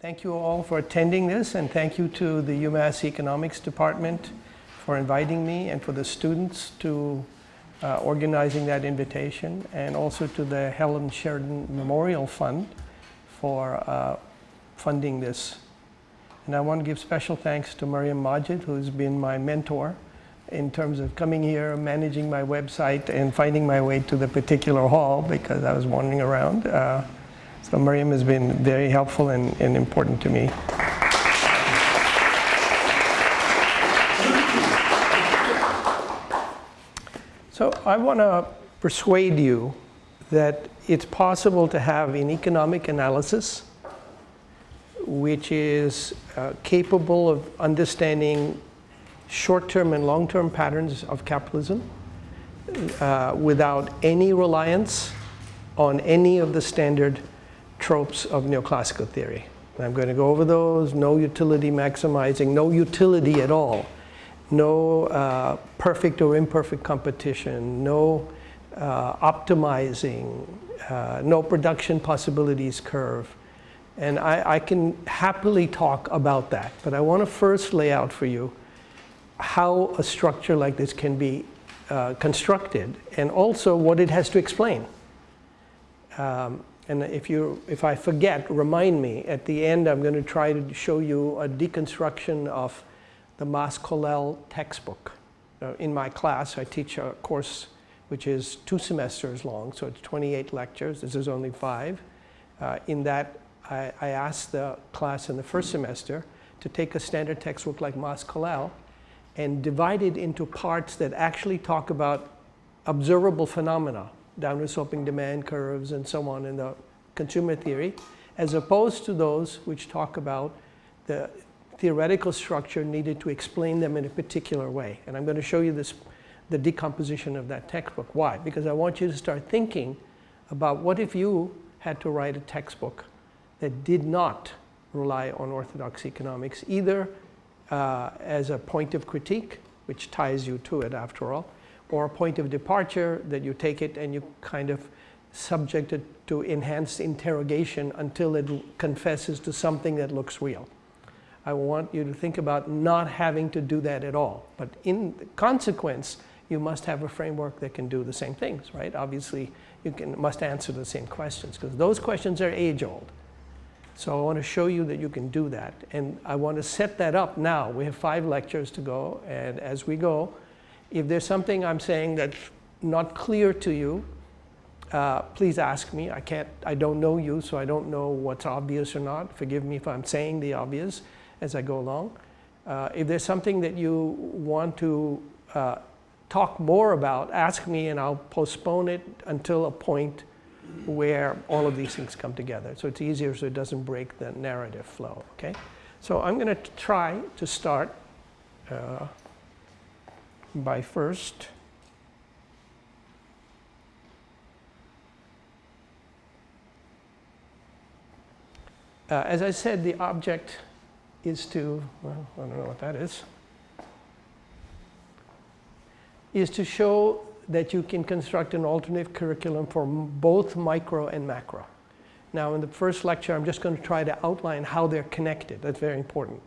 Thank you all for attending this and thank you to the UMass Economics Department for inviting me and for the students to uh, organizing that invitation and also to the Helen Sheridan Memorial Fund for uh, funding this. And I want to give special thanks to Mariam Majid who's been my mentor in terms of coming here, managing my website and finding my way to the particular hall because I was wandering around. Uh, so Miriam has been very helpful and, and important to me. So I want to persuade you that it's possible to have an economic analysis which is uh, capable of understanding short-term and long-term patterns of capitalism uh, without any reliance on any of the standard tropes of neoclassical theory. I'm going to go over those, no utility maximizing, no utility at all, no uh, perfect or imperfect competition, no uh, optimizing, uh, no production possibilities curve. And I, I can happily talk about that, but I want to first lay out for you how a structure like this can be uh, constructed and also what it has to explain. Um, and if, you, if I forget, remind me. At the end, I'm going to try to show you a deconstruction of the Mas-Colell textbook. Uh, in my class, I teach a course which is two semesters long, so it's 28 lectures. This is only five. Uh, in that, I, I asked the class in the first semester to take a standard textbook like Mas-Colell and divide it into parts that actually talk about observable phenomena downward sloping demand curves and so on in the consumer theory, as opposed to those which talk about the theoretical structure needed to explain them in a particular way. And I'm going to show you this, the decomposition of that textbook. Why? Because I want you to start thinking about what if you had to write a textbook that did not rely on orthodox economics, either uh, as a point of critique, which ties you to it after all, or a point of departure that you take it and you kind of subject it to enhanced interrogation until it confesses to something that looks real. I want you to think about not having to do that at all. But in consequence, you must have a framework that can do the same things, right? Obviously, you can, must answer the same questions because those questions are age old. So I want to show you that you can do that. And I want to set that up now. We have five lectures to go. And as we go, if there's something I'm saying that's not clear to you, uh, please ask me. I can't, I don't know you, so I don't know what's obvious or not. Forgive me if I'm saying the obvious as I go along. Uh, if there's something that you want to uh, talk more about, ask me and I'll postpone it until a point where all of these things come together. So it's easier so it doesn't break the narrative flow, okay? So I'm going to try to start uh, by first uh, as I said, the object is to, well, I don't know what that is, is to show that you can construct an alternative curriculum for both micro and macro. Now in the first lecture, I'm just going to try to outline how they're connected. That's very important.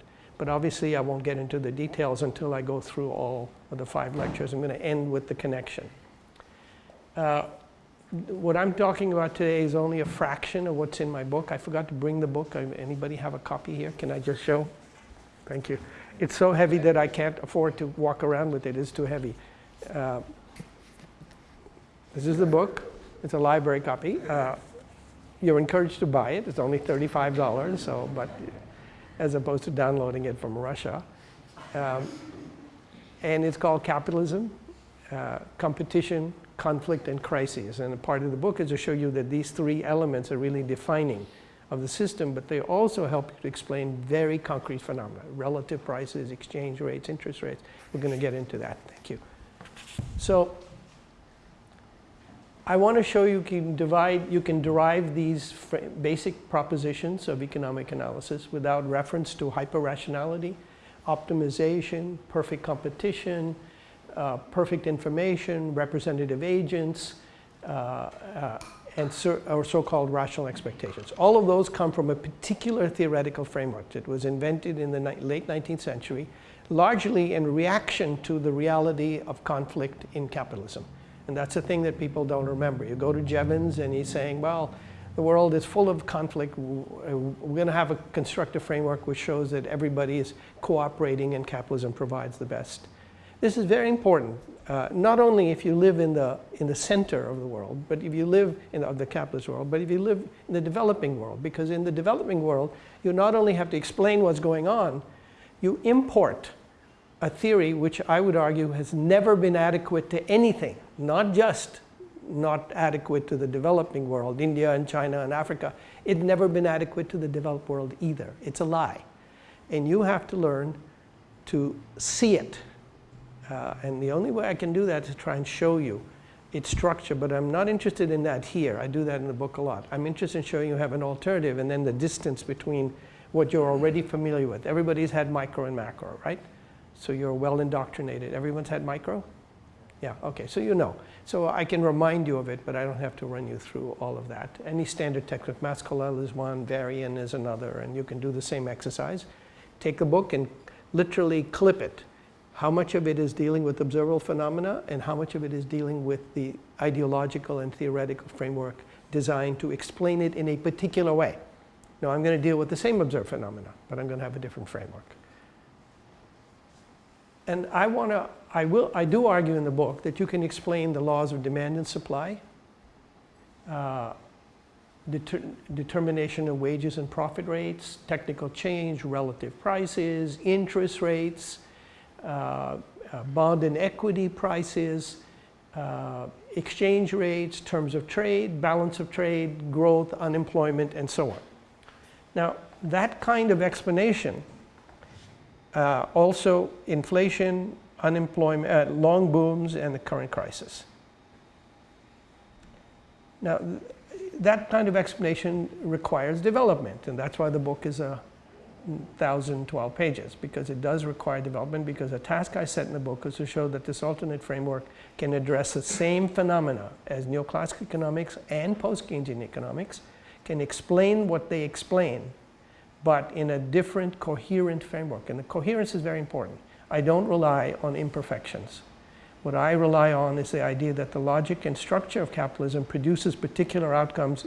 But obviously, I won't get into the details until I go through all of the five lectures. I'm going to end with the connection. Uh, what I'm talking about today is only a fraction of what's in my book. I forgot to bring the book. Anybody have a copy here? Can I just show? Thank you. It's so heavy that I can't afford to walk around with it. It's too heavy. Uh, this is the book. It's a library copy. Uh, you're encouraged to buy it. It's only $35, so, but as opposed to downloading it from Russia. Um, and it's called Capitalism, uh, Competition, Conflict, and Crises. And a part of the book is to show you that these three elements are really defining of the system, but they also help to explain very concrete phenomena, relative prices, exchange rates, interest rates. We're going to get into that. Thank you. So I want to show you can divide, you can derive these basic propositions of economic analysis without reference to hyper-rationality, optimization, perfect competition, uh, perfect information, representative agents, uh, uh, and so, or so-called rational expectations. All of those come from a particular theoretical framework that was invented in the late 19th century, largely in reaction to the reality of conflict in capitalism. And that's a thing that people don't remember. You go to Jevons and he's saying, well, the world is full of conflict. We're going to have a constructive framework which shows that everybody is cooperating and capitalism provides the best. This is very important, uh, not only if you live in the, in the center of the world, but if you live in the, the capitalist world, but if you live in the developing world, because in the developing world, you not only have to explain what's going on, you import a theory which I would argue has never been adequate to anything, not just not adequate to the developing world, India and China and Africa. It's never been adequate to the developed world either. It's a lie. And you have to learn to see it uh, and the only way I can do that is to try and show you its structure, but I'm not interested in that here. I do that in the book a lot. I'm interested in showing you have an alternative and then the distance between what you're already familiar with. Everybody's had micro and macro, right? So you're well indoctrinated. Everyone's had micro? Yeah, okay, so you know. So I can remind you of it, but I don't have to run you through all of that. Any standard textbook, Mas-Colell is one, Varian is another, and you can do the same exercise. Take a book and literally clip it how much of it is dealing with observable phenomena and how much of it is dealing with the ideological and theoretical framework designed to explain it in a particular way. Now I'm going to deal with the same observed phenomena, but I'm going to have a different framework. And I want to, I will, I do argue in the book that you can explain the laws of demand and supply, uh, deter determination of wages and profit rates, technical change, relative prices, interest rates, uh, uh, bond and equity prices, uh, exchange rates, terms of trade, balance of trade, growth, unemployment, and so on. Now, that kind of explanation, uh, also inflation, unemployment, uh, long booms, and the current crisis. Now, that kind of explanation requires development, and that's why the book is a 1,012 pages because it does require development because a task I set in the book is to show that this alternate framework can address the same phenomena as neoclassical economics and post-Keynesian economics, can explain what they explain, but in a different coherent framework. And the coherence is very important. I don't rely on imperfections. What I rely on is the idea that the logic and structure of capitalism produces particular outcomes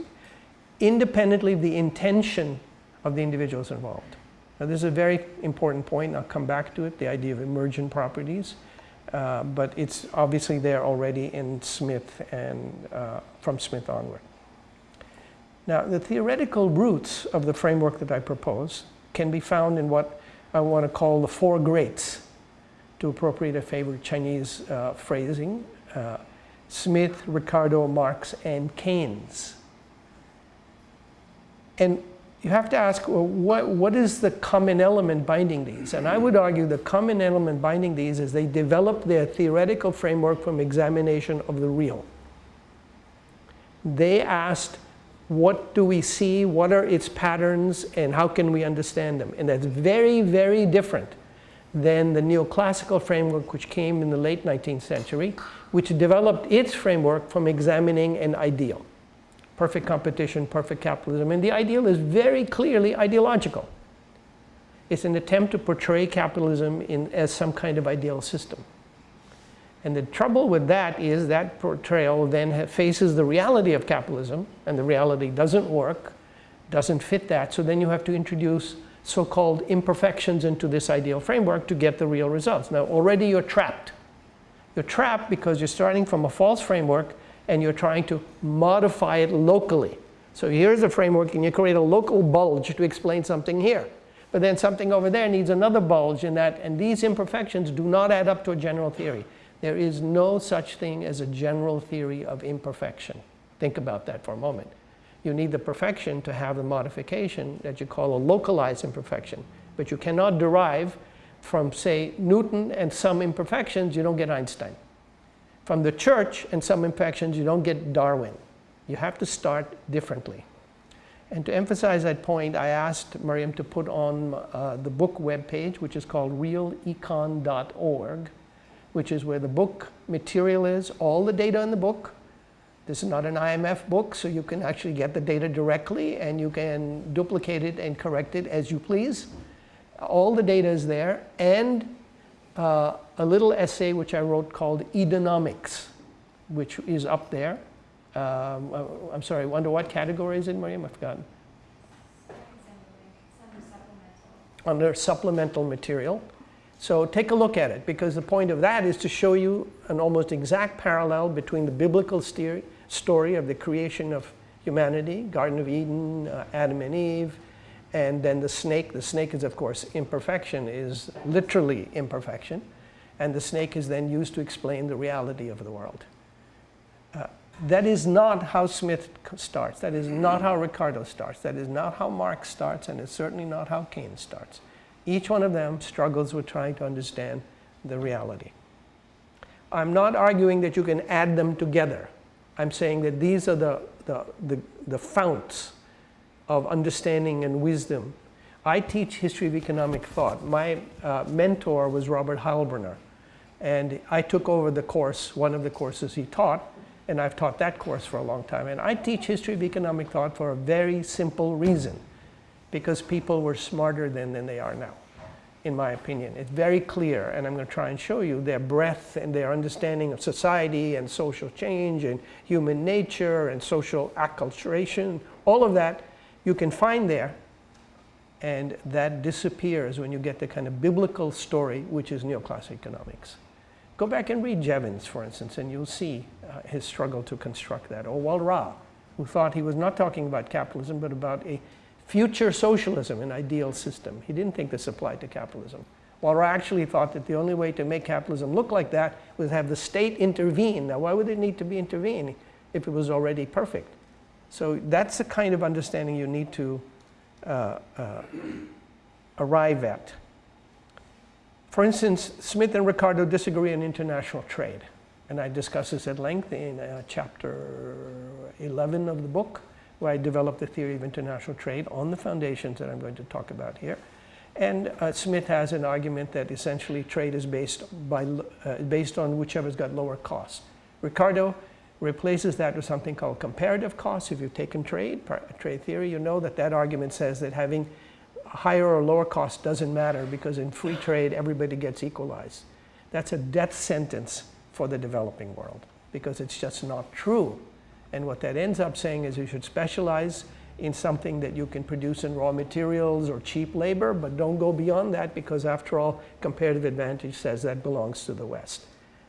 independently of the intention of the individuals involved. Now, this is a very important point. I'll come back to it, the idea of emergent properties. Uh, but it's obviously there already in Smith and uh, from Smith onward. Now, the theoretical roots of the framework that I propose can be found in what I want to call the four greats, to appropriate a favorite Chinese uh, phrasing, uh, Smith, Ricardo, Marx, and Keynes. And you have to ask, well, what, what is the common element binding these? And I would argue the common element binding these is they develop their theoretical framework from examination of the real. They asked, what do we see? What are its patterns? And how can we understand them? And that's very, very different than the neoclassical framework which came in the late 19th century, which developed its framework from examining an ideal perfect competition, perfect capitalism. And the ideal is very clearly ideological. It's an attempt to portray capitalism in, as some kind of ideal system. And the trouble with that is that portrayal then faces the reality of capitalism, and the reality doesn't work, doesn't fit that. So then you have to introduce so-called imperfections into this ideal framework to get the real results. Now, already you're trapped. You're trapped because you're starting from a false framework and you're trying to modify it locally. So here's a framework and you create a local bulge to explain something here. But then something over there needs another bulge in that, and these imperfections do not add up to a general theory. There is no such thing as a general theory of imperfection. Think about that for a moment. You need the perfection to have the modification that you call a localized imperfection. But you cannot derive from, say, Newton and some imperfections, you don't get Einstein. From the church and some infections, you don't get Darwin. You have to start differently. And to emphasize that point, I asked Miriam to put on uh, the book webpage, which is called realecon.org, which is where the book material is, all the data in the book, This is not an IMF book, so you can actually get the data directly and you can duplicate it and correct it as you please. All the data is there and uh, a little essay which I wrote called Edonomics, which is up there. Um, uh, I'm sorry, under what category is it, Miriam? I've forgotten. Under supplemental material. So take a look at it because the point of that is to show you an almost exact parallel between the biblical story of the creation of humanity, Garden of Eden, uh, Adam and Eve, and then the snake. The snake is, of course, imperfection, is literally imperfection. And the snake is then used to explain the reality of the world. Uh, that is not how Smith starts. That is not how Ricardo starts. That is not how Marx starts, and it's certainly not how Keynes starts. Each one of them struggles with trying to understand the reality. I'm not arguing that you can add them together. I'm saying that these are the, the, the, the founts of understanding and wisdom. I teach history of economic thought. My uh, mentor was Robert Heilbroner. And I took over the course, one of the courses he taught, and I've taught that course for a long time. And I teach history of economic thought for a very simple reason, because people were smarter then than they are now, in my opinion. It's very clear, and I'm going to try and show you their breadth and their understanding of society and social change and human nature and social acculturation, all of that you can find there. And that disappears when you get the kind of biblical story, which is neoclassical economics. Go back and read Jevons, for instance, and you'll see uh, his struggle to construct that. Or Walras, who thought he was not talking about capitalism, but about a future socialism, an ideal system. He didn't think this applied to capitalism. Walras actually thought that the only way to make capitalism look like that was have the state intervene. Now, why would it need to be intervene if it was already perfect? So that's the kind of understanding you need to uh, uh, arrive at. For instance, Smith and Ricardo disagree on international trade. And I discuss this at length in uh, chapter 11 of the book, where I developed the theory of international trade on the foundations that I'm going to talk about here. And uh, Smith has an argument that essentially trade is based, by, uh, based on whichever's got lower costs. Ricardo replaces that with something called comparative costs. If you've taken trade, trade theory, you know that that argument says that having higher or lower cost doesn't matter because in free trade, everybody gets equalized. That's a death sentence for the developing world because it's just not true. And what that ends up saying is you should specialize in something that you can produce in raw materials or cheap labor, but don't go beyond that because after all, comparative advantage says that belongs to the West.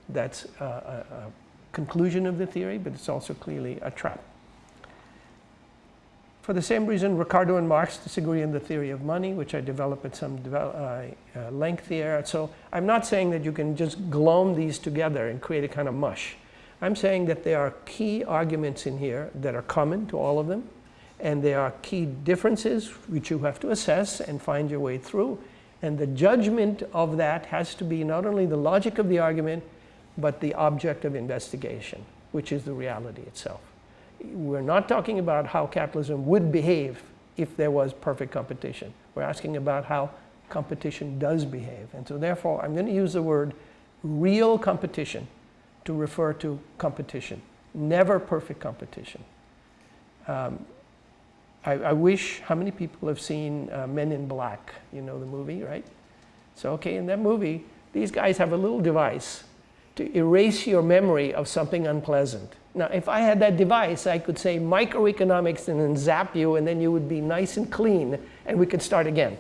That's a, a, conclusion of the theory, but it's also clearly a trap. For the same reason, Ricardo and Marx disagree on the theory of money, which I develop at some uh, uh, length here. So I'm not saying that you can just glom these together and create a kind of mush. I'm saying that there are key arguments in here that are common to all of them, and there are key differences which you have to assess and find your way through. And the judgment of that has to be not only the logic of the argument, but the object of investigation, which is the reality itself we're not talking about how capitalism would behave if there was perfect competition. We're asking about how competition does behave. And so therefore, I'm going to use the word real competition to refer to competition, never perfect competition. Um, I, I, wish, how many people have seen uh, Men in Black? You know the movie, right? So, okay, in that movie, these guys have a little device to erase your memory of something unpleasant. Now, if I had that device, I could say microeconomics and then zap you, and then you would be nice and clean, and we could start again.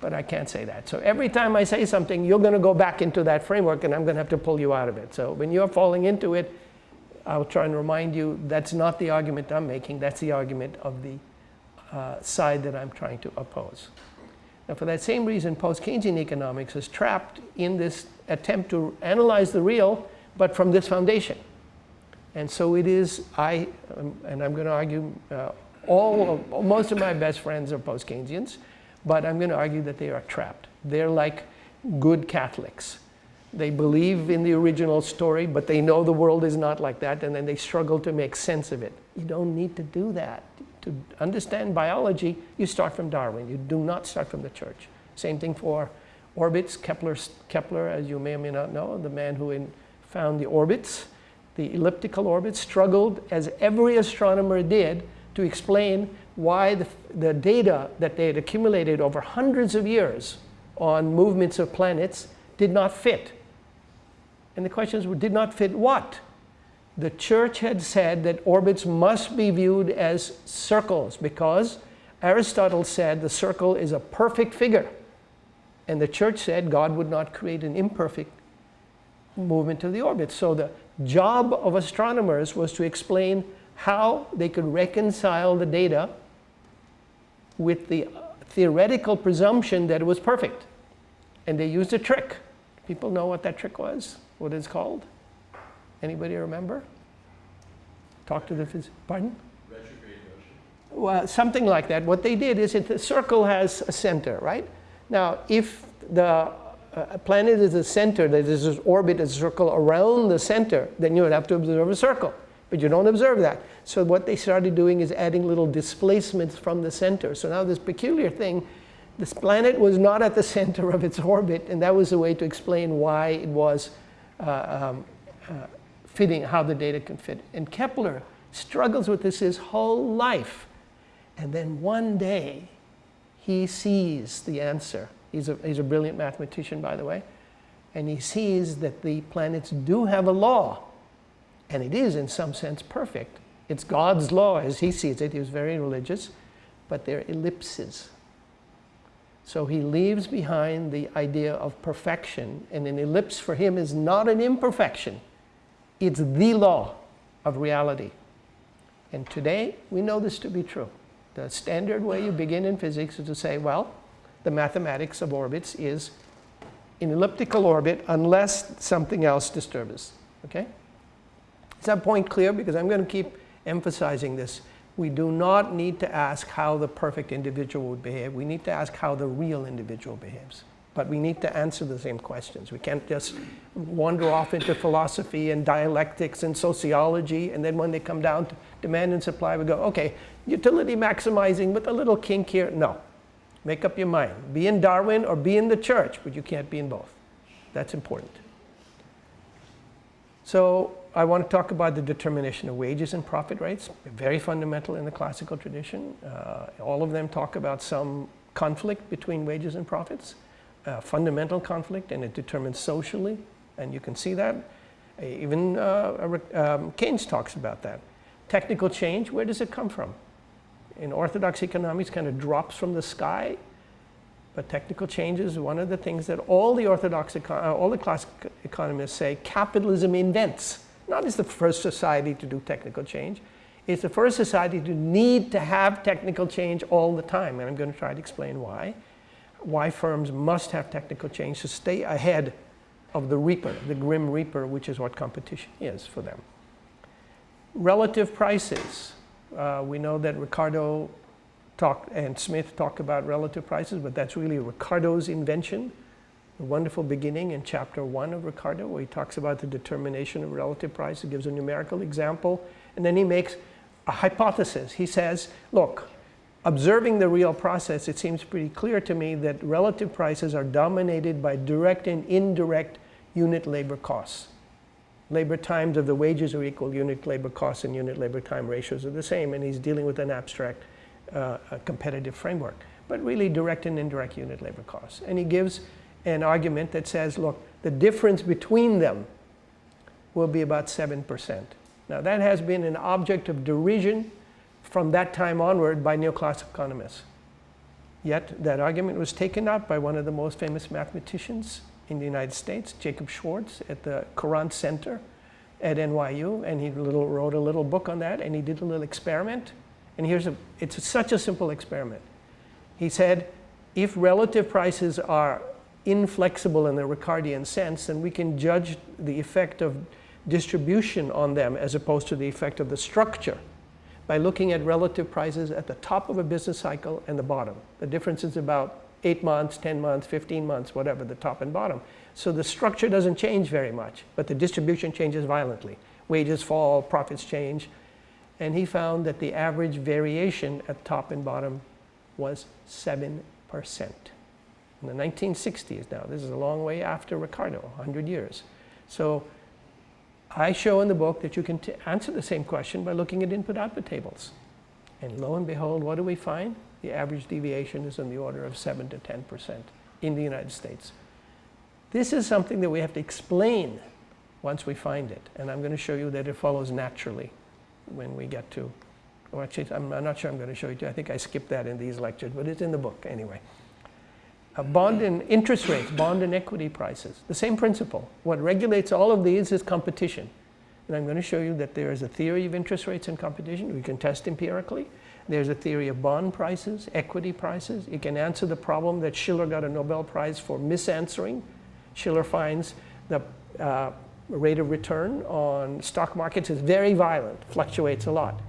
But I can't say that. So every time I say something, you're going to go back into that framework, and I'm going to have to pull you out of it. So when you're falling into it, I'll try and remind you that's not the argument I'm making. That's the argument of the uh, side that I'm trying to oppose. Now, for that same reason, post-Keynesian economics is trapped in this attempt to analyze the real, but from this foundation. And so it is, I, um, and I'm going to argue, uh, all of, most of my best friends are post-Keynesians, but I'm going to argue that they are trapped. They're like good Catholics. They believe in the original story, but they know the world is not like that, and then they struggle to make sense of it. You don't need to do that. To understand biology, you start from Darwin. You do not start from the church. Same thing for orbits. Kepler, Kepler as you may or may not know, the man who in, found the orbits, the elliptical orbits, struggled, as every astronomer did, to explain why the, the data that they had accumulated over hundreds of years on movements of planets did not fit. And the questions were, did not fit what? The church had said that orbits must be viewed as circles because Aristotle said the circle is a perfect figure. And the church said God would not create an imperfect movement of the orbit. So the job of astronomers was to explain how they could reconcile the data with the theoretical presumption that it was perfect. And they used a trick. People know what that trick was? What it's called? Anybody remember? Talk to the physicist. Pardon? Well, something like that. What they did is it, the circle has a center, right? Now, if the uh, planet is a center, that is an orbit, a circle around the center, then you would have to observe a circle. But you don't observe that. So what they started doing is adding little displacements from the center. So now this peculiar thing, this planet was not at the center of its orbit, and that was a way to explain why it was uh, um, uh, fitting, how the data can fit. And Kepler struggles with this his whole life. And then one day, he sees the answer. He's a, he's a brilliant mathematician, by the way. And he sees that the planets do have a law. And it is, in some sense, perfect. It's God's law as he sees it. He was very religious. But they're ellipses. So he leaves behind the idea of perfection. And an ellipse for him is not an imperfection. It's the law of reality. And today, we know this to be true. The standard way you begin in physics is to say, well, the mathematics of orbits is in elliptical orbit unless something else disturbs us. Okay? Is that point clear? Because I'm going to keep emphasizing this. We do not need to ask how the perfect individual would behave. We need to ask how the real individual behaves. But we need to answer the same questions. We can't just wander off into philosophy and dialectics and sociology, and then when they come down to demand and supply, we go, okay, utility maximizing with a little kink here. No. Make up your mind. Be in Darwin or be in the church, but you can't be in both. That's important. So I want to talk about the determination of wages and profit rates. Very fundamental in the classical tradition. Uh, all of them talk about some conflict between wages and profits, fundamental conflict, and it determines socially, and you can see that. Even uh, um, Keynes talks about that. Technical change, where does it come from? in orthodox economics kind of drops from the sky. But technical change is one of the things that all the orthodox, uh, all the classical economists say capitalism invents. Not as the first society to do technical change. It's the first society to need to have technical change all the time. And I'm going to try to explain why. Why firms must have technical change to stay ahead of the reaper, the grim reaper, which is what competition is for them. Relative prices. Uh, we know that Ricardo talked and Smith talk about relative prices, but that's really Ricardo's invention. A wonderful beginning in chapter one of Ricardo, where he talks about the determination of relative price. He gives a numerical example, and then he makes a hypothesis. He says, look, observing the real process, it seems pretty clear to me that relative prices are dominated by direct and indirect unit labor costs labor times of the wages are equal, unit labor costs and unit labor time ratios are the same, and he's dealing with an abstract uh, competitive framework, but really direct and indirect unit labor costs. And he gives an argument that says, look, the difference between them will be about 7%. Now that has been an object of derision from that time onward by neoclassical economists. Yet that argument was taken up by one of the most famous mathematicians in the United States, Jacob Schwartz at the Courant Center at NYU, and he little, wrote a little book on that, and he did a little experiment. And here's a, it's such a simple experiment. He said, if relative prices are inflexible in the Ricardian sense, then we can judge the effect of distribution on them as opposed to the effect of the structure by looking at relative prices at the top of a business cycle and the bottom. The difference is about 8 months, 10 months, 15 months, whatever, the top and bottom. So the structure doesn't change very much, but the distribution changes violently. Wages fall, profits change. And he found that the average variation at top and bottom was 7%. In the 1960s now, this is a long way after Ricardo, 100 years. So I show in the book that you can answer the same question by looking at input-output tables. And lo and behold, what do we find? The average deviation is in the order of 7 to 10% in the United States. This is something that we have to explain once we find it. And I'm going to show you that it follows naturally when we get to, well, actually, I'm, I'm not sure I'm going to show you. I think I skipped that in these lectures, but it's in the book anyway. A bond and interest rates, bond and equity prices, the same principle. What regulates all of these is competition. And I'm going to show you that there is a theory of interest rates and competition. We can test empirically. There's a theory of bond prices, equity prices. You can answer the problem that Shiller got a Nobel Prize for misanswering. Shiller finds the uh, rate of return on stock markets is very violent, fluctuates a lot.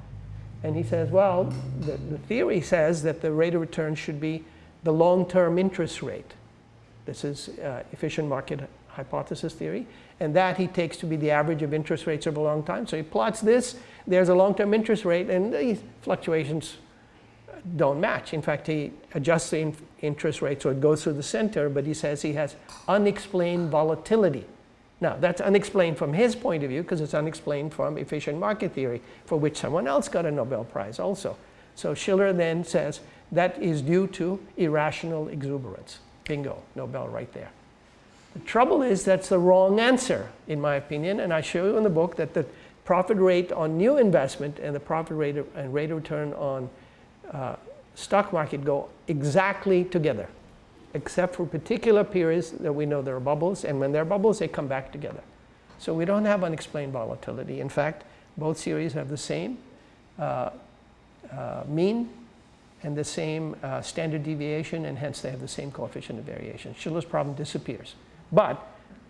And he says, well, the, the theory says that the rate of return should be the long-term interest rate. This is uh, efficient market hypothesis theory. And that he takes to be the average of interest rates over a long time. So he plots this. There's a long-term interest rate, and these fluctuations don't match. In fact, he adjusts the in interest rate so it goes through the center, but he says he has unexplained volatility. Now, that's unexplained from his point of view because it's unexplained from efficient market theory, for which someone else got a Nobel Prize also. So Shiller then says that is due to irrational exuberance. Bingo, Nobel right there. The trouble is that's the wrong answer, in my opinion, and I show you in the book that the profit rate on new investment and the profit rate of, and rate of return on uh, stock market go exactly together, except for particular periods that we know there are bubbles, and when there are bubbles, they come back together. So we don't have unexplained volatility. In fact, both series have the same uh, uh, mean and the same uh, standard deviation, and hence they have the same coefficient of variation. Shiller's problem disappears. But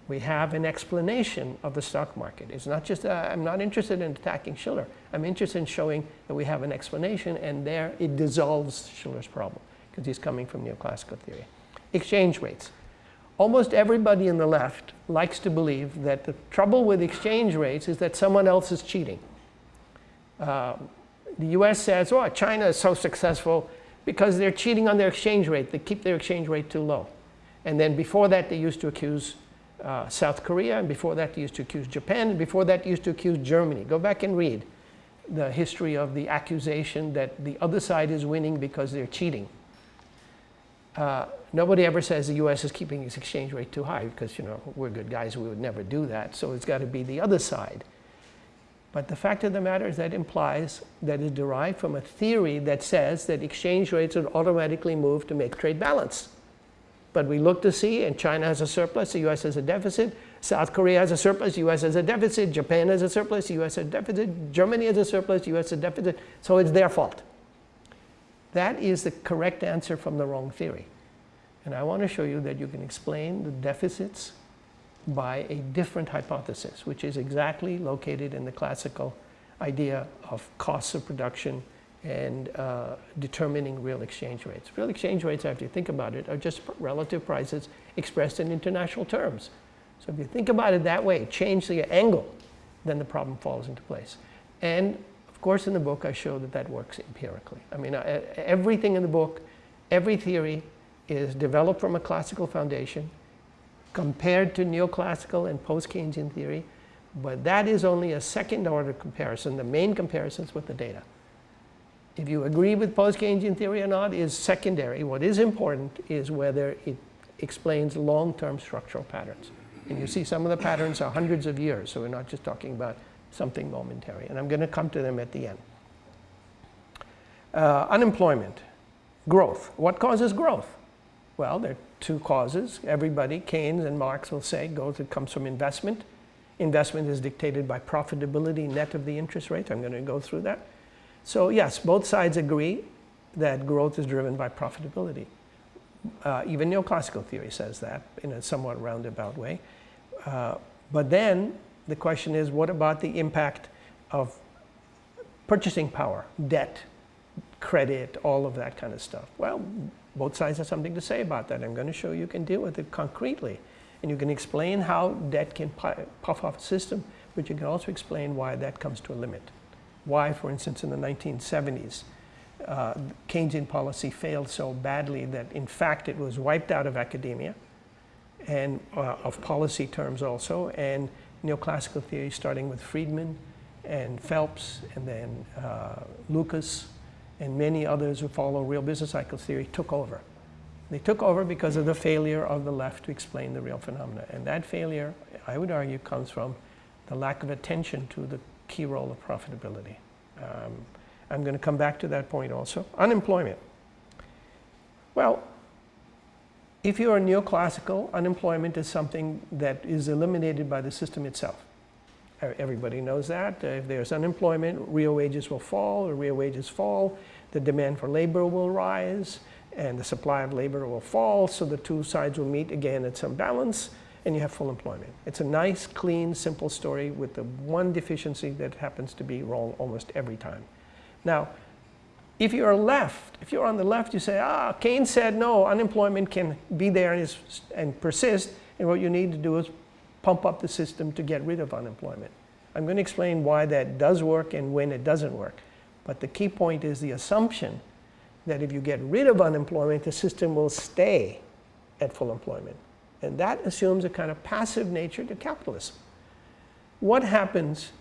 we have an explanation of the stock market. It's not just, uh, I'm not interested in attacking Shiller. I'm interested in showing that we have an explanation, and there it dissolves Shiller's problem, because he's coming from neoclassical theory. Exchange rates. Almost everybody in the left likes to believe that the trouble with exchange rates is that someone else is cheating. Uh, the US says, oh, China is so successful because they're cheating on their exchange rate. They keep their exchange rate too low. And then before that, they used to accuse uh, South Korea, and before that, they used to accuse Japan, and before that, they used to accuse Germany. Go back and read the history of the accusation that the other side is winning because they're cheating. Uh, nobody ever says the U.S. is keeping its exchange rate too high because, you know, we're good guys, we would never do that. So it's got to be the other side. But the fact of the matter is that implies that is derived from a theory that says that exchange rates would automatically move to make trade balance. But we look to see, and China has a surplus, the US has a deficit, South Korea has a surplus, US has a deficit, Japan has a surplus, US has a deficit, Germany has a surplus, US has a deficit, so it's their fault. That is the correct answer from the wrong theory. And I want to show you that you can explain the deficits by a different hypothesis, which is exactly located in the classical idea of costs of production and uh, determining real exchange rates. Real exchange rates, after you think about it, are just relative prices expressed in international terms. So if you think about it that way, change the angle, then the problem falls into place. And of course, in the book, I show that that works empirically. I mean, uh, everything in the book, every theory is developed from a classical foundation, compared to neoclassical and post-Keynesian theory, but that is only a second order comparison. The main comparison is with the data. If you agree with post-Keynesian theory or not is secondary. What is important is whether it explains long-term structural patterns. And you see some of the patterns are hundreds of years, so we're not just talking about something momentary. And I'm going to come to them at the end. Uh, unemployment, growth. What causes growth? Well, there are two causes. Everybody, Keynes and Marx will say, growth comes from investment. Investment is dictated by profitability net of the interest rate. I'm going to go through that. So yes, both sides agree that growth is driven by profitability. Uh, even neoclassical theory says that in a somewhat roundabout way. Uh, but then the question is, what about the impact of purchasing power, debt, credit, all of that kind of stuff? Well, both sides have something to say about that. I'm going to show you can deal with it concretely. And you can explain how debt can puff off a system, but you can also explain why that comes to a limit why, for instance, in the 1970s, uh, Keynesian policy failed so badly that, in fact, it was wiped out of academia and uh, of policy terms also, and neoclassical theory, starting with Friedman and Phelps, and then uh, Lucas, and many others who follow real business cycle theory took over. They took over because of the failure of the left to explain the real phenomena. And that failure, I would argue, comes from the lack of attention to the key role of profitability. Um, I'm going to come back to that point also. Unemployment. Well, if you are neoclassical, unemployment is something that is eliminated by the system itself. Everybody knows that. If there's unemployment, real wages will fall, or real wages fall, the demand for labor will rise, and the supply of labor will fall, so the two sides will meet again at some balance, and you have full employment. It's a nice, clean, simple story with the one deficiency that happens to be wrong almost every time. Now, if you're left, if you're on the left, you say, ah, Keynes said no, unemployment can be there and, and persist, and what you need to do is pump up the system to get rid of unemployment. I'm going to explain why that does work and when it doesn't work. But the key point is the assumption that if you get rid of unemployment, the system will stay at full employment. And that assumes a kind of passive nature to capitalism. What happens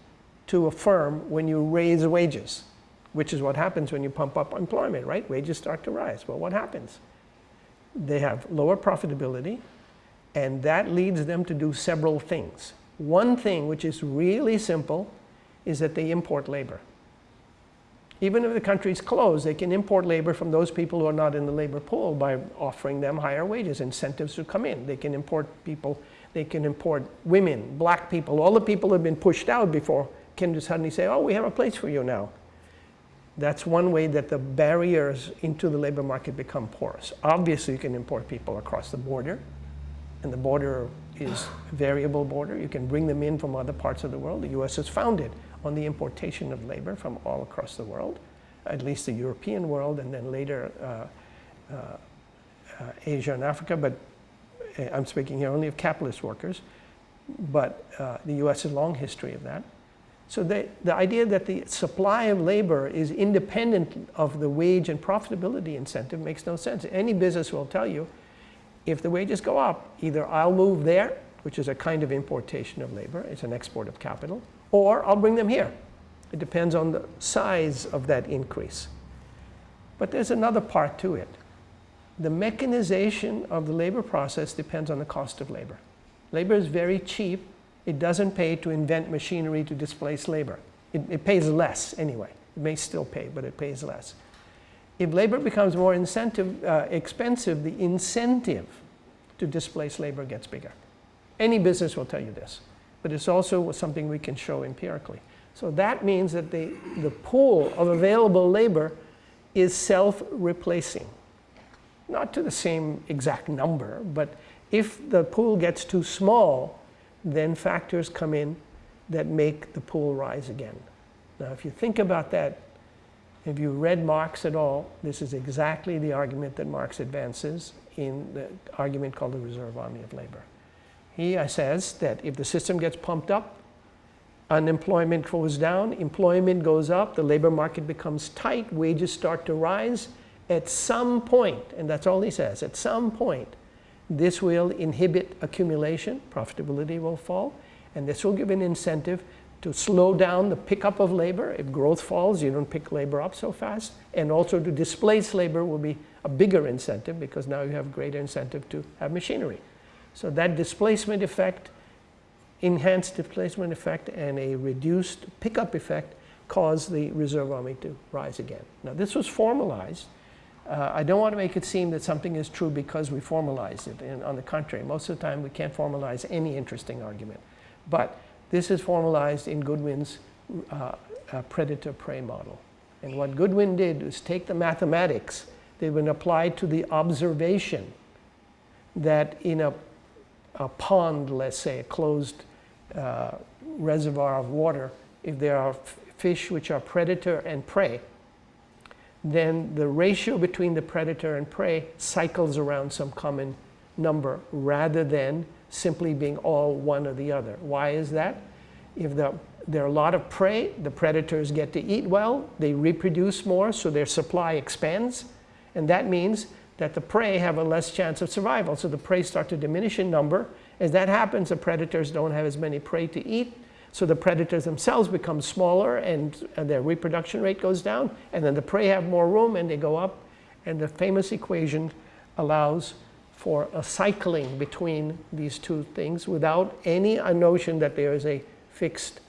to a firm when you raise wages? which is what happens when you pump up employment, right? Wages start to rise. Well, what happens? They have lower profitability, and that leads them to do several things. One thing, which is really simple, is that they import labor. Even if the country's closed, they can import labor from those people who are not in the labor pool by offering them higher wages, incentives to come in. They can import people, they can import women, black people, all the people who have been pushed out before can just suddenly say, oh, we have a place for you now. That's one way that the barriers into the labor market become porous. Obviously, you can import people across the border, and the border is variable border. You can bring them in from other parts of the world. The U.S. is founded on the importation of labor from all across the world, at least the European world, and then later uh, uh, uh, Asia and Africa, but uh, I'm speaking here only of capitalist workers. But uh, the U.S. has a long history of that. So the, the idea that the supply of labor is independent of the wage and profitability incentive makes no sense. Any business will tell you, if the wages go up, either I'll move there, which is a kind of importation of labor, it's an export of capital, or I'll bring them here. It depends on the size of that increase. But there's another part to it. The mechanization of the labor process depends on the cost of labor. Labor is very cheap it doesn't pay to invent machinery to displace labor. It, it pays less anyway. It may still pay, but it pays less. If labor becomes more incentive, uh, expensive, the incentive to displace labor gets bigger. Any business will tell you this, but it's also something we can show empirically. So that means that the, the pool of available labor is self-replacing. Not to the same exact number, but if the pool gets too small, then factors come in that make the pool rise again. Now, if you think about that, if you read Marx at all, this is exactly the argument that Marx advances in the argument called the reserve army of labor. He says that if the system gets pumped up, unemployment goes down, employment goes up, the labor market becomes tight, wages start to rise. At some point, and that's all he says, at some point, this will inhibit accumulation, profitability will fall, and this will give an incentive to slow down the pickup of labor. If growth falls, you don't pick labor up so fast. And also to displace labor will be a bigger incentive because now you have greater incentive to have machinery. So that displacement effect, enhanced displacement effect, and a reduced pickup effect cause the reserve army to rise again. Now this was formalized uh, I don't want to make it seem that something is true because we formalize it. And on the contrary, most of the time we can't formalize any interesting argument. But this is formalized in Goodwin's uh, uh, predator-prey model. And what Goodwin did was take the mathematics that been applied to the observation that in a, a pond, let's say, a closed uh, reservoir of water, if there are fish which are predator and prey, then the ratio between the predator and prey cycles around some common number rather than simply being all one or the other. Why is that? If the, there are a lot of prey, the predators get to eat well, they reproduce more, so their supply expands, and that means that the prey have a less chance of survival. So the prey start to diminish in number, As that happens, the predators don't have as many prey to eat, so the predators themselves become smaller and, and their reproduction rate goes down, and then the prey have more room and they go up. And the famous equation allows for a cycling between these two things without any notion that there is a fixed,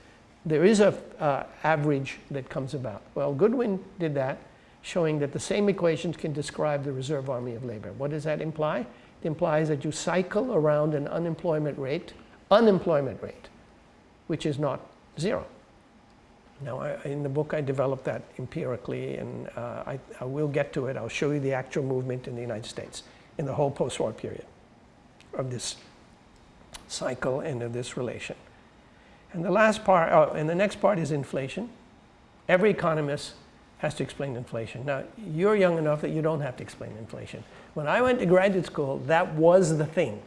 there is a uh, average that comes about. Well, Goodwin did that, showing that the same equations can describe the reserve army of labor. What does that imply? It implies that you cycle around an unemployment rate, unemployment rate, which is not zero. Now, I, in the book, I developed that empirically, and uh, I, I, will get to it. I'll show you the actual movement in the United States in the whole post-war period of this cycle and of this relation. And the last part, oh, and the next part is inflation. Every economist has to explain inflation. Now, you're young enough that you don't have to explain inflation. When I went to graduate school, that was the thing.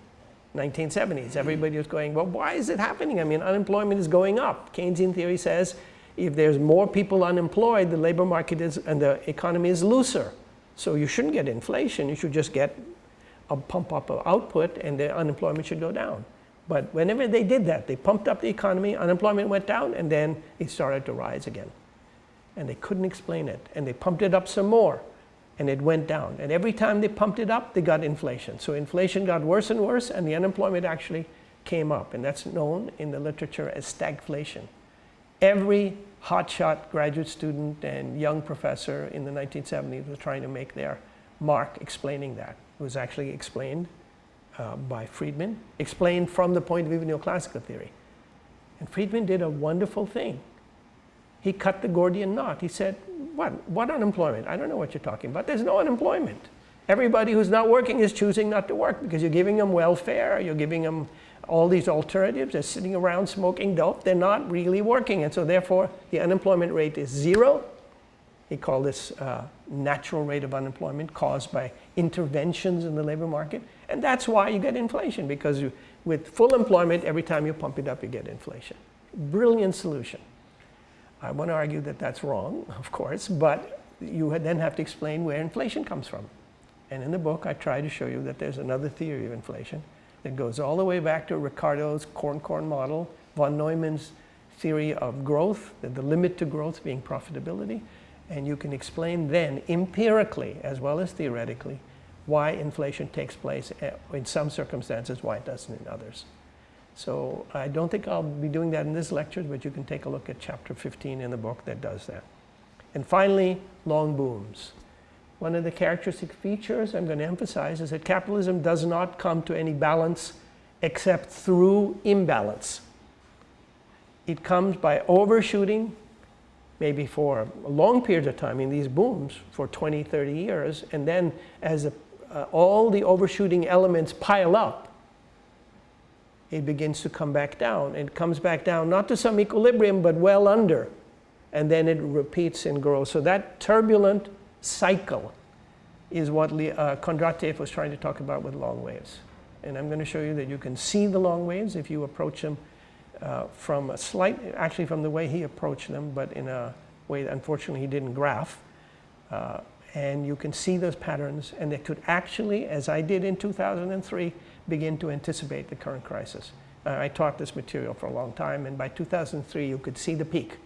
1970s, hmm. everybody was going, well, why is it happening? I mean, unemployment is going up. Keynesian theory says if there's more people unemployed, the labor market is, and the economy is looser. So you shouldn't get inflation. You should just get a pump up of output and the unemployment should go down. But whenever they did that, they pumped up the economy, unemployment went down, and then it started to rise again. And they couldn't explain it. And they pumped it up some more, and it went down. And every time they pumped it up, they got inflation. So inflation got worse and worse, and the unemployment actually came up. And that's known in the literature as stagflation every hotshot graduate student and young professor in the 1970s was trying to make their mark explaining that. It was actually explained uh, by Friedman, explained from the point of view of neoclassical theory. And Friedman did a wonderful thing. He cut the Gordian knot. He said, what, what unemployment? I don't know what you're talking about. There's no unemployment. Everybody who's not working is choosing not to work because you're giving them welfare, you're giving them all these alternatives. They're sitting around smoking dope. They're not really working. And so therefore, the unemployment rate is zero. He called this uh, natural rate of unemployment caused by interventions in the labor market. And that's why you get inflation, because you, with full employment, every time you pump it up, you get inflation. Brilliant solution. I want to argue that that's wrong, of course, but you then have to explain where inflation comes from. And in the book, I try to show you that there's another theory of inflation that goes all the way back to Ricardo's corn-corn model, von Neumann's theory of growth, the limit to growth being profitability, and you can explain then empirically as well as theoretically why inflation takes place eh, in some circumstances, why it doesn't in others. So I don't think I'll be doing that in this lecture, but you can take a look at chapter 15 in the book that does that. And finally, long booms. One of the characteristic features I'm going to emphasize is that capitalism does not come to any balance except through imbalance. It comes by overshooting, maybe for a long period of time in these booms for 20, 30 years, and then as a, uh, all the overshooting elements pile up, it begins to come back down. It comes back down not to some equilibrium, but well under, and then it repeats and grows. So that turbulent cycle is what uh, Kondratiev was trying to talk about with long waves. And I'm going to show you that you can see the long waves if you approach them uh, from a slight, actually from the way he approached them, but in a way that unfortunately he didn't graph. Uh, and you can see those patterns, and they could actually, as I did in 2003, begin to anticipate the current crisis. Uh, I taught this material for a long time, and by 2003, you could see the peak.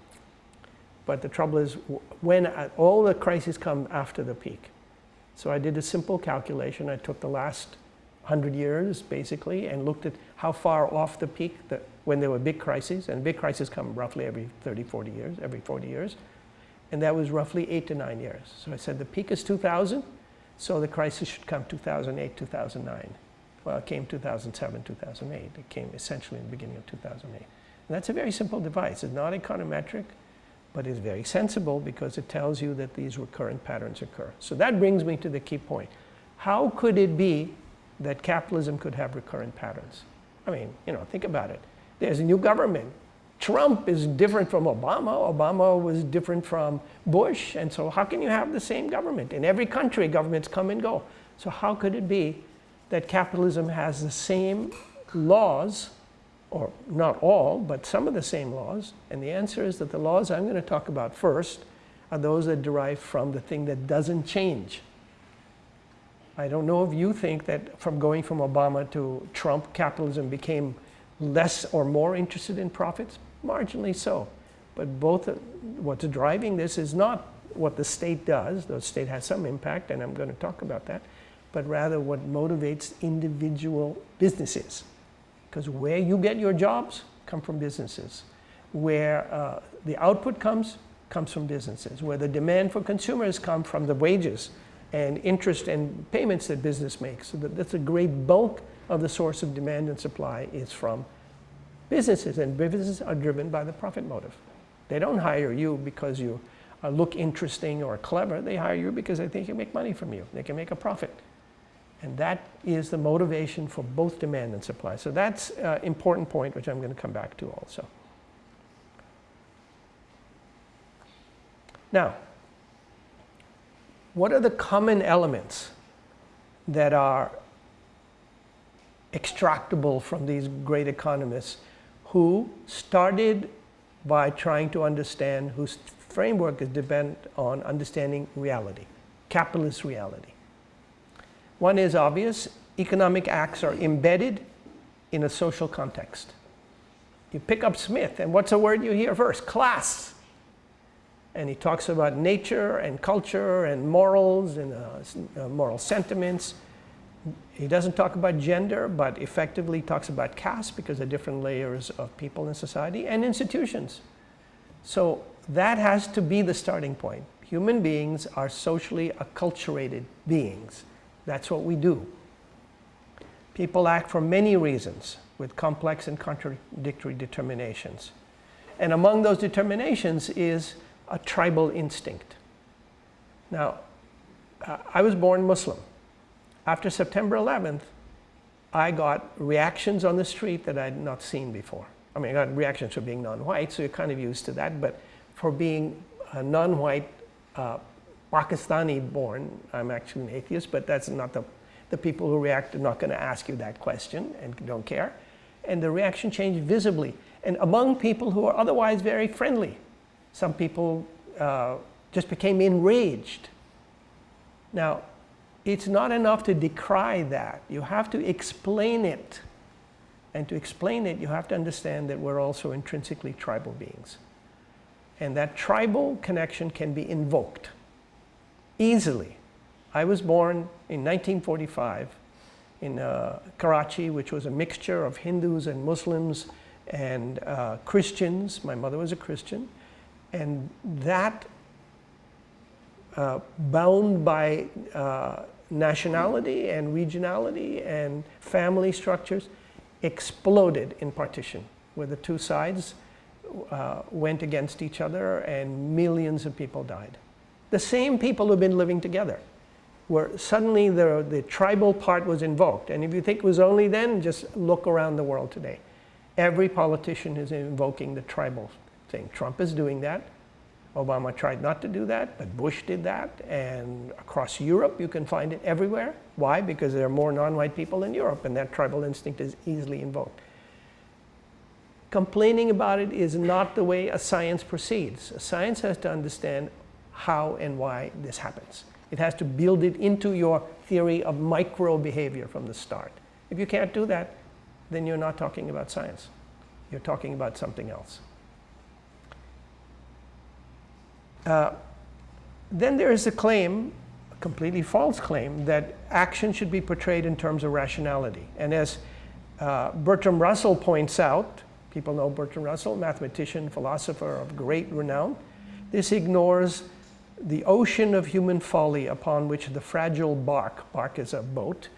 But the trouble is when uh, all the crises come after the peak. So I did a simple calculation. I took the last 100 years, basically, and looked at how far off the peak that when there were big crises, and big crises come roughly every 30, 40 years, every 40 years, and that was roughly eight to nine years. So I said the peak is 2000, so the crisis should come 2008, 2009. Well, it came 2007, 2008. It came essentially in the beginning of 2008. And that's a very simple device. It's not econometric but it's very sensible because it tells you that these recurrent patterns occur. So that brings me to the key point. How could it be that capitalism could have recurrent patterns? I mean, you know, think about it. There's a new government. Trump is different from Obama. Obama was different from Bush. And so how can you have the same government? In every country, governments come and go. So how could it be that capitalism has the same laws or not all, but some of the same laws. And the answer is that the laws I'm going to talk about first are those that derive from the thing that doesn't change. I don't know if you think that from going from Obama to Trump, capitalism became less or more interested in profits. Marginally so. But both uh, what's driving this is not what the state does. The state has some impact, and I'm going to talk about that. But rather what motivates individual businesses. Because where you get your jobs come from businesses. Where uh, the output comes, comes from businesses. Where the demand for consumers come from the wages and interest and payments that business makes. So that, that's a great bulk of the source of demand and supply is from businesses. And businesses are driven by the profit motive. They don't hire you because you uh, look interesting or clever. They hire you because they think you make money from you. They can make a profit. And that is the motivation for both demand and supply. So that's an important point, which I'm going to come back to also. Now, what are the common elements that are extractable from these great economists who started by trying to understand, whose framework is dependent on understanding reality, capitalist reality. One is obvious, economic acts are embedded in a social context. You pick up Smith, and what's the word you hear first? Class. And he talks about nature and culture and morals and uh, uh, moral sentiments. He doesn't talk about gender, but effectively talks about caste because of different layers of people in society and institutions. So that has to be the starting point. Human beings are socially acculturated beings. That's what we do. People act for many reasons with complex and contradictory determinations. And among those determinations is a tribal instinct. Now, I was born Muslim. After September 11th, I got reactions on the street that I had not seen before. I mean, I got reactions for being non-white, so you're kind of used to that, but for being a non-white uh, Pakistani born, I'm actually an atheist, but that's not the, the people who react are not going to ask you that question and don't care. And the reaction changed visibly. And among people who are otherwise very friendly, some people uh, just became enraged. Now, it's not enough to decry that. You have to explain it. And to explain it, you have to understand that we're also intrinsically tribal beings. And that tribal connection can be invoked easily. I was born in 1945 in uh, Karachi, which was a mixture of Hindus and Muslims and uh, Christians. My mother was a Christian. And that, uh, bound by uh, nationality and regionality and family structures, exploded in partition, where the two sides uh, went against each other and millions of people died. The same people who've been living together, where suddenly the, the tribal part was invoked. And if you think it was only then, just look around the world today. Every politician is invoking the tribal thing. Trump is doing that. Obama tried not to do that, but Bush did that. And across Europe, you can find it everywhere. Why? Because there are more non-white people in Europe, and that tribal instinct is easily invoked. Complaining about it is not the way a science proceeds. A science has to understand how and why this happens. It has to build it into your theory of micro behavior from the start. If you can't do that, then you're not talking about science. You're talking about something else. Uh, then there is a claim, a completely false claim, that action should be portrayed in terms of rationality. And as uh, Bertrand Russell points out, people know Bertrand Russell, mathematician, philosopher of great renown, this ignores the ocean of human folly upon which the fragile bark, bark is a boat,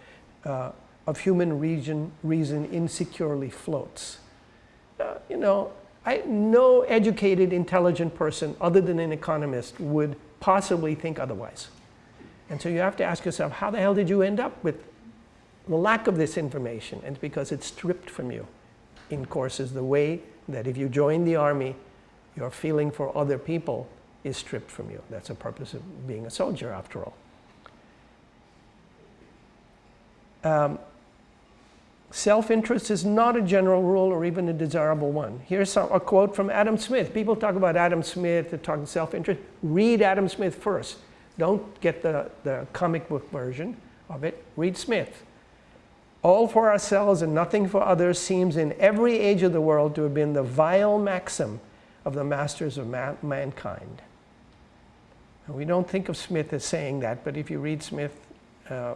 uh, of human reason, reason insecurely floats. Uh, you know, I, no educated, intelligent person other than an economist would possibly think otherwise. And so you have to ask yourself, how the hell did you end up with the lack of this information? And because it's stripped from you in courses the way that if you join the army, your feeling for other people is stripped from you. That's the purpose of being a soldier, after all. Um, Self-interest is not a general rule or even a desirable one. Here's some, a quote from Adam Smith. People talk about Adam Smith, they talk about self-interest. Read Adam Smith first. Don't get the, the comic book version. of it. Read Smith. All for ourselves and nothing for others seems in every age of the world to have been the vile maxim of the masters of ma mankind. We don't think of Smith as saying that, but if you read Smith, uh,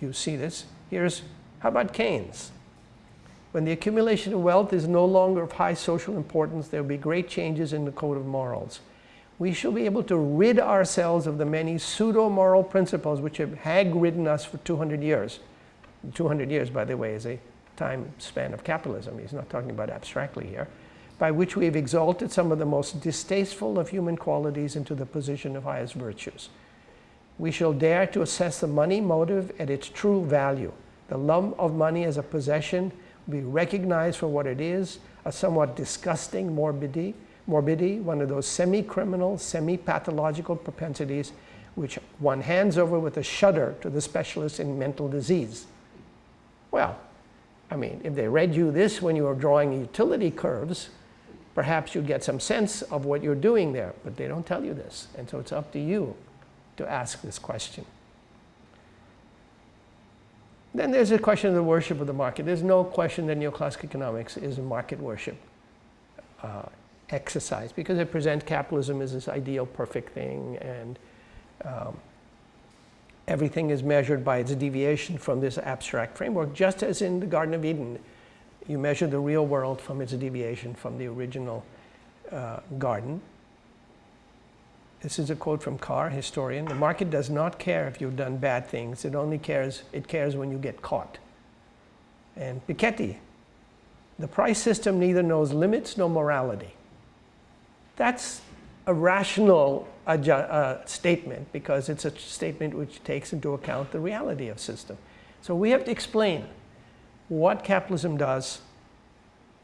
you see this. Here's, how about Keynes? When the accumulation of wealth is no longer of high social importance, there will be great changes in the code of morals. We shall be able to rid ourselves of the many pseudo-moral principles which have hag-ridden us for 200 years. 200 years, by the way, is a time span of capitalism. He's not talking about abstractly here. By which we have exalted some of the most distasteful of human qualities into the position of highest virtues. We shall dare to assess the money motive at its true value. The love of money as a possession will be recognized for what it is, a somewhat disgusting morbidity, morbidity one of those semi-criminal, semi-pathological propensities which one hands over with a shudder to the specialist in mental disease. Well, I mean, if they read you this when you were drawing utility curves, perhaps you'd get some sense of what you're doing there, but they don't tell you this. And so it's up to you to ask this question. Then there's a question of the worship of the market. There's no question that neoclassical economics is a market worship uh, exercise because it presents capitalism as this ideal perfect thing and um, everything is measured by its deviation from this abstract framework, just as in the Garden of Eden, you measure the real world from its deviation from the original uh, garden. This is a quote from Carr, historian. The market does not care if you've done bad things. It only cares, it cares when you get caught. And Piketty, the price system neither knows limits nor morality. That's a rational uh, statement because it's a statement which takes into account the reality of system. So we have to explain what capitalism does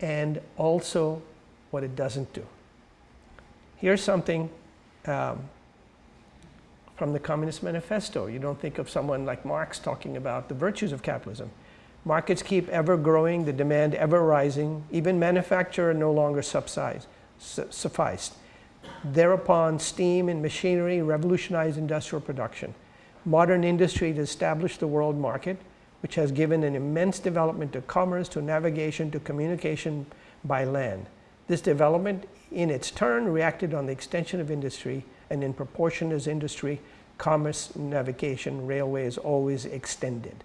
and also what it doesn't do. Here's something um, from the Communist Manifesto. You don't think of someone like Marx talking about the virtues of capitalism. Markets keep ever growing, the demand ever rising, even manufacture no longer subsides, su sufficed. Thereupon, steam and machinery revolutionized industrial production. Modern industry established the world market, which has given an immense development to commerce, to navigation, to communication by land. This development, in its turn, reacted on the extension of industry, and in proportion as industry, commerce, navigation, railways always extended.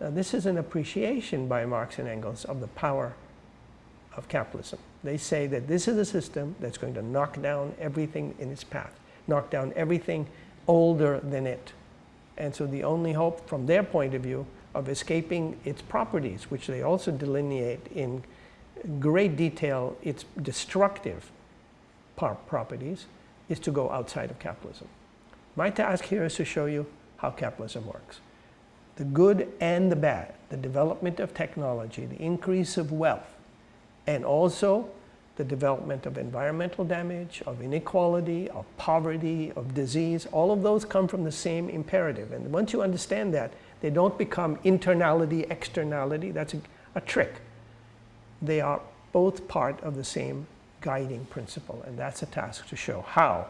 Now, this is an appreciation by Marx and Engels of the power of capitalism. They say that this is a system that's going to knock down everything in its path, knock down everything older than it. And so the only hope from their point of view of escaping its properties, which they also delineate in great detail, its destructive properties, is to go outside of capitalism. My task here is to show you how capitalism works. The good and the bad, the development of technology, the increase of wealth, and also the development of environmental damage, of inequality, of poverty, of disease, all of those come from the same imperative. And once you understand that, they don't become internality, externality, that's a, a trick. They are both part of the same guiding principle, and that's a task to show how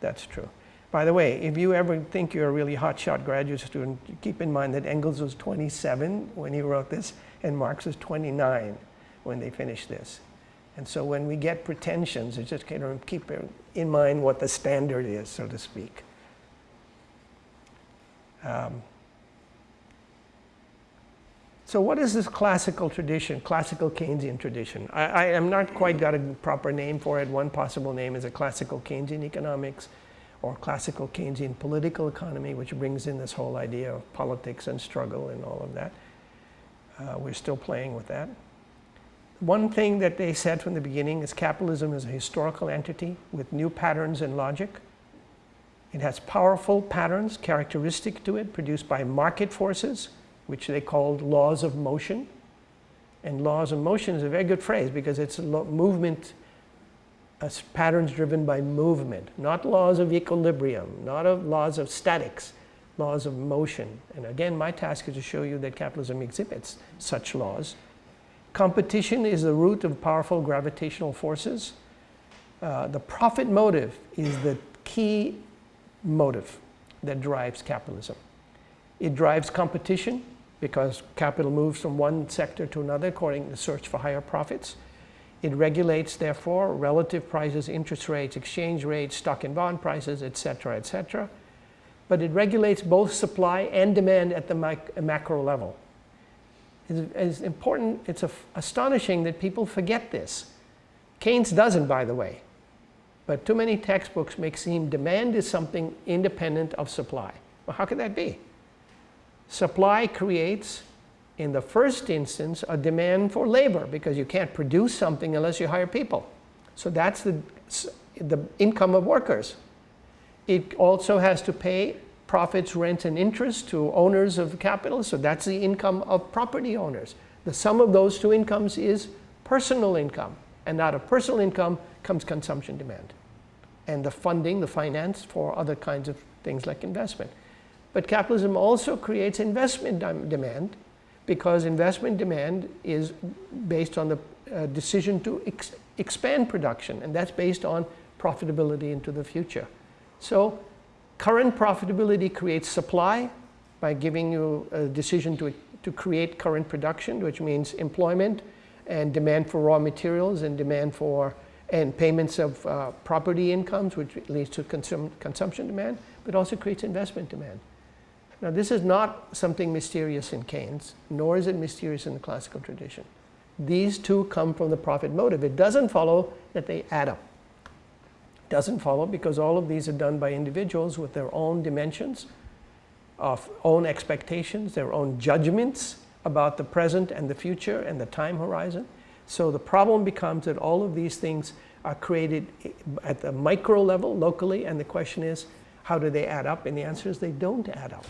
that's true. By the way, if you ever think you're a really hotshot graduate student, keep in mind that Engels was 27 when he wrote this, and Marx was 29 when they finished this. And so when we get pretensions, it's just kind of keep in mind what the standard is, so to speak. Um, so what is this classical tradition, classical Keynesian tradition? I, I am not quite got a proper name for it. One possible name is a classical Keynesian economics or classical Keynesian political economy, which brings in this whole idea of politics and struggle and all of that. Uh, we're still playing with that. One thing that they said from the beginning is capitalism is a historical entity with new patterns and logic. It has powerful patterns characteristic to it produced by market forces, which they called laws of motion. And laws of motion is a very good phrase because it's movement, uh, as patterns driven by movement, not laws of equilibrium, not of laws of statics, laws of motion. And again, my task is to show you that capitalism exhibits such laws. Competition is the root of powerful gravitational forces. Uh, the profit motive is the key motive that drives capitalism. It drives competition because capital moves from one sector to another according to the search for higher profits. It regulates, therefore, relative prices, interest rates, exchange rates, stock and bond prices, etc., etc. But it regulates both supply and demand at the macro level. It's important, it's astonishing that people forget this. Keynes doesn't, by the way. But too many textbooks make seem demand is something independent of supply. Well, how could that be? Supply creates, in the first instance, a demand for labor because you can't produce something unless you hire people. So that's the, the income of workers. It also has to pay profits, rent, and interest to owners of capital. So that's the income of property owners. The sum of those two incomes is personal income. And out of personal income comes consumption demand. And the funding, the finance for other kinds of things like investment. But capitalism also creates investment demand because investment demand is based on the uh, decision to ex expand production. And that's based on profitability into the future. So Current profitability creates supply by giving you a decision to, to create current production, which means employment and demand for raw materials and demand for and payments of uh, property incomes, which leads to consum consumption demand, but also creates investment demand. Now, this is not something mysterious in Keynes, nor is it mysterious in the classical tradition. These two come from the profit motive. It doesn't follow that they add up doesn't follow because all of these are done by individuals with their own dimensions of own expectations, their own judgments about the present and the future and the time horizon. So the problem becomes that all of these things are created at the micro level locally and the question is how do they add up and the answer is they don't add up.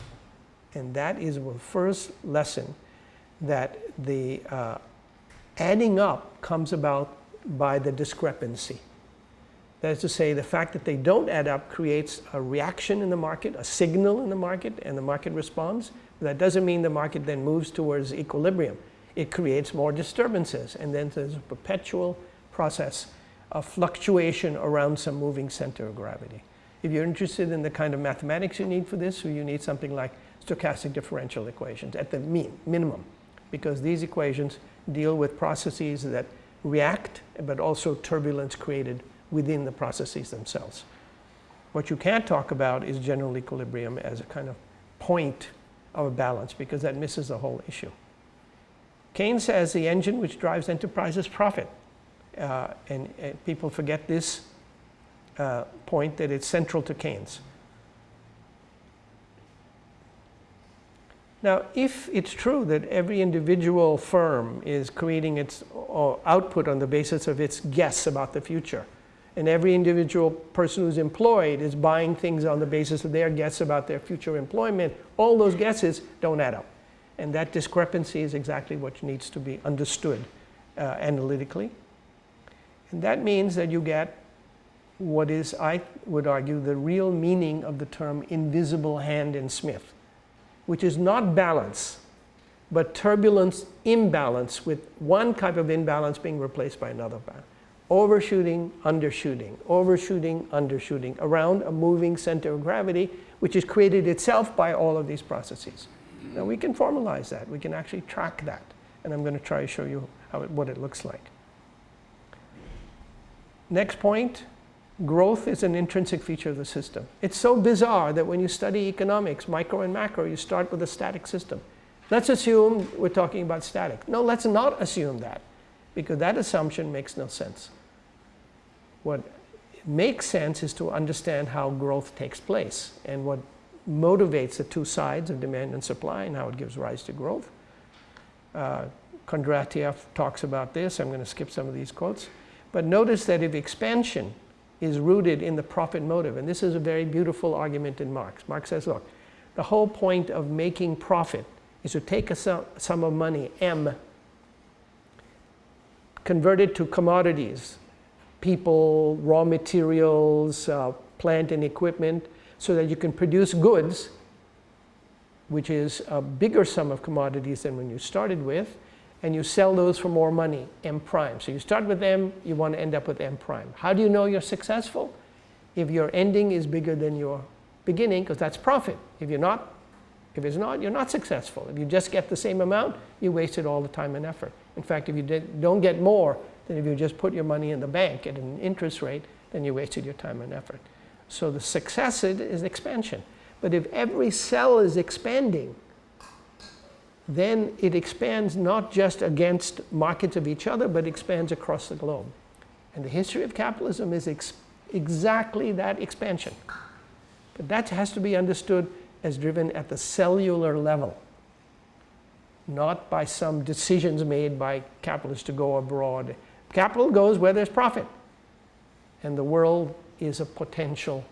And that is the first lesson that the uh, adding up comes about by the discrepancy. That is to say, the fact that they don't add up creates a reaction in the market, a signal in the market, and the market responds. But that doesn't mean the market then moves towards equilibrium. It creates more disturbances, and then there's a perpetual process of fluctuation around some moving center of gravity. If you're interested in the kind of mathematics you need for this, you need something like stochastic differential equations at the mean, minimum, because these equations deal with processes that react, but also turbulence created within the processes themselves. What you can't talk about is general equilibrium as a kind of point of a balance because that misses the whole issue. Keynes says the engine which drives enterprises profit. Uh, and, and, people forget this uh, point that it's central to Keynes. Now, if it's true that every individual firm is creating its uh, output on the basis of its guess about the future, and every individual person who's employed is buying things on the basis of their guess about their future employment, all those guesses don't add up. And that discrepancy is exactly what needs to be understood uh, analytically. And that means that you get what is, I would argue, the real meaning of the term invisible hand in Smith, which is not balance, but turbulence imbalance with one type of imbalance being replaced by another balance overshooting, undershooting, overshooting, undershooting around a moving center of gravity, which is created itself by all of these processes. Now we can formalize that. We can actually track that. And I'm going to try to show you how it, what it looks like. Next point, growth is an intrinsic feature of the system. It's so bizarre that when you study economics, micro and macro, you start with a static system. Let's assume we're talking about static. No, let's not assume that because that assumption makes no sense. What makes sense is to understand how growth takes place and what motivates the two sides of demand and supply and how it gives rise to growth. Uh, Kondratiev talks about this. I'm going to skip some of these quotes. But notice that if expansion is rooted in the profit motive, and this is a very beautiful argument in Marx. Marx says, look, the whole point of making profit is to take a sum of money, M, convert it to commodities, people, raw materials, uh, plant and equipment, so that you can produce goods, which is a bigger sum of commodities than when you started with, and you sell those for more money, M prime. So you start with M, you want to end up with M prime. How do you know you're successful? If your ending is bigger than your beginning, because that's profit. If you're not, If it's not, you're not successful. If you just get the same amount, you wasted all the time and effort. In fact, if you did, don't get more than if you just put your money in the bank at an interest rate, then you wasted your time and effort. So the success is expansion. But if every cell is expanding, then it expands not just against markets of each other, but expands across the globe. And the history of capitalism is ex exactly that expansion. But that has to be understood as driven at the cellular level, not by some decisions made by capitalists to go abroad. Capital goes where there's profit. And the world is a potential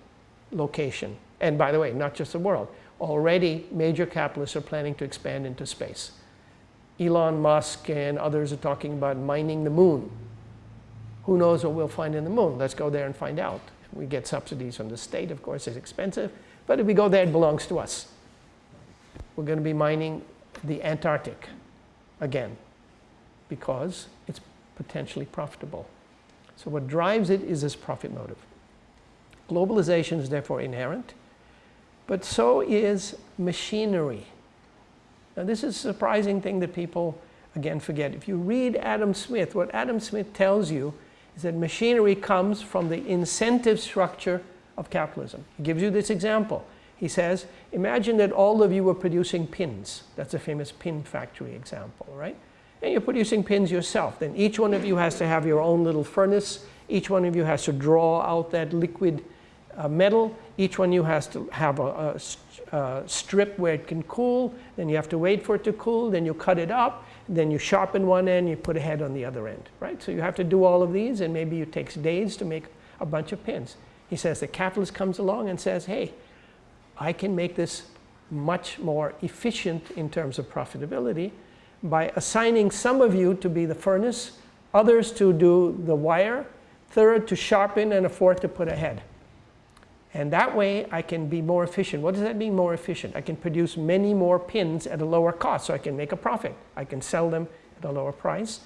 location. And by the way, not just the world. Already, major capitalists are planning to expand into space. Elon Musk and others are talking about mining the moon. Who knows what we'll find in the moon? Let's go there and find out. We get subsidies from the state, of course, it's expensive. But if we go there, it belongs to us. We're going to be mining the Antarctic again because potentially profitable. So what drives it is this profit motive. Globalization is therefore inherent, but so is machinery. Now this is a surprising thing that people, again, forget. If you read Adam Smith, what Adam Smith tells you is that machinery comes from the incentive structure of capitalism. He gives you this example. He says, imagine that all of you were producing pins. That's a famous pin factory example, right? And you're producing pins yourself. Then each one of you has to have your own little furnace. Each one of you has to draw out that liquid uh, metal. Each one of you has to have a, a, a, strip where it can cool. Then you have to wait for it to cool. Then you cut it up. Then you sharpen one end. You put a head on the other end, right? So you have to do all of these. And maybe it takes days to make a bunch of pins. He says the capitalist comes along and says, hey, I can make this much more efficient in terms of profitability by assigning some of you to be the furnace, others to do the wire, third to sharpen, and a fourth to put a head. And that way I can be more efficient. What does that mean more efficient? I can produce many more pins at a lower cost so I can make a profit. I can sell them at a lower price.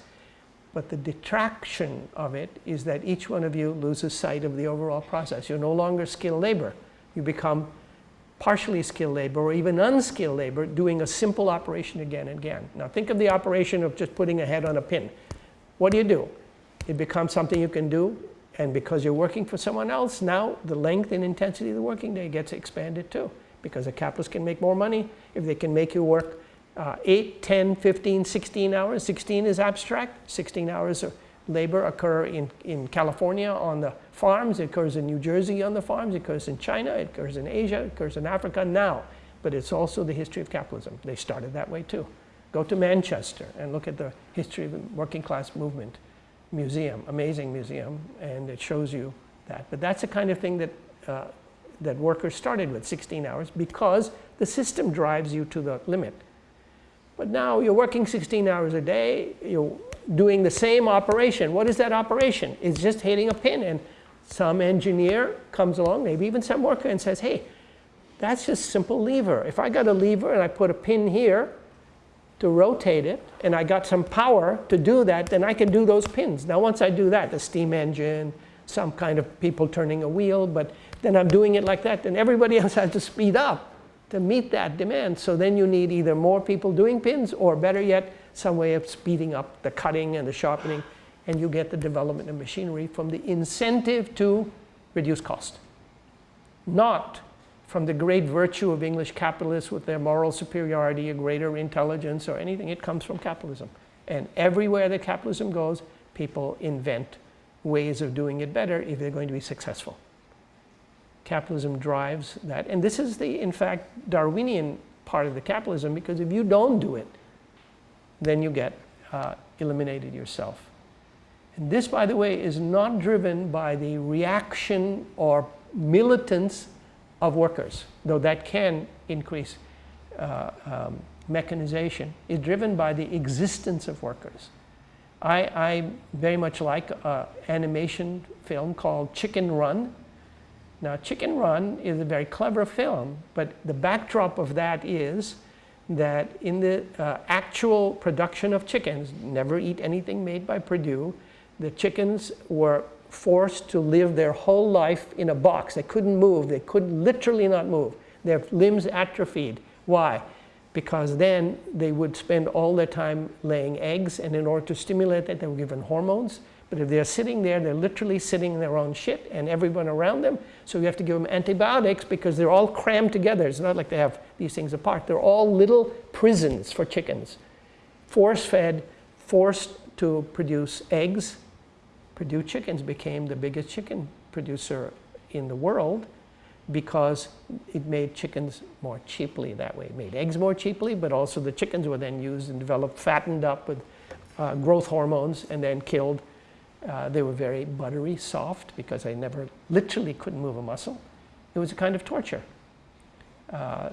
But the detraction of it is that each one of you loses sight of the overall process. You're no longer skilled labor. You become partially skilled labor or even unskilled labor doing a simple operation again and again. Now think of the operation of just putting a head on a pin. What do you do? It becomes something you can do and because you're working for someone else, now the length and intensity of the working day gets expanded too because a capitalist can make more money if they can make you work uh, 8, 10, 15, 16 hours. 16 is abstract. 16 hours of labor occur in, in California on the farms. It occurs in New Jersey on the farms. It occurs in China. It occurs in Asia. It occurs in Africa now. But it's also the history of capitalism. They started that way too. Go to Manchester and look at the history of the working class movement museum, amazing museum, and it shows you that. But that's the kind of thing that, uh, that workers started with, 16 hours, because the system drives you to the limit. But now you're working 16 hours a day, you're doing the same operation. What is that operation? It's just hitting a pin and some engineer comes along, maybe even some worker and says, hey, that's just simple lever. If I got a lever and I put a pin here to rotate it and I got some power to do that, then I can do those pins. Now once I do that, the steam engine, some kind of people turning a wheel, but then I'm doing it like that, then everybody else has to speed up to meet that demand. So then you need either more people doing pins or better yet, some way of speeding up the cutting and the sharpening and you get the development of machinery from the incentive to reduce cost. Not from the great virtue of English capitalists with their moral superiority, a greater intelligence or anything. It comes from capitalism. And everywhere that capitalism goes, people invent ways of doing it better if they're going to be successful capitalism drives that. And this is the, in fact, Darwinian part of the capitalism because if you don't do it, then you get uh, eliminated yourself. And this, by the way, is not driven by the reaction or militance of workers, though that can increase uh, um, mechanization. It's driven by the existence of workers. I, I very much like an animation film called Chicken Run now, Chicken Run is a very clever film, but the backdrop of that is that in the uh, actual production of chickens, never eat anything made by Perdue, the chickens were forced to live their whole life in a box. They couldn't move. They could literally not move. Their limbs atrophied Why? Because then they would spend all their time laying eggs, and in order to stimulate that, they were given hormones. But if they're sitting there, they're literally sitting in their own shit and everyone around them. So you have to give them antibiotics because they're all crammed together. It's not like they have these things apart. They're all little prisons for chickens. Force fed, forced to produce eggs. Perdue Chickens became the biggest chicken producer in the world because it made chickens more cheaply that way. It made eggs more cheaply, but also the chickens were then used and developed, fattened up with uh, growth hormones and then killed uh, they were very buttery, soft, because I never literally couldn't move a muscle. It was a kind of torture. Uh,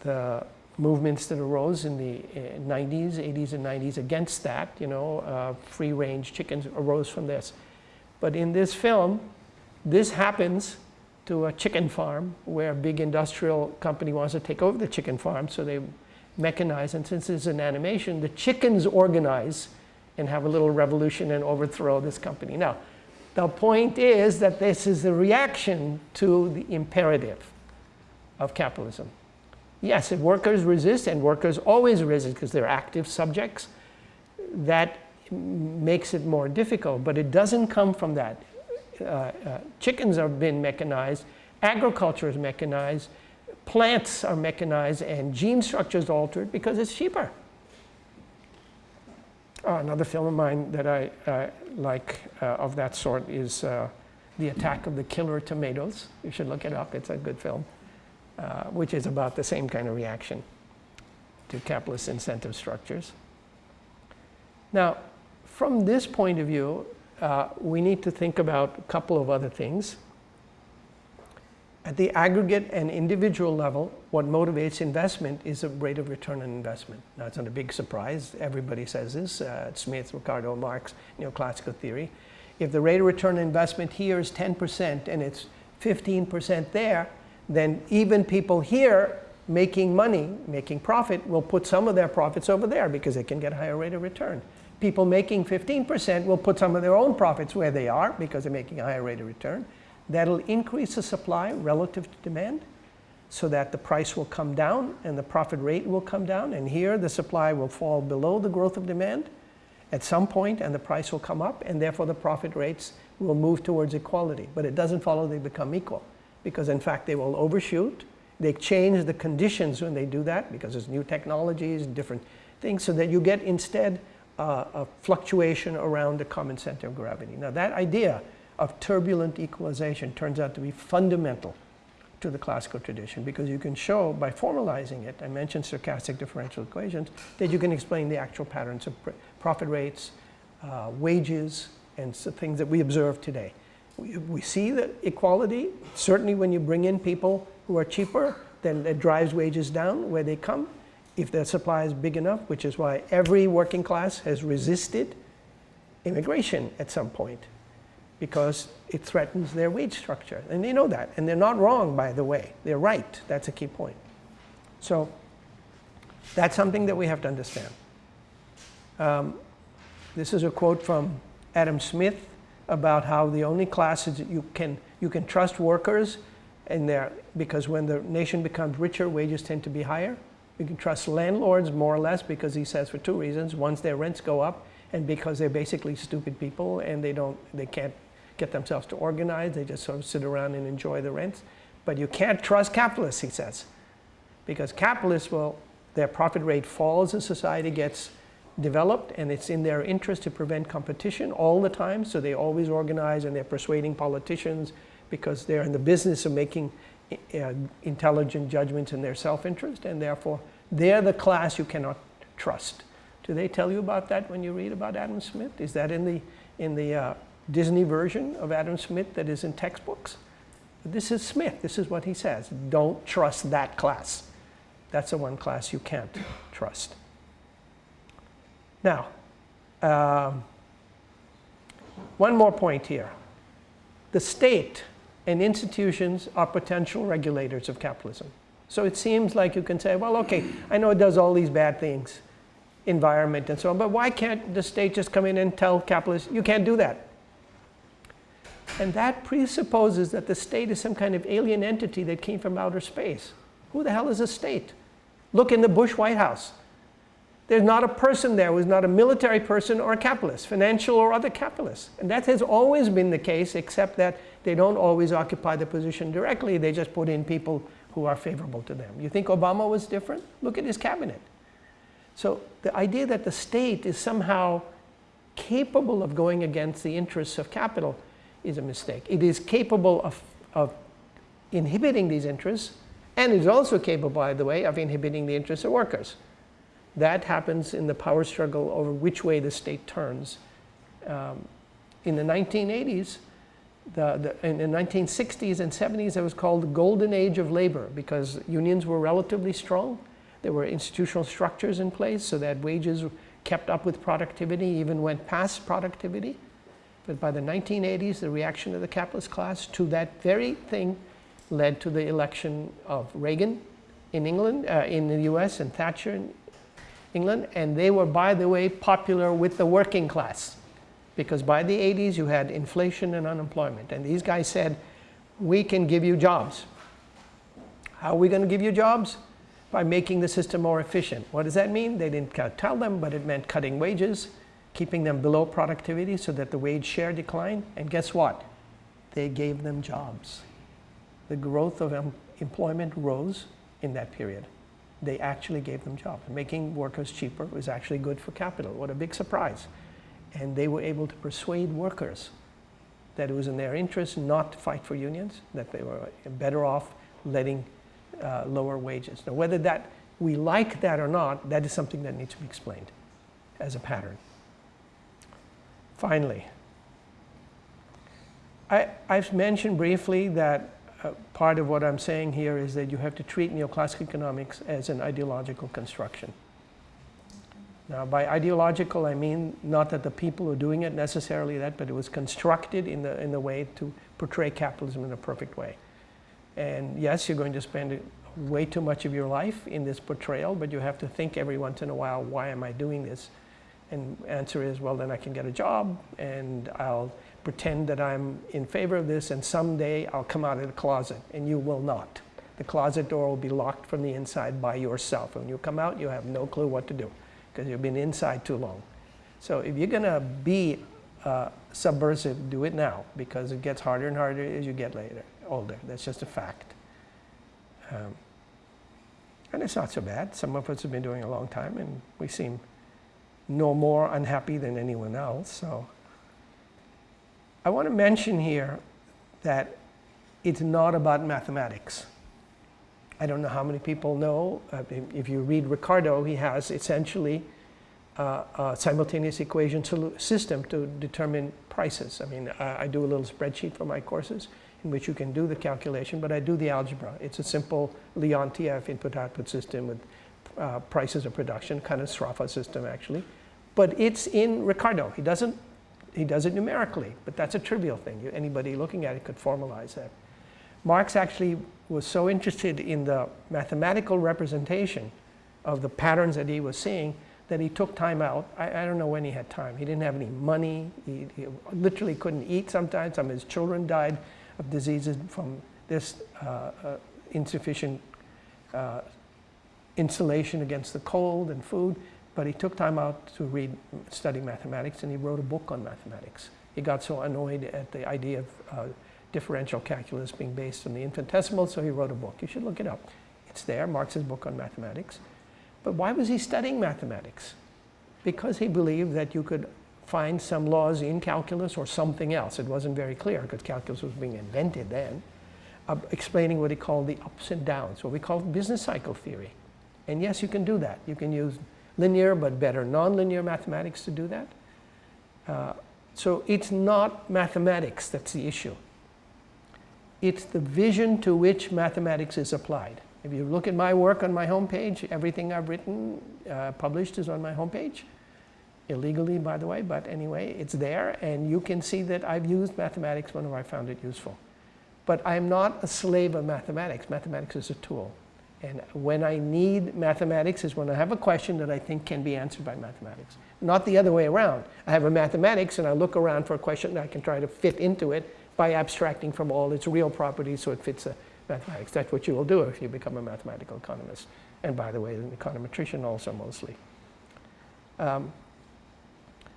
the movements that arose in the 90s, uh, 80s and 90s against that, you know, uh, free-range chickens arose from this. But in this film, this happens to a chicken farm where a big industrial company wants to take over the chicken farm, so they mechanize, and since it's an animation, the chickens organize and have a little revolution and overthrow this company. Now, the point is that this is a reaction to the imperative of capitalism. Yes, if workers resist, and workers always resist because they're active subjects, that makes it more difficult, but it doesn't come from that. Uh, uh, chickens have been mechanized, agriculture is mechanized, plants are mechanized, and gene structures altered because it's cheaper. Uh, another film of mine that I uh, like uh, of that sort is uh, The Attack of the Killer Tomatoes. You should look it up. It's a good film, uh, which is about the same kind of reaction to capitalist incentive structures. Now, from this point of view, uh, we need to think about a couple of other things. At the aggregate and individual level, what motivates investment is a rate of return on investment. Now, it's not a big surprise. Everybody says this, uh, Smith, Ricardo, Marx, neoclassical theory. If the rate of return on investment here is 10% and it's 15% there, then even people here making money, making profit, will put some of their profits over there because they can get a higher rate of return. People making 15% will put some of their own profits where they are because they're making a higher rate of return. That'll increase the supply relative to demand so that the price will come down and the profit rate will come down. And here the supply will fall below the growth of demand at some point and the price will come up and therefore the profit rates will move towards equality. But it doesn't follow they become equal because in fact they will overshoot. They change the conditions when they do that because there's new technologies, different things so that you get instead uh, a fluctuation around the common center of gravity. Now that idea of turbulent equalization turns out to be fundamental to the classical tradition because you can show by formalizing it, I mentioned stochastic differential equations, that you can explain the actual patterns of profit rates, uh, wages, and so things that we observe today. We, we see the equality, certainly when you bring in people who are cheaper, then it drives wages down where they come. If the supply is big enough, which is why every working class has resisted immigration at some point because it threatens their wage structure. And they know that. And they're not wrong, by the way. They're right. That's a key point. So that's something that we have to understand. Um, this is a quote from Adam Smith about how the only classes that you can, you can trust workers in there because when the nation becomes richer, wages tend to be higher. You can trust landlords more or less because he says for two reasons. Once their rents go up and because they're basically stupid people and they don't, they can't get themselves to organize. They just sort of sit around and enjoy the rents. But you can't trust capitalists, he says, because capitalists will, their profit rate falls as society gets developed and it's in their interest to prevent competition all the time. So they always organize and they're persuading politicians because they're in the business of making uh, intelligent judgments in their self-interest and therefore they're the class you cannot trust. Do they tell you about that when you read about Adam Smith? Is that in the, in the uh, Disney version of Adam Smith that is in textbooks. This is Smith. This is what he says. Don't trust that class. That's the one class you can't trust. Now, um, one more point here. The state and institutions are potential regulators of capitalism. So it seems like you can say, well, okay, I know it does all these bad things, environment and so on, but why can't the state just come in and tell capitalists, you can't do that? And that presupposes that the state is some kind of alien entity that came from outer space. Who the hell is a state? Look in the Bush White House. There's not a person there who's not a military person or a capitalist, financial or other capitalist. And that has always been the case, except that they don't always occupy the position directly. They just put in people who are favorable to them. You think Obama was different? Look at his cabinet. So the idea that the state is somehow capable of going against the interests of capital is a mistake. It is capable of, of inhibiting these interests and is also capable, by the way, of inhibiting the interests of workers. That happens in the power struggle over which way the state turns. Um, in the 1980s, the, the, in the 1960s and 70s, it was called the golden age of labor because unions were relatively strong. There were institutional structures in place so that wages kept up with productivity, even went past productivity. But by the 1980s, the reaction of the capitalist class to that very thing led to the election of Reagan in England, uh, in the US, and Thatcher in England. And they were, by the way, popular with the working class. Because by the 80s, you had inflation and unemployment. And these guys said, we can give you jobs. How are we going to give you jobs? By making the system more efficient. What does that mean? They didn't tell them, but it meant cutting wages, keeping them below productivity so that the wage share declined. And guess what? They gave them jobs. The growth of employment rose in that period. They actually gave them jobs. Making workers cheaper was actually good for capital. What a big surprise. And they were able to persuade workers that it was in their interest not to fight for unions, that they were better off letting uh, lower wages. Now, whether that we like that or not, that is something that needs to be explained as a pattern. Finally, I, I've mentioned briefly that uh, part of what I'm saying here is that you have to treat neoclassical economics as an ideological construction. Now, by ideological, I mean not that the people are doing it necessarily that, but it was constructed in the, in the way to portray capitalism in a perfect way. And yes, you're going to spend way too much of your life in this portrayal, but you have to think every once in a while, why am I doing this? And answer is, well, then I can get a job and I'll pretend that I'm in favor of this and someday I'll come out of the closet and you will not. The closet door will be locked from the inside by yourself. When you come out, you have no clue what to do because you've been inside too long. So if you're going to be uh, subversive, do it now because it gets harder and harder as you get later, older. That's just a fact. Um, and it's not so bad. Some of us have been doing a long time and we seem no more unhappy than anyone else. So I want to mention here that it's not about mathematics. I don't know how many people know. Uh, if you read Ricardo, he has essentially uh, a simultaneous equation system to determine prices. I mean, I, I, do a little spreadsheet for my courses in which you can do the calculation, but I do the algebra. It's a simple Leontief input-output system with uh, prices of production, kind of Sraffa system actually. But it's in Ricardo. He doesn't, he does it numerically, but that's a trivial thing. Anybody looking at it could formalize that. Marx actually was so interested in the mathematical representation of the patterns that he was seeing that he took time out. I, I don't know when he had time. He didn't have any money. He, he, literally couldn't eat sometimes. Some of his children died of diseases from this uh, uh, insufficient uh, insulation against the cold and food. But he took time out to read, study mathematics, and he wrote a book on mathematics. He got so annoyed at the idea of uh, differential calculus being based on the infinitesimal, so he wrote a book. You should look it up. It's there, Marx's book on mathematics. But why was he studying mathematics? Because he believed that you could find some laws in calculus or something else. It wasn't very clear because calculus was being invented then, uh, explaining what he called the ups and downs, what we call business cycle theory. And yes, you can do that. You can use linear but better nonlinear mathematics to do that. Uh, so it's not mathematics that's the issue it's the vision to which mathematics is applied. If you look at my work on my homepage, everything I've written, uh, published is on my homepage. Illegally, by the way, but anyway, it's there. And you can see that I've used mathematics whenever I found it useful. But I'm not a slave of mathematics. Mathematics is a tool. And when I need mathematics is when I have a question that I think can be answered by mathematics. Not the other way around. I have a mathematics and I look around for a question that I can try to fit into it by abstracting from all its real properties so it fits a mathematics. That's what you will do if you become a mathematical economist. And by the way, an econometrician also mostly. Um,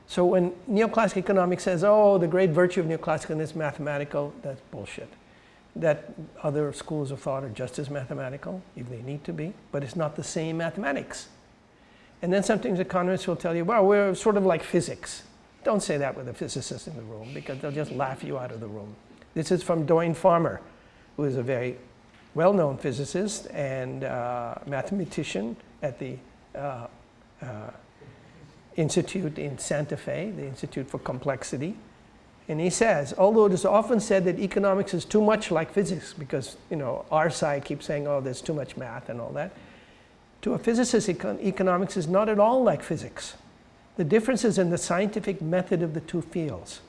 so when neoclassical economics says, oh, the great virtue of neoclassical is mathematical, that's bullshit. That other schools of thought are just as mathematical, if they need to be, but it's not the same mathematics. And then sometimes economists will tell you, well, we're sort of like physics. Don't say that with a physicist in the room because they'll just laugh you out of the room. This is from Doyne Farmer, who is a very well-known physicist and uh, mathematician at the uh, uh, Institute in Santa Fe, the Institute for Complexity. And he says, although it is often said that economics is too much like physics because, you know, our side keeps saying, oh, there's too much math and all that. To a physicist, econ economics is not at all like physics. The difference is in the scientific method of the two fields.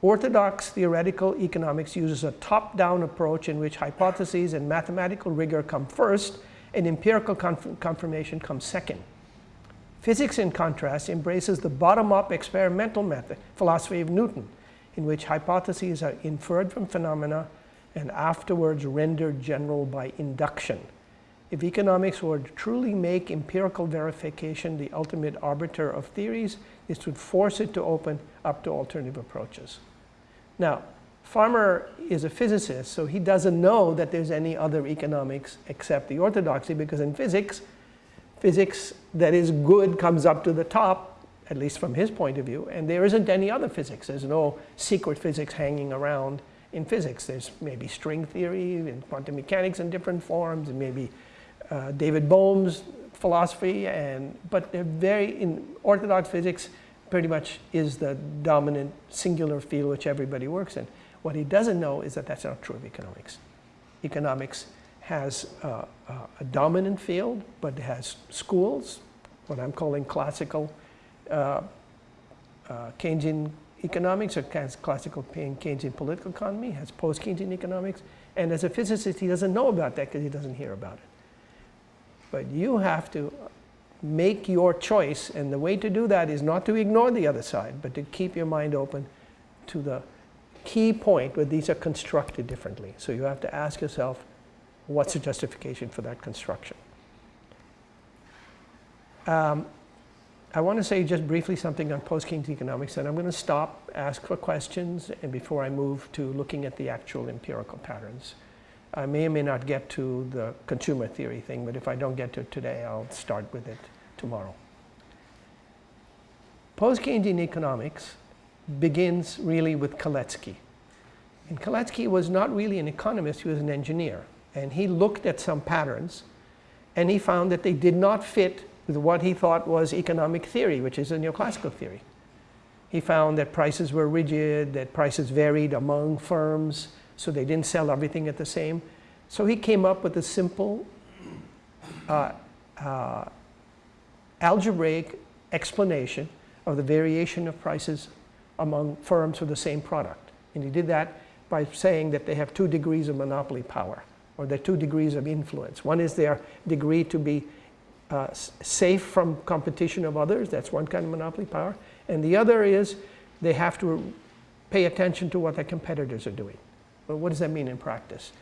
Orthodox theoretical economics uses a top-down approach in which hypotheses and mathematical rigor come first and empirical confirmation comes second. Physics, in contrast, embraces the bottom-up experimental method, philosophy of Newton, in which hypotheses are inferred from phenomena and afterwards rendered general by induction. If economics were to truly make empirical verification the ultimate arbiter of theories, this would force it to open up to alternative approaches. Now, Farmer is a physicist, so he doesn't know that there's any other economics except the orthodoxy, because in physics, physics that is good comes up to the top, at least from his point of view, and there isn't any other physics. There's no secret physics hanging around in physics. There's maybe string theory and quantum mechanics in different forms, and maybe uh, David Bohm's philosophy, and but they're very, in orthodox physics, pretty much is the dominant singular field which everybody works in. What he doesn't know is that that's not true of economics. Economics has uh, uh, a dominant field, but has schools, what I'm calling classical Keynesian economics or classical Keynesian political economy, has post-Keynesian economics, and as a physicist he doesn't know about that because he doesn't hear about it. But you have to make your choice, and the way to do that is not to ignore the other side, but to keep your mind open to the key point where these are constructed differently. So you have to ask yourself, what's the justification for that construction? Um, I want to say just briefly something on post-Keynes economics, and I'm going to stop, ask for questions, and before I move to looking at the actual empirical patterns. I may or may not get to the consumer theory thing, but if I don't get to it today, I'll start with it tomorrow. Post-Keynesian economics begins really with Kalecki. And Kalecki was not really an economist, he was an engineer and he looked at some patterns and he found that they did not fit with what he thought was economic theory, which is a neoclassical theory. He found that prices were rigid, that prices varied among firms, so they didn't sell everything at the same. So he came up with a simple uh, uh, algebraic explanation of the variation of prices among firms for the same product. And he did that by saying that they have two degrees of monopoly power or the two degrees of influence. One is their degree to be uh, safe from competition of others. That's one kind of monopoly power. And the other is they have to pay attention to what their competitors are doing. Well, what does that mean in practice?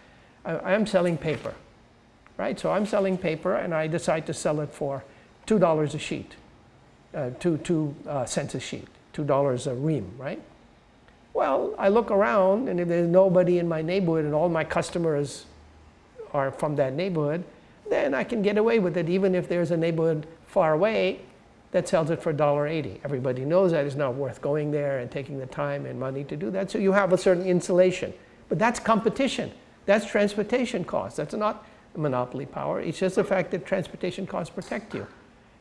I, am selling paper, right? So I'm selling paper and I decide to sell it for $2 a sheet, uh, two, two uh, cents a sheet, $2 a ream, right? Well, I look around and if there's nobody in my neighborhood and all my customers are from that neighborhood, then I can get away with it even if there's a neighborhood far away that sells it for $1.80. Everybody knows that it's not worth going there and taking the time and money to do that. So you have a certain insulation. But that's competition. That's transportation costs. That's not monopoly power. It's just the fact that transportation costs protect you.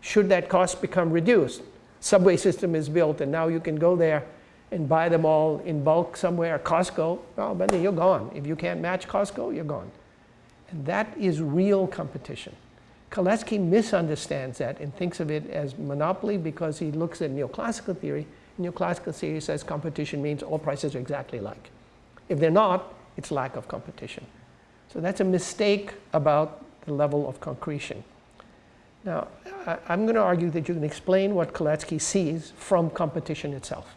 Should that cost become reduced, subway system is built and now you can go there and buy them all in bulk somewhere, Costco, well, then you're gone. If you can't match Costco, you're gone. And that is real competition. Kalecki misunderstands that and thinks of it as monopoly because he looks at neoclassical theory. Neoclassical theory says competition means all prices are exactly alike. If they're not, it's lack of competition. So that's a mistake about the level of concretion. Now, I'm going to argue that you can explain what Kalecki sees from competition itself.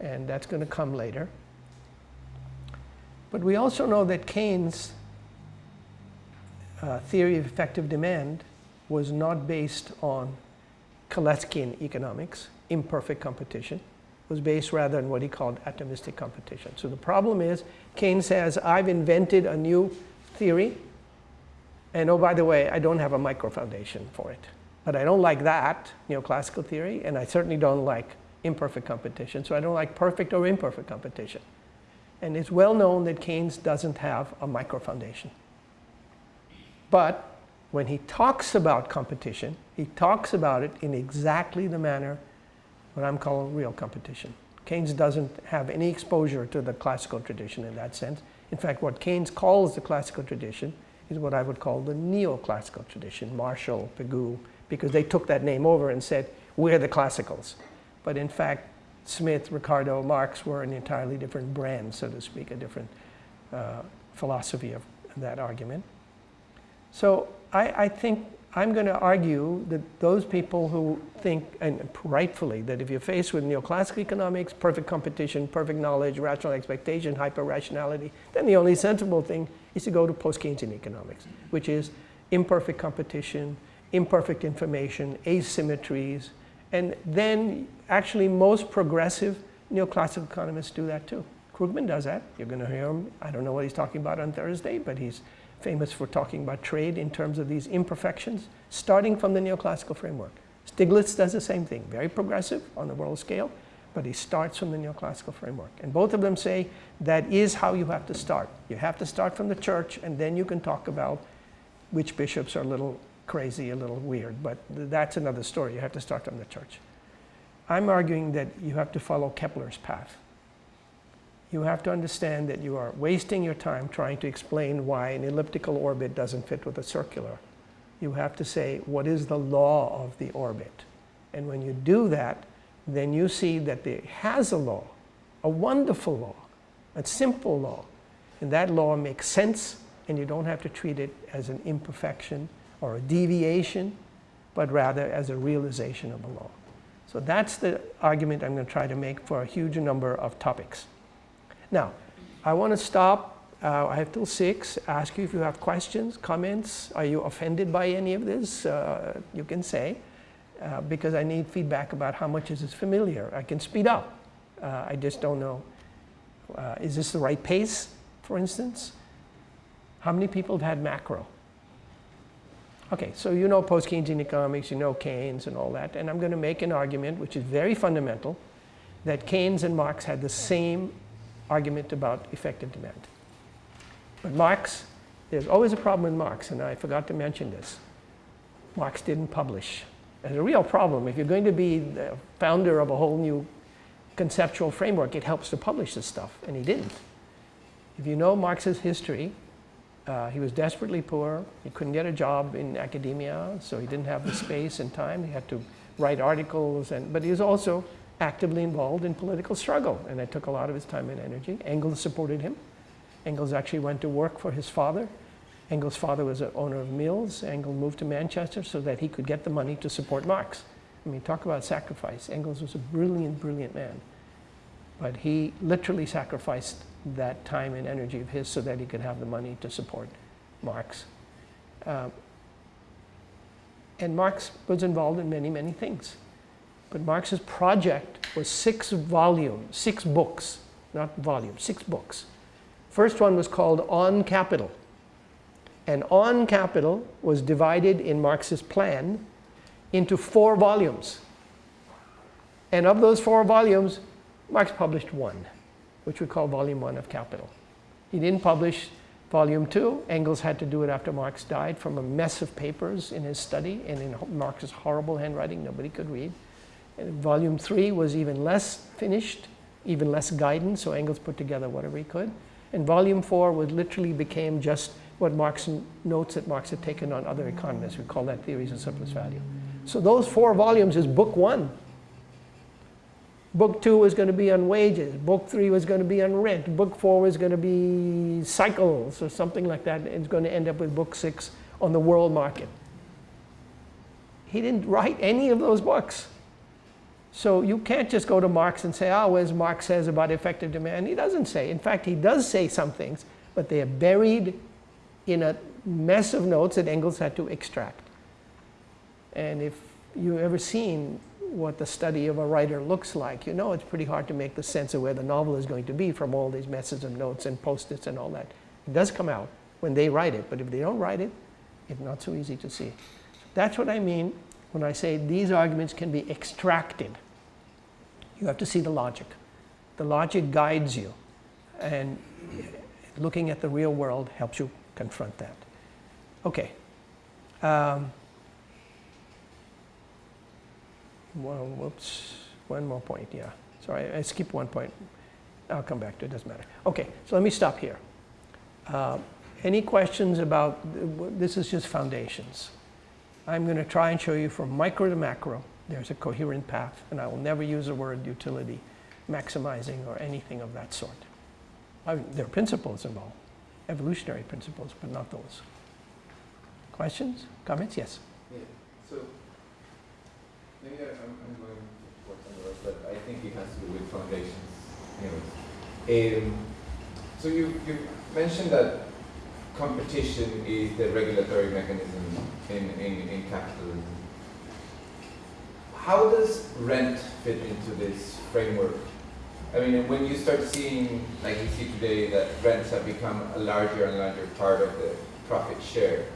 And that's going to come later. But we also know that Keynes uh, theory of effective demand was not based on Kaleckian economics, imperfect competition, was based rather on what he called atomistic competition. So the problem is Keynes says, I've invented a new theory, and oh, by the way, I don't have a micro foundation for it. But I don't like that, neoclassical theory, and I certainly don't like imperfect competition. So I don't like perfect or imperfect competition. And it's well known that Keynes doesn't have a micro foundation. But when he talks about competition, he talks about it in exactly the manner what I'm calling real competition. Keynes doesn't have any exposure to the classical tradition in that sense. In fact, what Keynes calls the classical tradition is what I would call the neoclassical tradition, Marshall, Pigou, because they took that name over and said, we're the classicals. But in fact, Smith, Ricardo, Marx were an entirely different brand, so to speak, a different uh, philosophy of that argument. So I, I think I'm going to argue that those people who think, and rightfully, that if you're faced with neoclassical economics, perfect competition, perfect knowledge, rational expectation, hyper-rationality, then the only sensible thing is to go to post-Keynesian economics, which is imperfect competition, imperfect information, asymmetries, and then actually most progressive neoclassical economists do that too. Krugman does that. You're going to hear him. I don't know what he's talking about on Thursday, but he's famous for talking about trade in terms of these imperfections, starting from the neoclassical framework. Stiglitz does the same thing, very progressive on the world scale, but he starts from the neoclassical framework. And both of them say that is how you have to start. You have to start from the church, and then you can talk about which bishops are a little crazy, a little weird, but that's another story. You have to start from the church. I'm arguing that you have to follow Kepler's path you have to understand that you are wasting your time trying to explain why an elliptical orbit doesn't fit with a circular. You have to say, what is the law of the orbit? And when you do that, then you see that there has a law, a wonderful law, a simple law. And that law makes sense, and you don't have to treat it as an imperfection or a deviation, but rather as a realization of a law. So that's the argument I'm going to try to make for a huge number of topics. Now, I want to stop. Uh, I have till 6. Ask you if you have questions, comments. Are you offended by any of this? Uh, you can say. Uh, because I need feedback about how much is this familiar. I can speed up. Uh, I just don't know. Uh, is this the right pace, for instance? How many people have had macro? Okay, so you know post-Keynesian economics, you know Keynes and all that, and I'm going to make an argument which is very fundamental that Keynes and Marx had the same argument about effective demand. But Marx, there's always a problem with Marx, and I forgot to mention this. Marx didn't publish. There's a real problem. If you're going to be the founder of a whole new conceptual framework, it helps to publish this stuff, and he didn't. If you know Marx's history, uh, he was desperately poor. He couldn't get a job in academia, so he didn't have the space and time. He had to write articles, and, but he was also actively involved in political struggle, and it took a lot of his time and energy. Engels supported him. Engels actually went to work for his father. Engels' father was an owner of mills. Engels moved to Manchester so that he could get the money to support Marx. I mean, talk about sacrifice. Engels was a brilliant, brilliant man. But he literally sacrificed that time and energy of his so that he could have the money to support Marx. Uh, and Marx was involved in many, many things. But Marx's project was six volumes, six books, not volumes, six books. First one was called On Capital. And On Capital was divided in Marx's plan into four volumes. And of those four volumes, Marx published one, which we call volume one of Capital. He didn't publish volume two. Engels had to do it after Marx died from a mess of papers in his study and in Marx's horrible handwriting nobody could read. Volume three was even less finished, even less guidance, so Engels put together whatever he could. And volume four was literally became just what Marx notes that Marx had taken on other economists. We call that theories of surplus value. So those four volumes is book one. Book two was going to be on wages. Book three was going to be on rent. Book four was going to be cycles or something like that. It's going to end up with book six on the world market. He didn't write any of those books. So you can't just go to Marx and say, oh, does Marx says about effective demand? He doesn't say. In fact, he does say some things, but they are buried in a mess of notes that Engels had to extract. And if you've ever seen what the study of a writer looks like, you know it's pretty hard to make the sense of where the novel is going to be from all these messes of notes and post-its and all that. It does come out when they write it, but if they don't write it, it's not so easy to see. That's what I mean when I say these arguments can be extracted. You have to see the logic. The logic guides you, and looking at the real world helps you confront that. Okay. Um, well, whoops, one more point, yeah. Sorry, I skipped one point. I'll come back to it, doesn't matter. Okay, so let me stop here. Uh, any questions about, this is just foundations. I'm going to try and show you from micro to macro, there's a coherent path, and I will never use the word utility, maximizing, or anything of that sort. I mean, there are principles involved, evolutionary principles, but not those. Questions? Comments? Yes. Yeah. So maybe I, am I'm going to work but I think it has to do with foundations. Anyways, um, so you you mentioned that competition is the regulatory mechanism in, in, in capitalism. How does rent fit into this framework? I mean, when you start seeing, like you see today, that rents have become a larger and larger part of the profit share,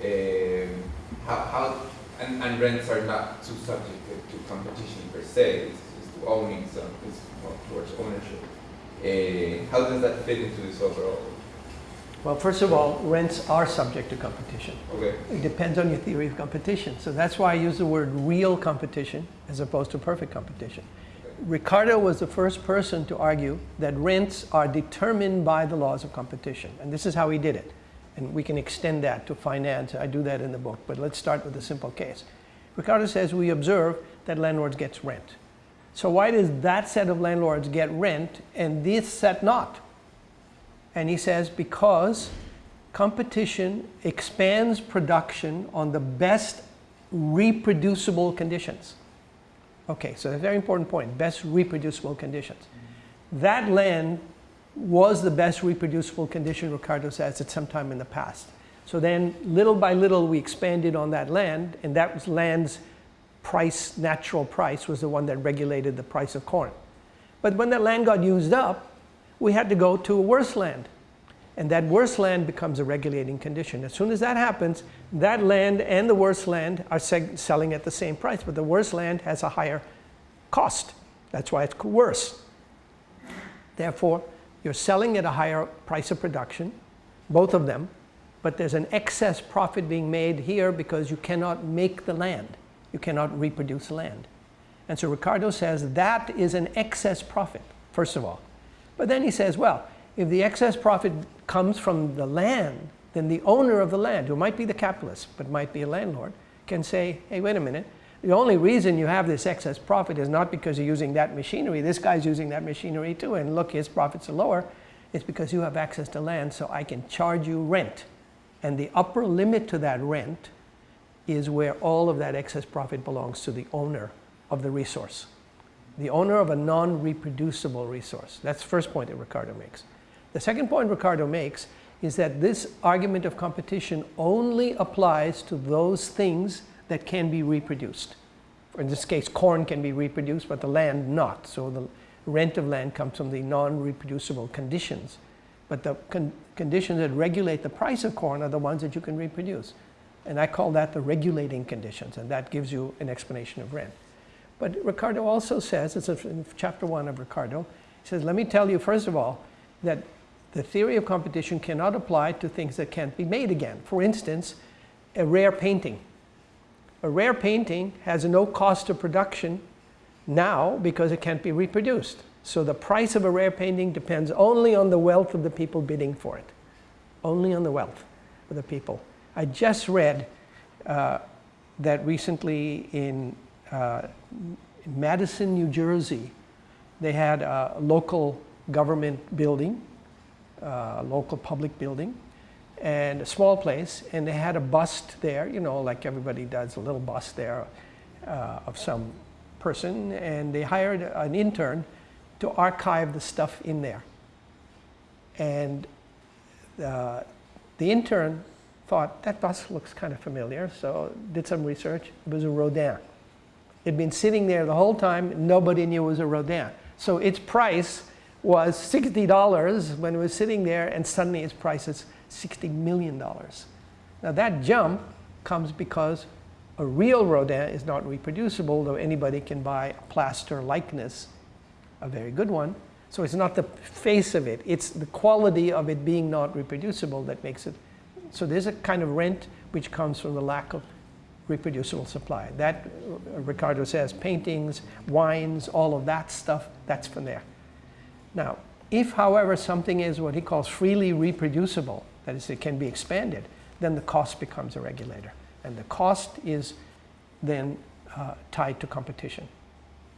um, how, how and, and, rents are not too subject to, competition per se, it's, to owning some, it's towards ownership. Uh, how does that fit into this overall? Well, first of all, rents are subject to competition. Okay. It depends on your theory of competition. So that's why I use the word real competition as opposed to perfect competition. Ricardo was the first person to argue that rents are determined by the laws of competition. And this is how he did it. And we can extend that to finance. I do that in the book. But let's start with a simple case. Ricardo says we observe that landlords get rent. So why does that set of landlords get rent and this set not? And he says because competition expands production on the best reproducible conditions. Okay, so a very important point, best reproducible conditions. That land was the best reproducible condition, Ricardo says, at some time in the past. So then, little by little, we expanded on that land, and that was land's price, natural price, was the one that regulated the price of corn. But when that land got used up, we had to go to a worse land. And that worse land becomes a regulating condition. As soon as that happens, that land and the worse land are selling at the same price, but the worse land has a higher cost. That's why it's worse. Therefore, you're selling at a higher price of production, both of them, but there's an excess profit being made here because you cannot make the land. You cannot reproduce land. And so Ricardo says that is an excess profit, first of all. But then he says, well, if the excess profit comes from the land, then the owner of the land, who might be the capitalist, but might be a landlord, can say, hey, wait a minute, the only reason you have this excess profit is not because you're using that machinery. This guy's using that machinery too, and look, his profits are lower. It's because you have access to land, so I can charge you rent. And the upper limit to that rent is where all of that excess profit belongs to the owner of the resource. The owner of a non-reproducible resource. That's the first point that Ricardo makes. The second point Ricardo makes is that this argument of competition only applies to those things that can be reproduced. In this case, corn can be reproduced, but the land not. So the rent of land comes from the non-reproducible conditions. But the con conditions that regulate the price of corn are the ones that you can reproduce. And I call that the regulating conditions, and that gives you an explanation of rent. But Ricardo also says, it's in chapter one of Ricardo, he says, let me tell you, first of all, that the theory of competition cannot apply to things that can't be made again. For instance, a rare painting. A rare painting has no cost of production now because it can't be reproduced. So the price of a rare painting depends only on the wealth of the people bidding for it. Only on the wealth of the people. I just read uh, that recently in Madison, New Jersey, they had a local government building uh, local public building and a small place and they had a bust there you know like everybody does a little bust there uh, of some person and they hired an intern to archive the stuff in there and uh, the intern thought, that bust looks kind of familiar, so did some research. It was a Rodin. It'd been sitting there the whole time, nobody knew it was a Rodin. So its price was $60 when it was sitting there, and suddenly its price is $60 million. Now that jump comes because a real Rodin is not reproducible, though anybody can buy a plaster likeness, a very good one. So it's not the face of it, it's the quality of it being not reproducible that makes it. So there's a kind of rent which comes from the lack of reproducible supply. That, uh, Ricardo says, paintings, wines, all of that stuff, that's from there. Now, if, however, something is what he calls freely reproducible, that is, it can be expanded, then the cost becomes a regulator. And the cost is then uh, tied to competition.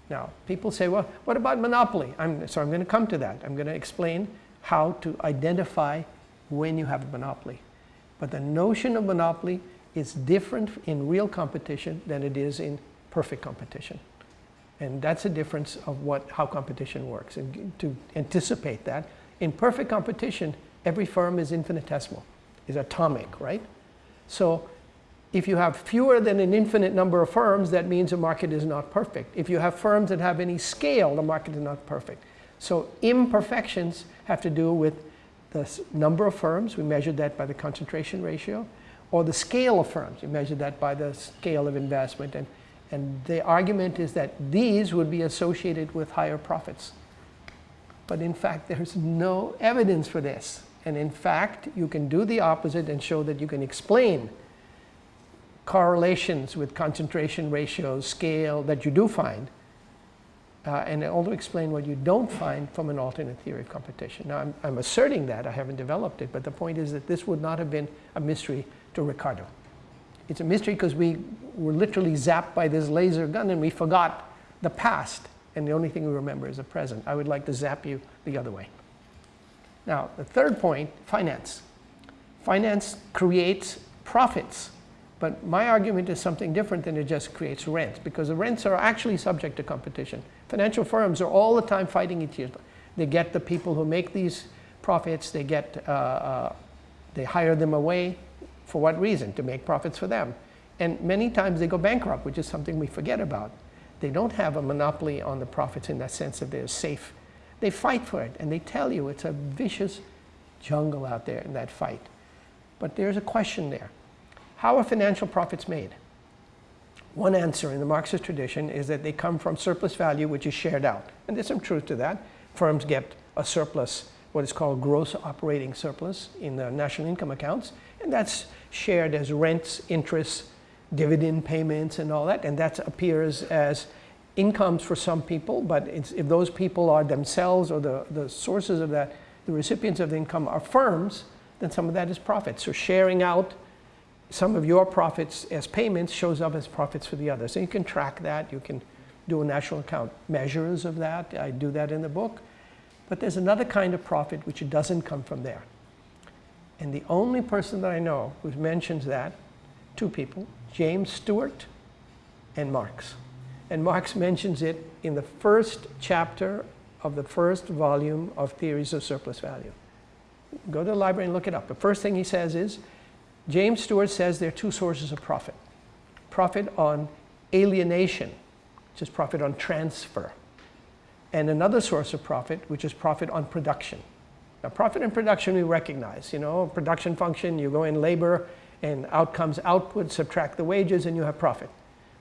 Now, people say, well, what about monopoly? I'm, so I'm going to come to that. I'm going to explain how to identify when you have a monopoly. But the notion of monopoly is different in real competition than it is in perfect competition. And that's a difference of what, how competition works. And to anticipate that, in perfect competition, every firm is infinitesimal, is atomic, right? So if you have fewer than an infinite number of firms, that means the market is not perfect. If you have firms that have any scale, the market is not perfect. So imperfections have to do with the number of firms, we measured that by the concentration ratio, or the scale of firms, You measure that by the scale of investment. And, and the argument is that these would be associated with higher profits. But in fact, there's no evidence for this. And in fact, you can do the opposite and show that you can explain correlations with concentration ratios, scale that you do find, uh, and also explain what you don't find from an alternate theory of competition. Now, I'm, I'm, asserting that, I haven't developed it, but the point is that this would not have been a mystery to Ricardo. It's a mystery because we were literally zapped by this laser gun and we forgot the past, and the only thing we remember is the present. I would like to zap you the other way. Now, the third point, finance. Finance creates profits but my argument is something different than it just creates rents, because the rents are actually subject to competition. Financial firms are all the time fighting each other. They get the people who make these profits, they get, uh, uh, they hire them away. For what reason? To make profits for them. And many times they go bankrupt, which is something we forget about. They don't have a monopoly on the profits in that sense that they're safe. They fight for it, and they tell you it's a vicious jungle out there in that fight. But there's a question there. How are financial profits made? One answer in the Marxist tradition is that they come from surplus value, which is shared out. And there's some truth to that. Firms get a surplus, what is called gross operating surplus in the national income accounts, and that's shared as rents, interests, dividend payments, and all that. And that appears as incomes for some people, but if those people are themselves or the, the sources of that, the recipients of the income are firms, then some of that is profit. So sharing out some of your profits as payments shows up as profits for the others. So you can track that. You can do a national account measures of that. I do that in the book. But there's another kind of profit which doesn't come from there. And the only person that I know who mentions that, two people, James Steuart and Marx. And Marx mentions it in the first chapter of the first volume of Theories of Surplus Value. Go to the library and look it up. The first thing he says is, James Steuart says there are two sources of profit. Profit on alienation, which is profit on transfer, and another source of profit, which is profit on production. Now, profit and production we recognize. You know, production function, you go in labor, and out comes output, subtract the wages, and you have profit.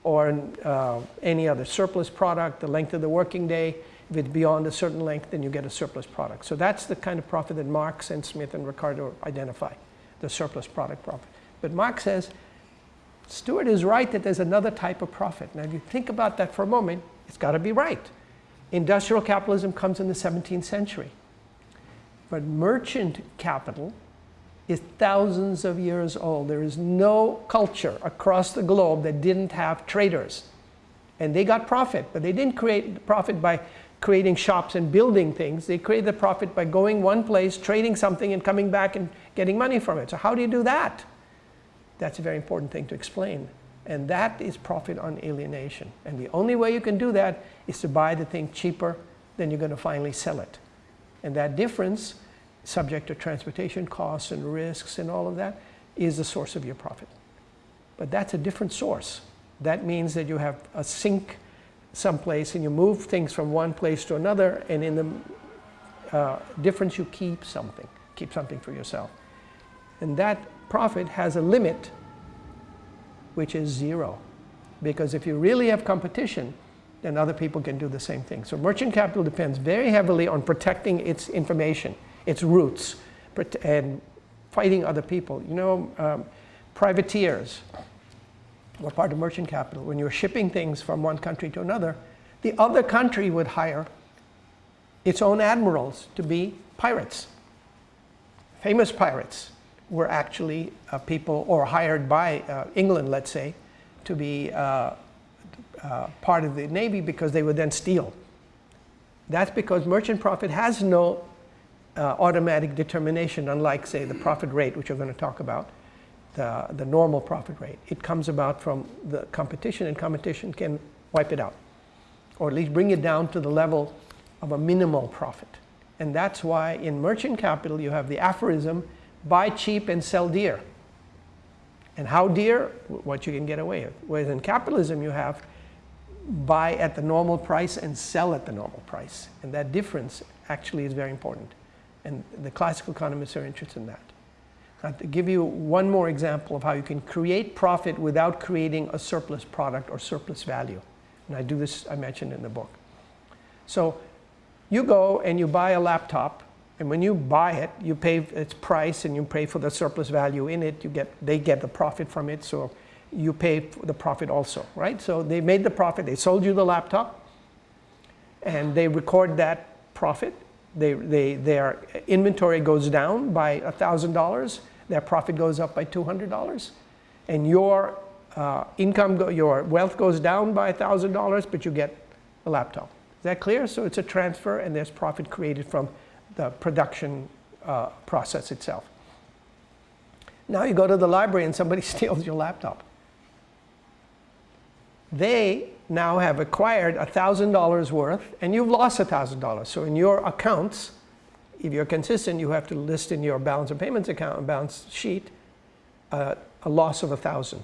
Or uh, any other surplus product, the length of the working day. If it's beyond a certain length, then you get a surplus product. So that's the kind of profit that Marx and Smith and Ricardo identify the surplus product profit. But Marx says, Steuart is right that there's another type of profit. Now, if you think about that for a moment, it's got to be right. Industrial capitalism comes in the 17th century. But merchant capital is thousands of years old. There is no culture across the globe that didn't have traders. And they got profit, but they didn't create profit by creating shops and building things. They created the profit by going one place, trading something, and coming back and getting money from it. So how do you do that? That's a very important thing to explain. And that is profit on alienation. And the only way you can do that is to buy the thing cheaper than you're going to finally sell it. And that difference, subject to transportation costs and risks and all of that, is the source of your profit. But that's a different source. That means that you have a sink someplace and you move things from one place to another and in the uh, difference you keep something, keep something for yourself. And that profit has a limit which is zero. Because if you really have competition, then other people can do the same thing. So merchant capital depends very heavily on protecting its information, its roots, and fighting other people. You know, um, privateers were part of merchant capital. When you're shipping things from one country to another, the other country would hire its own admirals to be pirates. Famous pirates were actually uh, people, or hired by uh, England, let's say, to be uh, uh, part of the Navy because they would then steal. That's because merchant profit has no uh, automatic determination, unlike, say, the profit rate, which we're going to talk about, the, the normal profit rate. It comes about from the competition, and competition can wipe it out, or at least bring it down to the level of a minimal profit. And that's why in merchant capital you have the aphorism, buy cheap and sell dear. And how dear? What you can get away with. Whereas in capitalism you have buy at the normal price and sell at the normal price. And that difference actually is very important. And the classical economists are interested in that. To give you one more example of how you can create profit without creating a surplus product or surplus value. And I do this, I mentioned in the book. So you go and you buy a laptop and when you buy it, you pay its price and you pay for the surplus value in it. You get, they get the profit from it, so you pay the profit also, right? So they made the profit, they sold you the laptop, and they record that profit. They, they, their inventory goes down by $1,000, their profit goes up by $200, and your uh, income, your wealth goes down by $1,000, but you get a laptop. Is that clear? So it's a transfer and there's profit created from the production uh, process itself. Now you go to the library and somebody steals your laptop. They now have acquired $1,000 worth and you've lost $1,000. So in your accounts, if you're consistent, you have to list in your balance of payments account, balance sheet, uh, a loss of 1000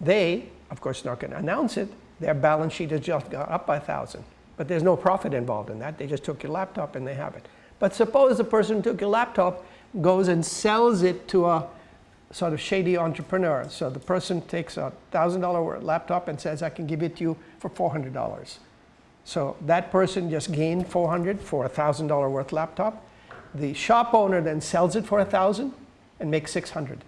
They, of course, not going to announce it. Their balance sheet has just gone up by 1000 but there's no profit involved in that. They just took your laptop and they have it. But suppose the person who took your laptop goes and sells it to a sort of shady entrepreneur. So the person takes a $1,000 laptop and says, I can give it to you for $400. So that person just gained 400 for a $1,000 worth laptop. The shop owner then sells it for 1000 and makes 600.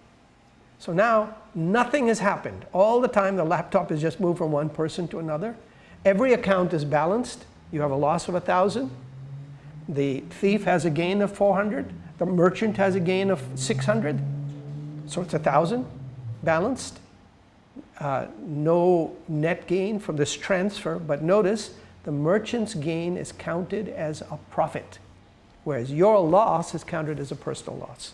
So now nothing has happened. All the time the laptop has just moved from one person to another. Every account is balanced. You have a loss of 1,000. The thief has a gain of 400. The merchant has a gain of 600. So it's a 1,000 balanced. Uh, no net gain from this transfer, but notice the merchant's gain is counted as a profit, whereas your loss is counted as a personal loss.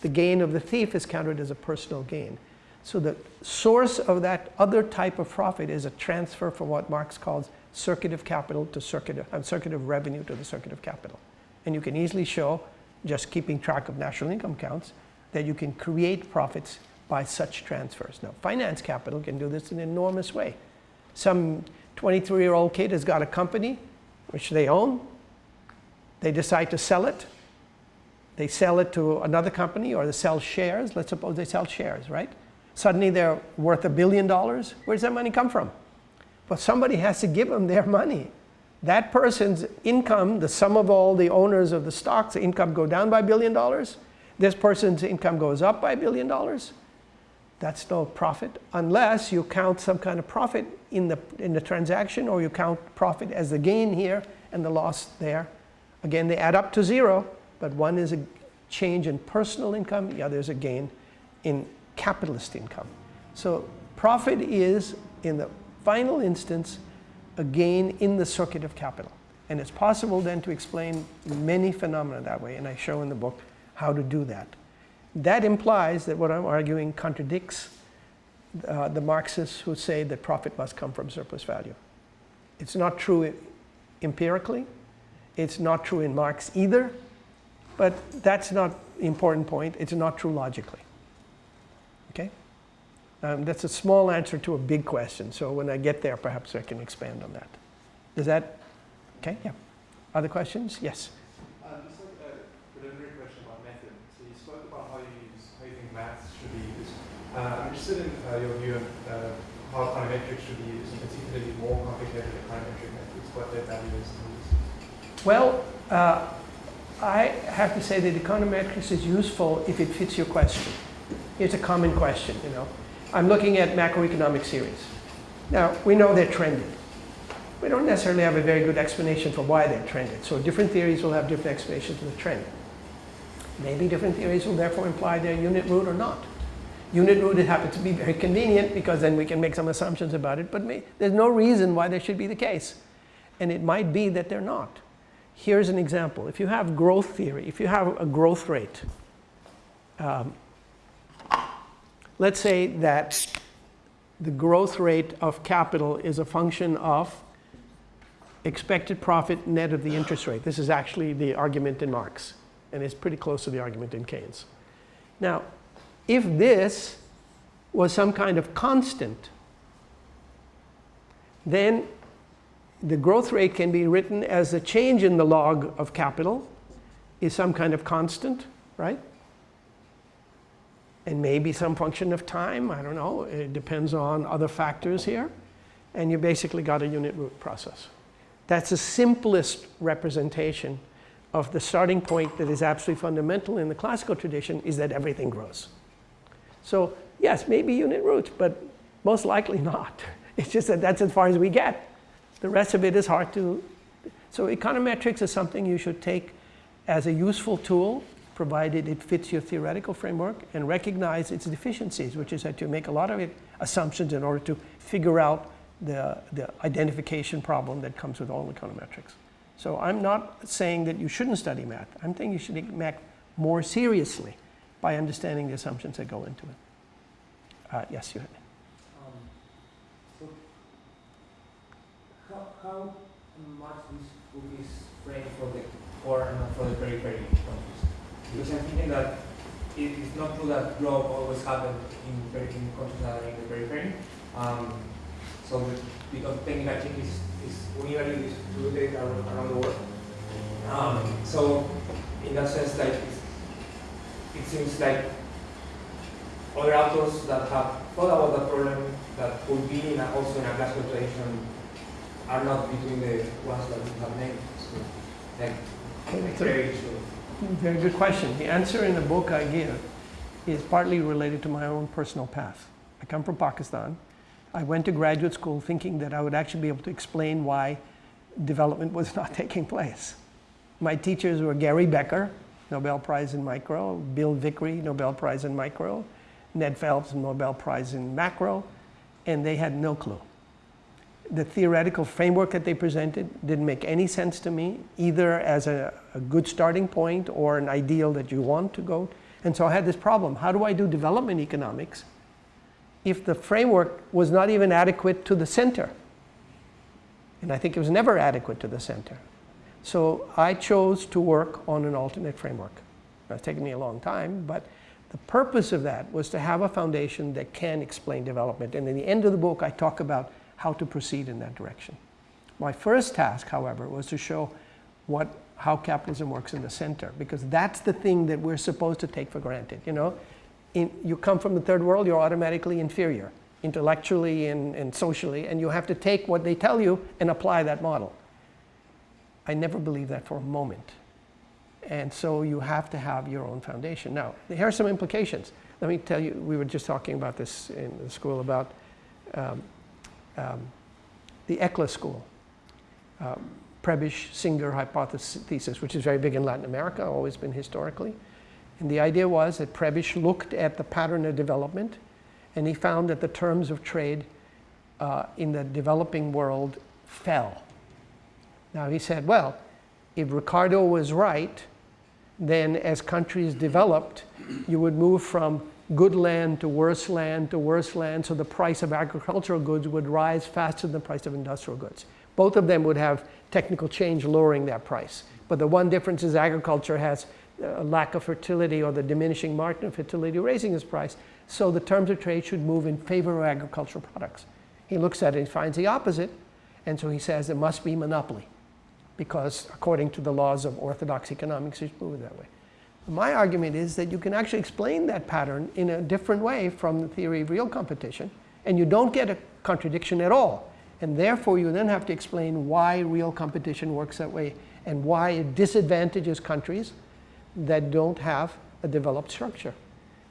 The gain of the thief is counted as a personal gain. So the source of that other type of profit is a transfer from what Marx calls circuit of capital to circuit of, uh, circuit of revenue to the circuit of capital. And you can easily show, just keeping track of national income counts, that you can create profits by such transfers. Now, finance capital can do this in an enormous way. Some 23-year-old kid has got a company which they own. They decide to sell it. They sell it to another company or they sell shares. Let's suppose they sell shares, right? Suddenly they're worth a billion dollars. Where does that money come from? But somebody has to give them their money. That person's income, the sum of all the owners of the stocks, the income go down by a billion dollars. This person's income goes up by a billion dollars. That's no profit unless you count some kind of profit in the, in the transaction or you count profit as the gain here and the loss there. Again, they add up to zero, but one is a change in personal income, the other is a gain in capitalist income. So profit is, in the final instance, a gain in the circuit of capital. And it's possible then to explain many phenomena that way, and I show in the book how to do that. That implies that what I'm arguing contradicts uh, the Marxists who say that profit must come from surplus value. It's not true empirically. It's not true in Marx either. But that's not the important point. It's not true logically. Okay? Um, that's a small answer to a big question. So when I get there, perhaps I can expand on that. Does that okay? Yeah. Other questions? Yes. Uh, just like a preliminary question about method. So you spoke about how you use, how you think maths should be used. Uh, I'm interested in uh, your view on uh, how econometrics should be used, particularly more complicated econometric methods, what their value is. Well, uh, I have to say that econometrics is useful if it fits your question. It's a common question, you know. I'm looking at macroeconomic series. Now, we know they're trended. We don't necessarily have a very good explanation for why they're trended. So different theories will have different explanations for the trend. Maybe different theories will therefore imply they're unit root or not. Unit root it happens to be very convenient because then we can make some assumptions about it, but may, there's no reason why that should be the case. And it might be that they're not. Here's an example. If you have growth theory, if you have a growth rate, um, let's say that the growth rate of capital is a function of expected profit net of the interest rate. This is actually the argument in Marx, and it's pretty close to the argument in Keynes. Now, if this was some kind of constant, then the growth rate can be written as the change in the log of capital is some kind of constant, right? And maybe some function of time, I don't know, it depends on other factors here. And you basically got a unit root process. That's the simplest representation of the starting point that is absolutely fundamental in the classical tradition is that everything grows. So yes, maybe unit roots, but most likely not. It's just that that's as far as we get. The rest of it is hard to. So econometrics is something you should take as a useful tool, provided it fits your theoretical framework, and recognize its deficiencies, which is that you make a lot of assumptions in order to figure out the, the identification problem that comes with all econometrics. So I'm not saying that you shouldn't study math. I'm saying you should take math more seriously by understanding the assumptions that go into it. Uh, yes, you had. Um, so how, how much this book is framed for the core and for the periphery countries? Because I'm thinking that it is not true that growth always happens in, in countries that are in the periphery. Um, so the, because technical change is, is universally distributed around, around the world. Um, so in that sense, like it seems like other authors that have thought about the problem that could be in a, also in a classical tradition are not between the ones that we have named. So, like, Okay, like so- very. Very good question. The answer in the book I give is partly related to my own personal path. I come from Pakistan. I went to graduate school thinking that I would actually be able to explain why development was not taking place. My teachers were Gary Becker, Nobel Prize in Micro, Bill Vickrey, Nobel Prize in Micro, Ned Phelps, Nobel Prize in Macro, and they had no clue the theoretical framework that they presented didn't make any sense to me, either as a, a, good starting point or an ideal that you want to go. And so I had this problem. How do I do development economics if the framework was not even adequate to the center? And I think it was never adequate to the center. So I chose to work on an alternate framework. It's taken me a long time, but the purpose of that was to have a foundation that can explain development. And in the end of the book, I talk about how to proceed in that direction. My first task, however, was to show what, how capitalism works in the center, because that's the thing that we're supposed to take for granted. You know, in, you come from the third world, you're automatically inferior, intellectually and, and socially, and you have to take what they tell you and apply that model. I never believed that for a moment. And so you have to have your own foundation. Now, here are some implications. Let me tell you, we were just talking about this in the school about um, um, the ECLA school, um, Prebisch Singer hypothesis, which is very big in Latin America, always been historically. And the idea was that Prebisch looked at the pattern of development and he found that the terms of trade uh, in the developing world fell. Now he said, well, if Ricardo was right, then as countries developed, you would move from good land to worse land to worse land, so the price of agricultural goods would rise faster than the price of industrial goods. Both of them would have technical change lowering that price. But the one difference is agriculture has a lack of fertility or the diminishing margin of fertility raising its price. So the terms of trade should move in favor of agricultural products. He looks at it and finds the opposite, and so he says there must be monopoly because according to the laws of orthodox economics, it's moving that way. My argument is that you can actually explain that pattern in a different way from the theory of real competition, and you don't get a contradiction at all. And therefore, you then have to explain why real competition works that way and why it disadvantages countries that don't have a developed structure.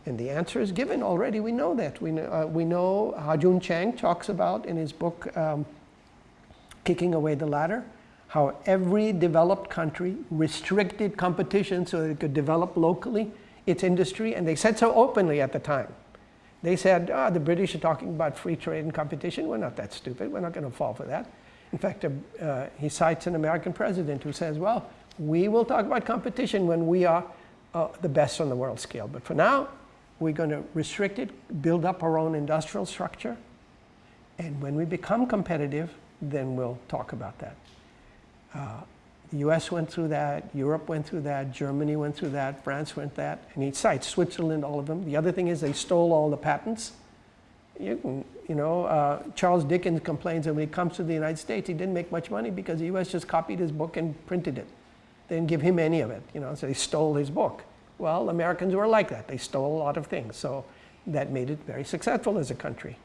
And the answer is given already. We know that. We know, uh, we know Ha-Joon Chang talks about in his book, um, Kicking Away the Ladder, how every developed country restricted competition so that it could develop locally its industry. And they said so openly at the time. They said, oh, the British are talking about free trade and competition. We're not that stupid. We're not going to fall for that. In fact, uh, he cites an American president who says, well, we will talk about competition when we are uh, the best on the world scale. But for now, we're going to restrict it, build up our own industrial structure. And when we become competitive, then we'll talk about that. Uh, the US went through that, Europe went through that, Germany went through that, France went that, and he cites Switzerland, all of them. The other thing is they stole all the patents. You, can, you know, uh, Charles Dickens complains that when he comes to the United States, he didn't make much money because the US just copied his book and printed it. They didn't give him any of it, you know, so they stole his book. Well, Americans were like that. They stole a lot of things, so that made it very successful as a country.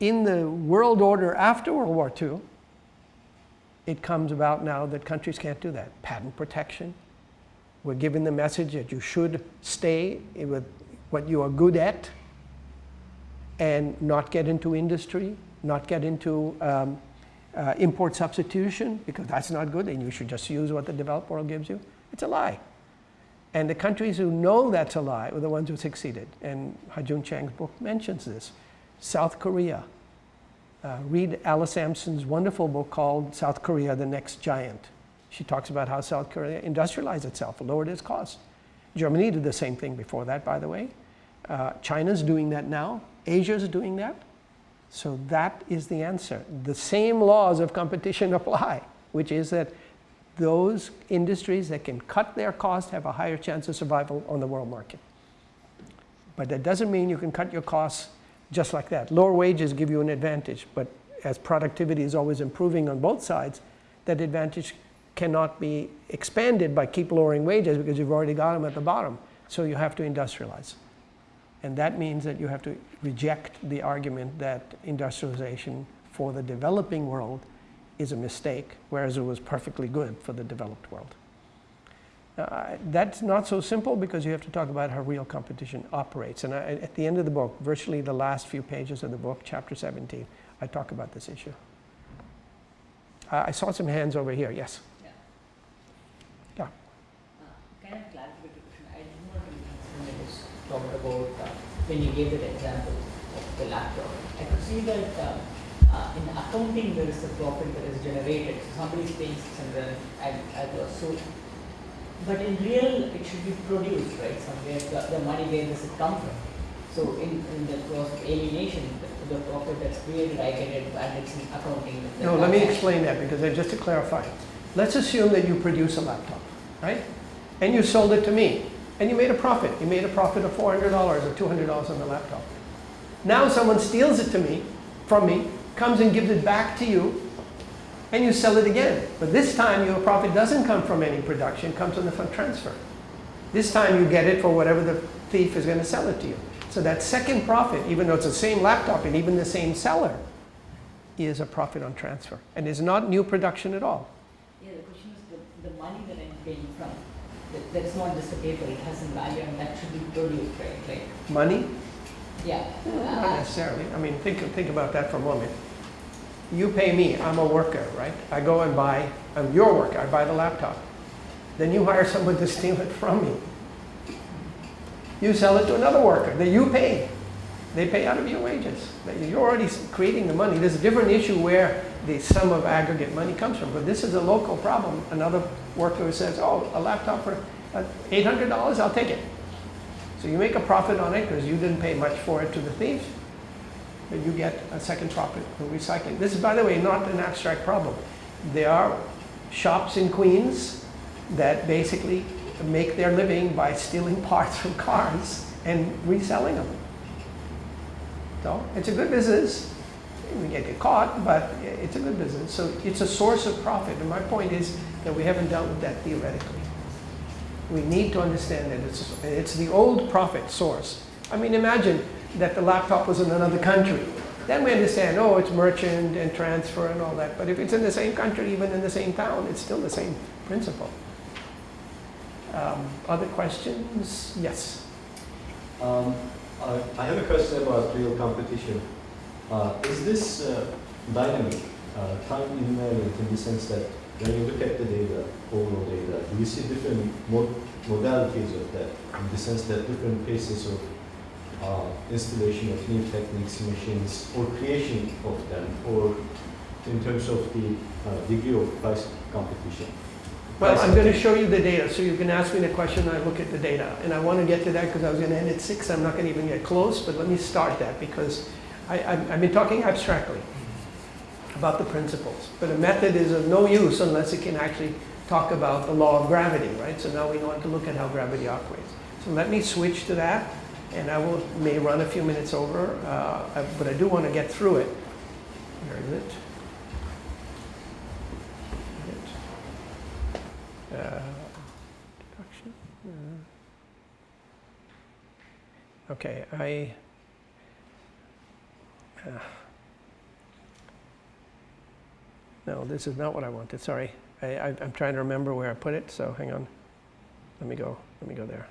In the world order after World War II, it comes about now that countries can't do that. Patent protection. We're given the message that you should stay with what you are good at and not get into industry, not get into um, uh, import substitution because that's not good and you should just use what the developed world gives you. It's a lie. And the countries who know that's a lie are the ones who succeeded. And Ha-Joon Chang's book mentions this. South Korea, uh, read Alice Amsden's wonderful book called South Korea, the Next Giant. She talks about how South Korea industrialized itself, lowered its costs. Germany did the same thing before that, by the way. Uh, China's doing that now. Asia's doing that. So that is the answer. The same laws of competition apply, which is that those industries that can cut their costs have a higher chance of survival on the world market. But that doesn't mean you can cut your costs just like that. Lower wages give you an advantage, but as productivity is always improving on both sides, that advantage cannot be expanded by keep lowering wages because you've already got them at the bottom. So you have to industrialize. And that means that you have to reject the argument that industrialization for the developing world is a mistake, whereas it was perfectly good for the developed world. Uh, that's not so simple because you have to talk about how real competition operates. And I, at the end of the book, virtually the last few pages of the book, chapter 17, I talk about this issue. Uh, I saw some hands over here. Yes? Yeah. Yeah. Uh, kind of clarification. I did not understand when was talked about uh, when you gave that example of the laptop. I could see that uh, uh, in accounting there is a profit that is generated. So somebody is paying 600 and I was so but in real, it should be produced, right? Somewhere the, the money where does it come from? So in, in the process of alienation, the, the profit that's created, I get it, and it's in accounting. No, let me explain that because I, just to clarify. Let's assume that you produce a laptop, right? And you sold it to me, and you made a profit. You made a profit of $400 or $200 on the laptop. Now someone steals it to me, from me, comes and gives it back to you, and you sell it again. But this time your profit doesn't come from any production, it comes from the fund transfer. This time you get it for whatever the thief is going to sell it to you. So that second profit, even though it's the same laptop and even the same seller, is a profit on transfer and is not new production at all. Yeah, the question is the, the money that I'm paying from, that, that's not just a paper, it has some value and that should be produced, right? Like, Money? yeah. Not Uh, necessarily. I mean, think, think about that for a moment. You pay me, I'm a worker, right? I go and buy, I'm your worker, I buy the laptop. Then you hire someone to steal it from me. You sell it to another worker that you pay. They pay out of your wages. You're already creating the money. There's a different issue where the sum of aggregate money comes from. But this is a local problem. Another worker says, oh, a laptop for uh, $800, I'll take it. So you make a profit on it because you didn't pay much for it to the thief you get a second profit from recycling. This is, by the way, not an abstract problem. There are shops in Queens that basically make their living by stealing parts from cars and reselling them. So it's a good business. We get get caught, but it's a good business. So it's a source of profit. And my point is that we haven't dealt with that theoretically. We need to understand that it's, it's the old profit source. I mean, imagine that the laptop was in another country. Then we understand, oh, it's merchant and transfer and all that. But if it's in the same country, even in the same town, it's still the same principle. Um, other questions? Yes. Um, I I have a question about real competition. Uh, Is this uh, dynamic, uh, time invariant in the sense that when you look at the data, overall data, do you see different mod- modalities of that? In the sense that different paces of uh, installation of new techniques, machines, or creation of them, or in terms of the uh, degree of price competition? Well, I'm going to show you the data, so you can ask me the question, I look at the data. And I want to get to that because I was going to end at six, I'm not going to even get close, but let me start that because I, I've I've been talking abstractly about the principles. But a method is of no use unless it can actually talk about the law of gravity, right? So now we want to look at how gravity operates. So let me switch to that, and I will, may run a few minutes over, uh, I- but I do want to get through it. Where is it? Uh, introduction. Uh, Okay, I. uh, No, this is not what I wanted, sorry. I, I, I'm trying to remember where I put it, so hang on. Let me go, let me go there.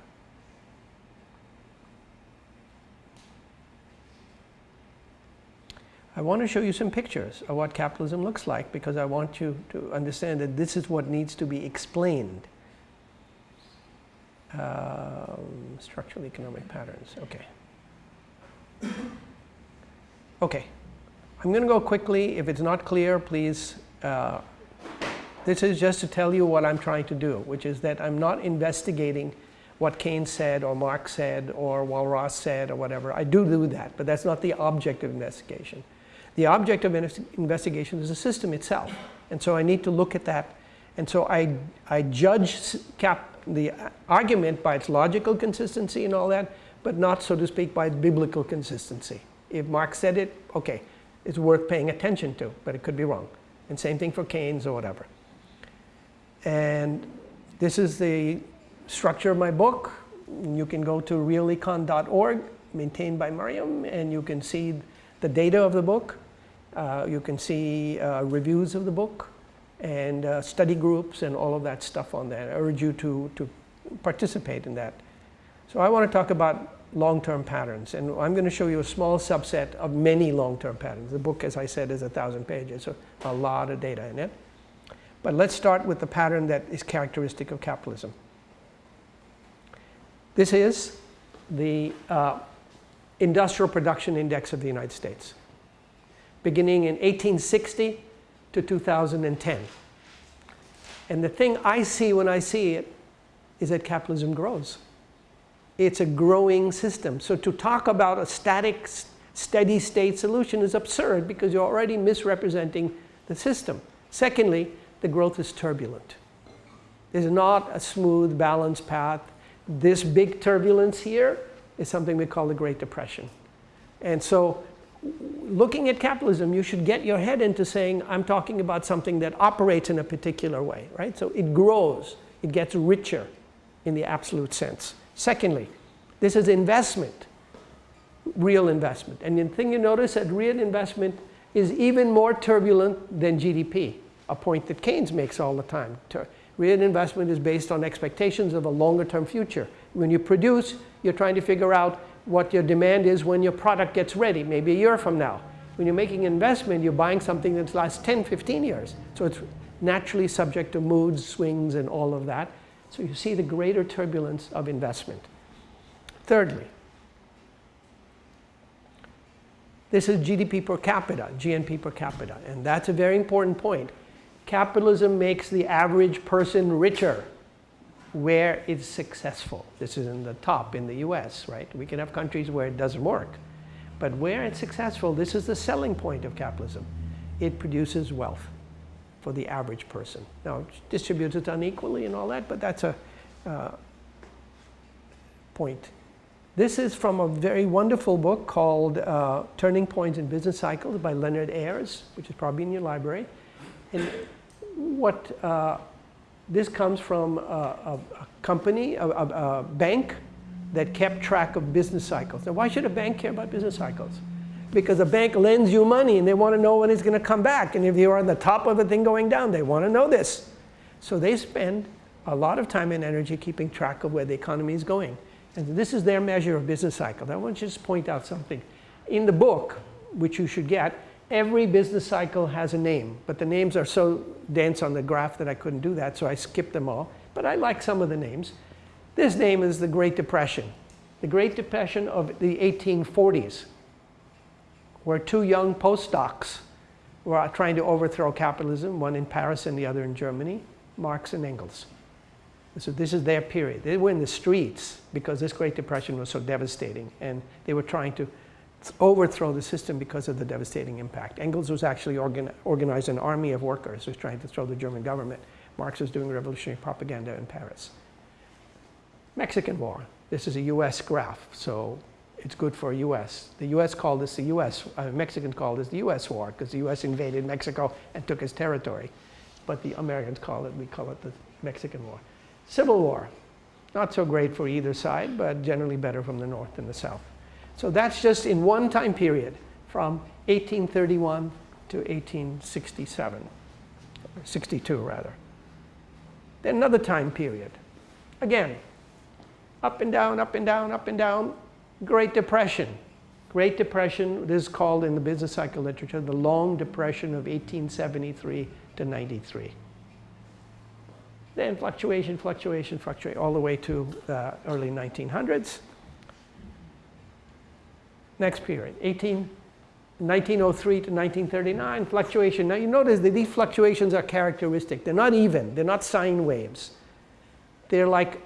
I want to show you some pictures of what capitalism looks like because I want you to understand that this is what needs to be explained. Um, structural economic patterns, okay. Okay, I'm going to go quickly. If it's not clear, please. Uh, this is just to tell you what I'm trying to do, which is that I'm not investigating what Keynes said or Marx said or Walras said or whatever. I do do that, but that's not the object of investigation. The object of investigation is the system itself. And so I need to look at that. And so I, I judge cap, the argument by its logical consistency and all that, but not, so to speak, by biblical consistency. If Marx said it, okay, it's worth paying attention to, but it could be wrong. And same thing for Keynes or whatever. And this is the structure of my book. You can go to realecon.org, maintained by Mariam, and you can see the data of the book. Uh, you can see uh, reviews of the book and uh, study groups and all of that stuff on there. I urge you to, to participate in that. So I want to talk about long-term patterns, and I'm going to show you a small subset of many long-term patterns. The book, as I said, is a thousand pages, so a lot of data in it. But let's start with the pattern that is characteristic of capitalism. This is the uh, industrial production index of the United States, beginning in 1860 to 2010. And the thing I see when I see it is that capitalism grows. It's a growing system. So to talk about a static, steady state solution is absurd because you're already misrepresenting the system. Secondly, the growth is turbulent. There's not a smooth, balanced path. This big turbulence here is something we call the Great Depression. And so looking at capitalism, you should get your head into saying, I'm talking about something that operates in a particular way, right? So it grows, it gets richer in the absolute sense. Secondly, this is investment, real investment. And the thing you notice that real investment is even more turbulent than GDP, a point that Keynes makes all the time. Real investment is based on expectations of a longer term future. When you produce, you're trying to figure out what your demand is when your product gets ready, maybe a year from now. When you're making an investment, you're buying something that lasts 10, 15 years. So it's naturally subject to moods, swings, and all of that. So you see the greater turbulence of investment. Thirdly, this is GDP per capita, GNP per capita, and that's a very important point. Capitalism makes the average person richer where it's successful. This is in the top in the US, right? We can have countries where it doesn't work. But where it's successful, this is the selling point of capitalism. It produces wealth for the average person. Now, distributes it unequally and all that, but that's a, uh, point. This is from a very wonderful book called uh, Turning Points in Business Cycles by Leonard Ayres, which is probably in your library. And what uh, this comes from a, a, a company, a, a, bank that kept track of business cycles. Now, why should a bank care about business cycles? Because a bank lends you money and they want to know when it's going to come back. And if you're on the top of a thing going down, they want to know this. So they spend a lot of time and energy keeping track of where the economy is going. And this is their measure of business cycle. Now, I want to just point out something. In the book, which you should get, every business cycle has a name, but the names are so dense on the graph that I couldn't do that, so I skipped them all. But I like some of the names. This name is the Great Depression. The Great Depression of the 1840s, where two young postdocs were trying to overthrow capitalism, one in Paris and the other in Germany, Marx and Engels. So this is their period. They were in the streets because this Great Depression was so devastating, and they were trying to overthrow the system because of the devastating impact. Engels was actually organ organized an army of workers who was trying to throw the German government. Marx was doing revolutionary propaganda in Paris. Mexican War. This is a US graph, so it's good for US. The US called this the US, uh, Mexicans called this the US War because the US invaded Mexico and took its territory. But the Americans call it, we call it the Mexican War. Civil War, not so great for either side, but generally better from the north than the south. So that's just in one time period from 1831 to 1867, 62 rather. Then another time period. Again, up and down, up and down, up and down. Great Depression. Great Depression, this is called in the business cycle literature the Long Depression of 1873 to 93. Then fluctuation, fluctuation, fluctuation, all the way to early 1900s. Next period, 18, 1903 to 1939, fluctuation. Now you notice that these fluctuations are characteristic. They're not even, they're not sine waves. They're like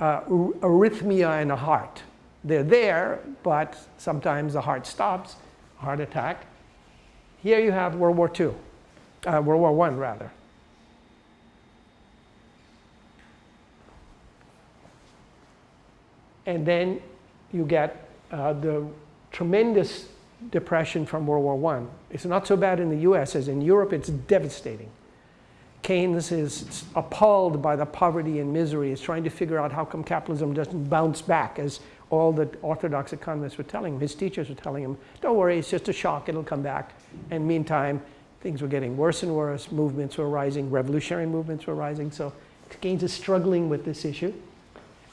uh, arrhythmia in a heart. They're there, but sometimes the heart stops, heart attack. Here you have World War II, uh, World War I rather. And then you get uh, the tremendous depression from World War I. It's not so bad in the US as in Europe, it's devastating. Keynes is appalled by the poverty and misery, is trying to figure out how come capitalism doesn't bounce back, as all the orthodox economists were telling him. His teachers were telling him, don't worry, it's just a shock, it'll come back. And meantime, things were getting worse and worse, movements were rising, revolutionary movements were rising, so Keynes is struggling with this issue.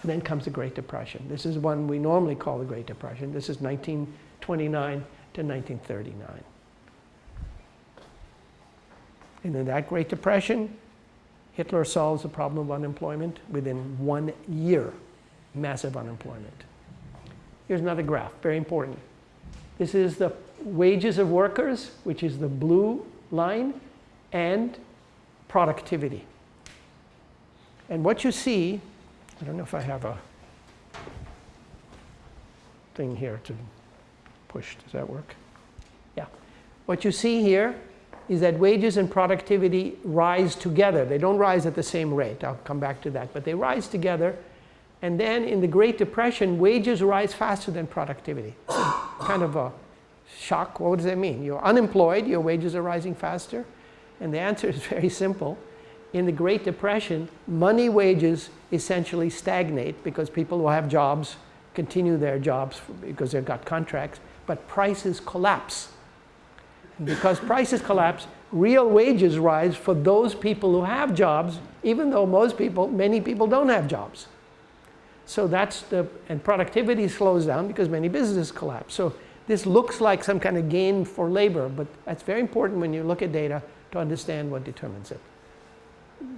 Then comes the Great Depression. This is one we normally call the Great Depression. This is 1929 to 1939. And in that Great Depression, Hitler solves the problem of unemployment within one year. Massive unemployment. Here's another graph, very important. This is the wages of workers, which is the blue line, and productivity. And what you see I don't know if I have a thing here to push. Does that work? Yeah. What you see here is that wages and productivity rise together. They don't rise at the same rate. I'll come back to that. But they rise together. And then in the Great Depression, wages rise faster than productivity. kind of a shock. What does that mean? You're unemployed, your wages are rising faster. And the answer is very simple in the Great Depression, money wages essentially stagnate because people who have jobs continue their jobs because they've got contracts, but prices collapse. And because prices collapse, real wages rise for those people who have jobs, even though most people, many people don't have jobs. So that's the, and productivity slows down because many businesses collapse. So this looks like some kind of gain for labor, but that's very important when you look at data to understand what determines it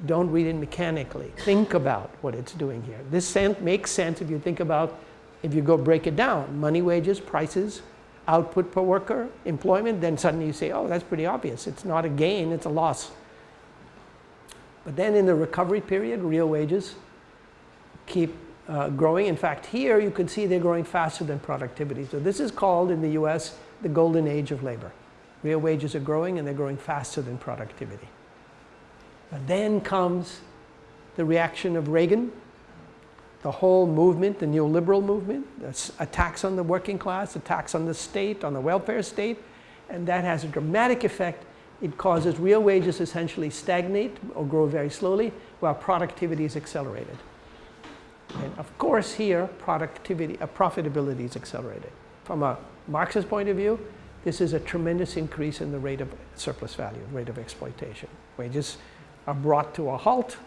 don't read it mechanically. Think about what it's doing here. This makes sense if you think about, if you go break it down, money, wages, prices, output per worker, employment, then suddenly you say, oh, that's pretty obvious. It's not a gain, it's a loss. But then in the recovery period, real wages keep uh, growing. In fact, here you can see they're growing faster than productivity. So this is called in the US the golden age of labor. Real wages are growing and they're growing faster than productivity. Then comes the reaction of Reagan the whole movement, the neoliberal movement, attacks on the working class, attacks on the state, on the welfare state, and that has a dramatic effect. It causes real wages essentially stagnate or grow very slowly while productivity is accelerated. And of course here, productivity, uh, profitability is accelerated. From a Marxist point of view, this is a tremendous increase in the rate of surplus value, rate of exploitation. Wages are brought to a halt,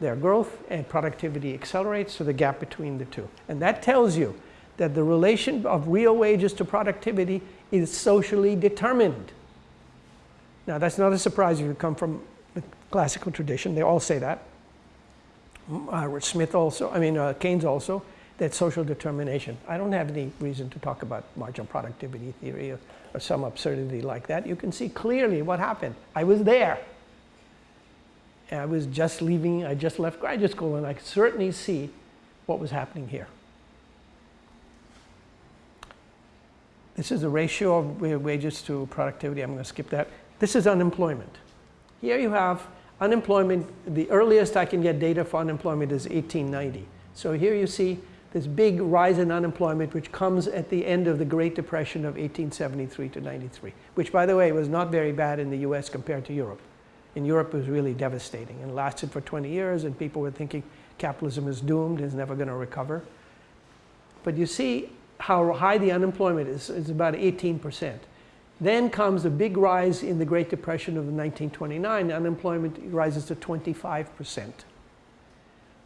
their growth and productivity accelerates, so the gap between the two. And that tells you that the relation of real wages to productivity is socially determined. Now, that's not a surprise if you come from the classical tradition. They all say that. Uh, Smith also, I mean, uh, Keynes also, that social determination. I don't have any reason to talk about marginal productivity theory or, or some absurdity like that. You can see clearly what happened. I was there. I was just leaving, I just left graduate school, and I could certainly see what was happening here. This is the ratio of wages to productivity. I'm going to skip that. This is unemployment. Here you have unemployment. The earliest I can get data for unemployment is 1890. So here you see this big rise in unemployment, which comes at the end of the Great Depression of 1873 to 93, which, by the way, was not very bad in the US compared to Europe. In Europe, was really devastating and lasted for 20 years, and people were thinking capitalism is doomed, is never going to recover. But you see how high the unemployment is. It's about 18%. Then comes a big rise in the Great Depression of 1929. Unemployment rises to 25%.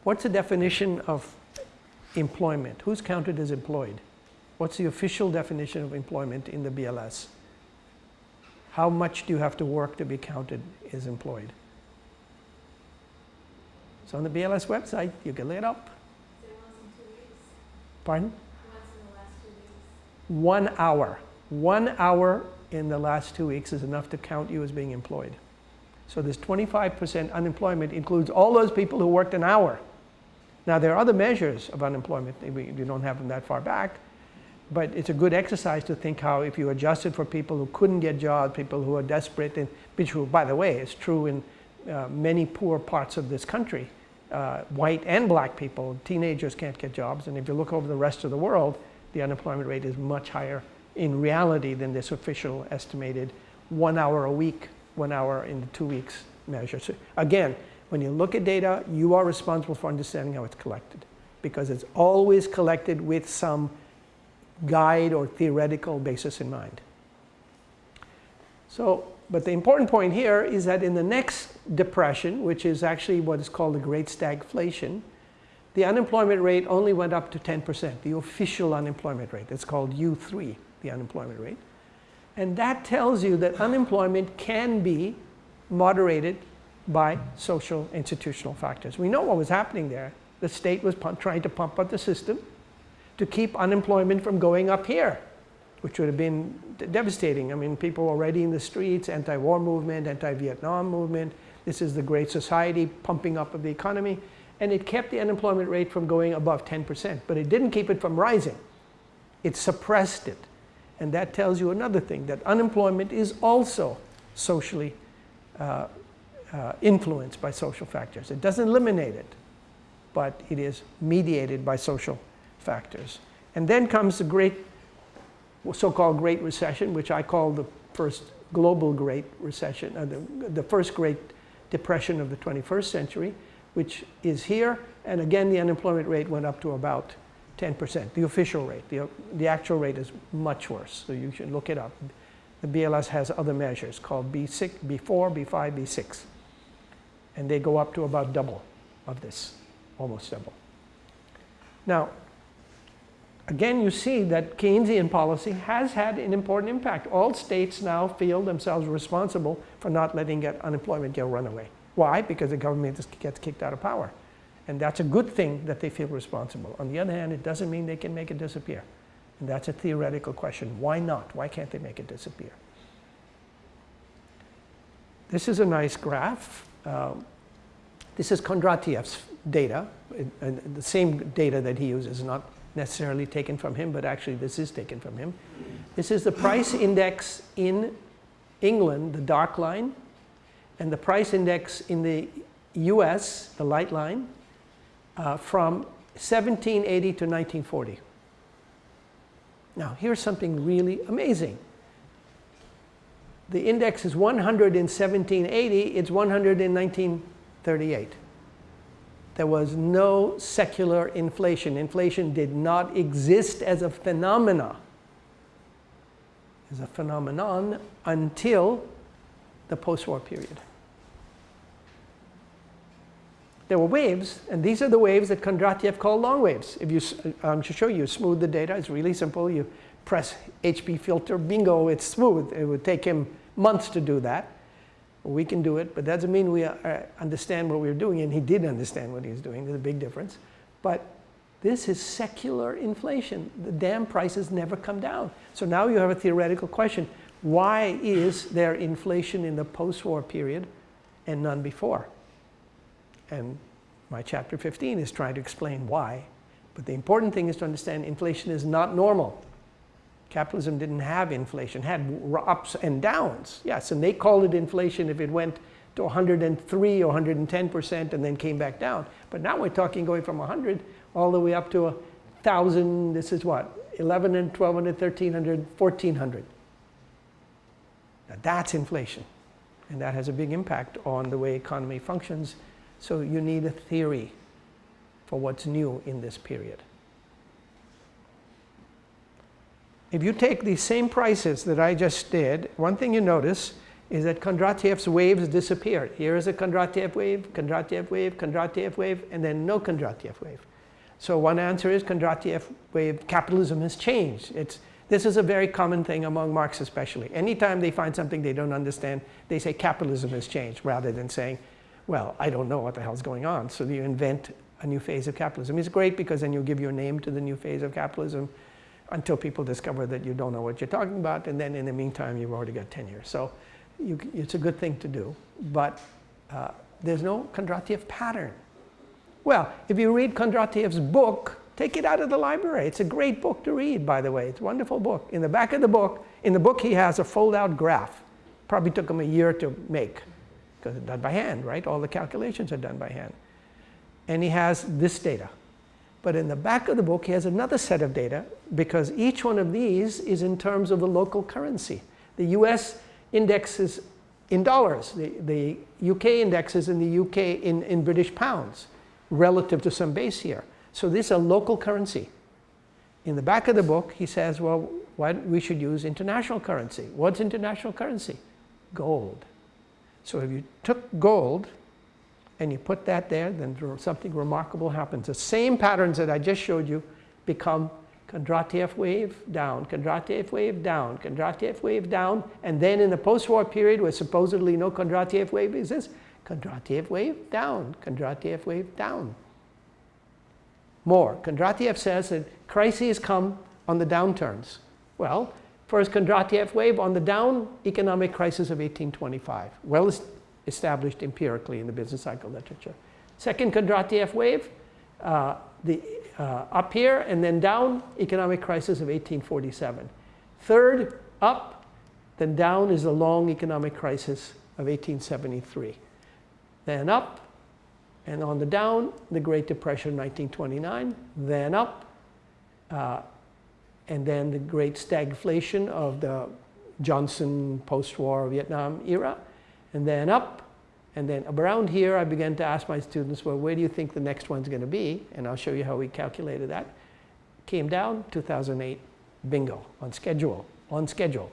What's the definition of employment? Who's counted as employed? What's the official definition of employment in the BLS? How much do you have to work to be counted as employed? It's on the BLS website. You can look it up. Pardon? One hour. One hour in the last two weeks is enough to count you as being employed. So this 25% unemployment includes all those people who worked an hour. Now there are other measures of unemployment. We we don't have them that far back. But it's a good exercise to think how if you adjusted for people who couldn't get jobs, people who are desperate, and which, who, by the way, is true in uh, many poor parts of this country. Uh, white and black people, teenagers can't get jobs. And if you look over the rest of the world, the unemployment rate is much higher in reality than this official estimated one hour a week, one hour in the two weeks measure. So again, when you look at data, you are responsible for understanding how it's collected because it's always collected with some guide or theoretical basis in mind. So, but the important point here is that in the next depression, which is actually what is called the Great Stagflation, the unemployment rate only went up to 10%, the official unemployment rate. It's called U3, the unemployment rate. And that tells you that unemployment can be moderated by social institutional factors. We know what was happening there. The state was trying to pump up the system to keep unemployment from going up here, which would have been devastating. I mean, people already in the streets, anti-war movement, anti-Vietnam movement. This is the Great Society pumping up of the economy. And it kept the unemployment rate from going above 10%, but it didn't keep it from rising. It suppressed it. And that tells you another thing, that unemployment is also socially uh, uh, influenced by social factors. It doesn't eliminate it, but it is mediated by social factors. And then comes the great, so-called Great Recession, which I call the first global Great Recession, uh, the, the first Great Depression of the 21st century, which is here. And again, the unemployment rate went up to about 10%, the official rate. The, the actual rate is much worse, so you should look it up. The BLS has other measures called U6, U4, U5, U6. And they go up to about double of this, almost double. Now, again, you see that Keynesian policy has had an important impact. All states now feel themselves responsible for not letting get unemployment get runaway. Why? Because the government gets kicked out of power. And that's a good thing that they feel responsible. On the other hand, it doesn't mean they can make it disappear. And that's a theoretical question. Why not? Why can't they make it disappear? This is a nice graph. Um, this is Kondratiev's data, the same data that he uses, not necessarily taken from him, but actually this is taken from him. This is the price index in England, the dark line, and the price index in the US, the light line, uh, from 1780 to 1940. Now, here's something really amazing. The index is 100 in 1780, it's 100 in 1938. There was no secular inflation. Inflation did not exist as a phenomena, as a phenomenon until the post-war period. There were waves, and these are the waves that Kondratiev called long waves. If you, uh, I'm to show you, smooth the data. It's really simple. You press HP filter, bingo, it's smooth. It would take him months to do that. We can do it, but that doesn't mean we uh, understand what we're doing, and he did understand what he was doing. There's a big difference. But this is secular inflation. The damn prices never come down. So now you have a theoretical question. Why is there inflation in the post-war period and none before? And my chapter 15 is trying to explain why. But the important thing is to understand inflation is not normal. Capitalism didn't have inflation, had ups and downs. Yes, and they called it inflation if it went to 103 or 110% and then came back down. But now we're talking going from 100 all the way up to a 1,000, this is what, 1100, 1200, 1300, 1400. Now that's inflation. And that has a big impact on the way economy functions. So you need a theory for what's new in this period. If you take these same prices that I just did, one thing you notice is that Kondratiev's waves disappeared. Here is a Kondratiev wave, Kondratiev wave, Kondratiev wave, and then no Kondratiev wave. So one answer is Kondratiev wave capitalism has changed. It's, this is a very common thing among Marxists especially. Anytime they find something they don't understand, they say capitalism has changed rather than saying, well, I don't know what the hell's going on. So you invent a new phase of capitalism. It's great because then you give your name to the new phase of capitalism until people discover that you don't know what you're talking about, and then in the meantime, you've already got tenure. So you, it's a good thing to do, but uh, there's no Kondratiev pattern. Well, if you read Kondratiev's book, take it out of the library. It's a great book to read, by the way. It's a wonderful book. In the back of the book, in the book he has a fold-out graph. Probably took him a year to make, because it's done by hand, right? All the calculations are done by hand. And he has this data. But in the back of the book, he has another set of data because each one of these is in terms of the local currency. The US index is in dollars. The, the UK index is in the UK in, in British pounds relative to some base here. So this is a local currency. In the back of the book, he says, well, why we should use international currency. What's international currency? Gold. So if you took gold and you put that there, then something remarkable happens. The same patterns that I just showed you become Kondratiev wave down, Kondratiev wave down, Kondratiev wave down, and then in the post-war period where supposedly no Kondratiev wave exists, Kondratiev wave down, Kondratiev wave down. More. Kondratiev says that crises come on the downturns. Well, first Kondratiev wave on the down, economic crisis of 1825. Well, established empirically in the business cycle literature. Second Kondratiev wave, uh, the, uh, up here and then down, economic crisis of 1847. Third, up, then down is the long economic crisis of 1873. Then up, and on the down, the Great Depression of 1929, then up, uh, and then the great stagflation of the Johnson post-war Vietnam era, and then up. And then around here, I began to ask my students, well, where do you think the next one's going to be? And I'll show you how we calculated that. Came down, 2008, bingo, on schedule, on schedule.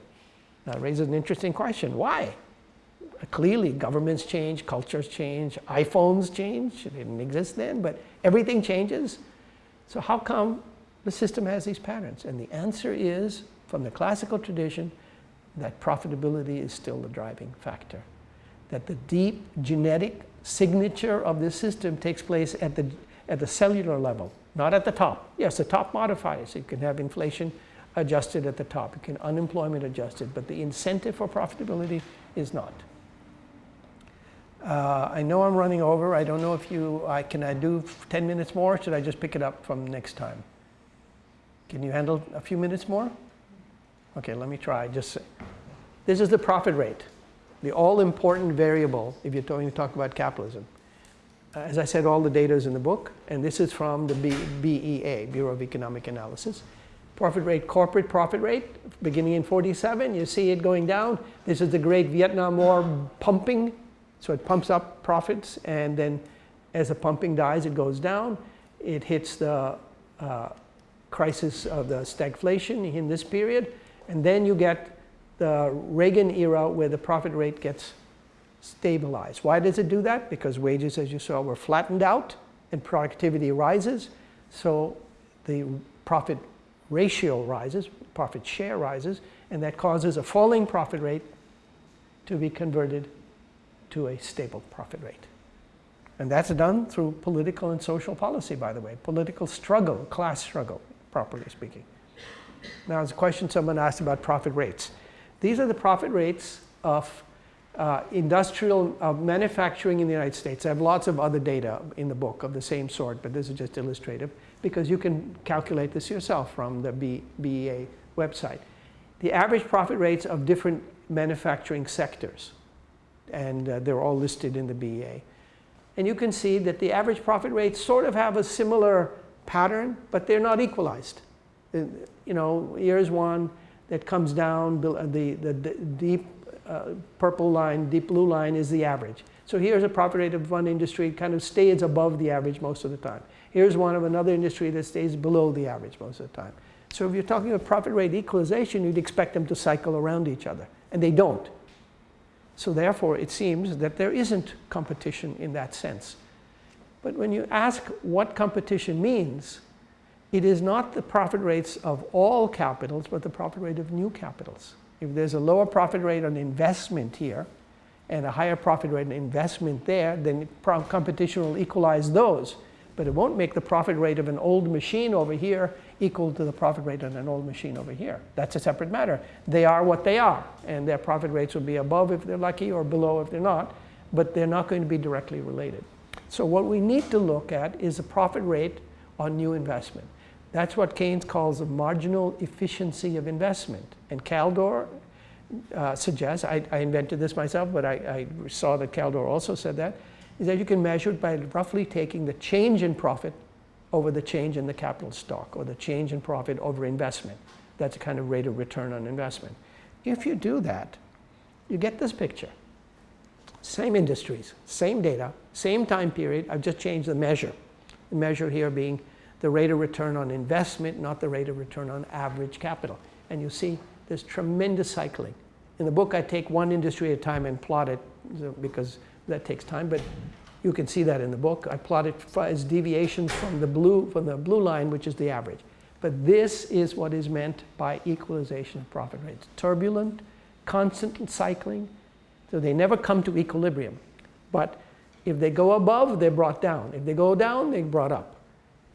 That raises an interesting question. Why? Clearly, governments change, cultures change, iPhones change. It didn't exist then, but everything changes. So how come the system has these patterns? And the answer is, from the classical tradition, that profitability is still the driving factor that the deep genetic signature of this system takes place at the, at the cellular level, not at the top. Yes, the top modifies. You can have inflation adjusted at the top. You can unemployment adjusted, but the incentive for profitability is not. Uh, I know I'm running over. I don't know if you, I, can I do 10 minutes more? Should I just pick it up from next time? Can you handle a few minutes more? Okay, let me try. Just This is the profit rate the all-important variable if you're going to talk about capitalism. as I said, all the data is in the book, and this is from the B, BEA, Bureau of Economic Analysis. Profit rate, corporate profit rate, beginning in 47, you see it going down. This is the great Vietnam War pumping, so it pumps up profits, and then as the pumping dies, it goes down. It hits the uh, crisis of the stagflation in this period, and then you get the Reagan era where the profit rate gets stabilized. Why does it do that? Because wages, as you saw, were flattened out and productivity rises. So the profit ratio rises, profit share rises, and that causes a falling profit rate to be converted to a stable profit rate. And that's done through political and social policy, by the way. Political struggle, class struggle, properly speaking. Now, there's a question someone asked about profit rates. These are the profit rates of uh, industrial uh, manufacturing in the United States. I have lots of other data in the book of the same sort, but this is just illustrative because you can calculate this yourself from the BEA website. The average profit rates of different manufacturing sectors, and uh, they're all listed in the BEA. And you can see that the average profit rates sort of have a similar pattern, but they're not equalized. Uh, you know, here's one that comes down, the, the, the deep uh, purple line, deep blue line is the average. So here's a profit rate of one industry kind of stays above the average most of the time. Here's one of another industry that stays below the average most of the time. So if you're talking about profit rate equalization, you'd expect them to cycle around each other, and they don't. So therefore, it seems that there isn't competition in that sense. But when you ask what competition means, it is not the profit rates of all capitals, but the profit rate of new capitals. If there's a lower profit rate on investment here and a higher profit rate on investment there, then competition will equalize those. But it won't make the profit rate of an old machine over here equal to the profit rate on an old machine over here. That's a separate matter. They are what they are, and their profit rates will be above if they're lucky or below if they're not, but they're not going to be directly related. So what we need to look at is the profit rate on new investment. That's what Keynes calls the marginal efficiency of investment. And Kaldor uh, suggests, I, I, invented this myself, but I, I saw that Kaldor also said that, is that you can measure it by roughly taking the change in profit over the change in the capital stock or the change in profit over investment. That's a kind of rate of return on investment. If you do that, you get this picture. Same industries, same data, same time period. I've just changed the measure. The measure here being the rate of return on investment, not the rate of return on average capital. And you see there's tremendous cycling. In the book, I take one industry at a time and plot it because that takes time, but you can see that in the book. I plot it as deviations from the blue, from the blue line, which is the average. But this is what is meant by equalization of profit rates. Turbulent, constant cycling, so they never come to equilibrium. But if they go above, they're brought down. If they go down, they're brought up.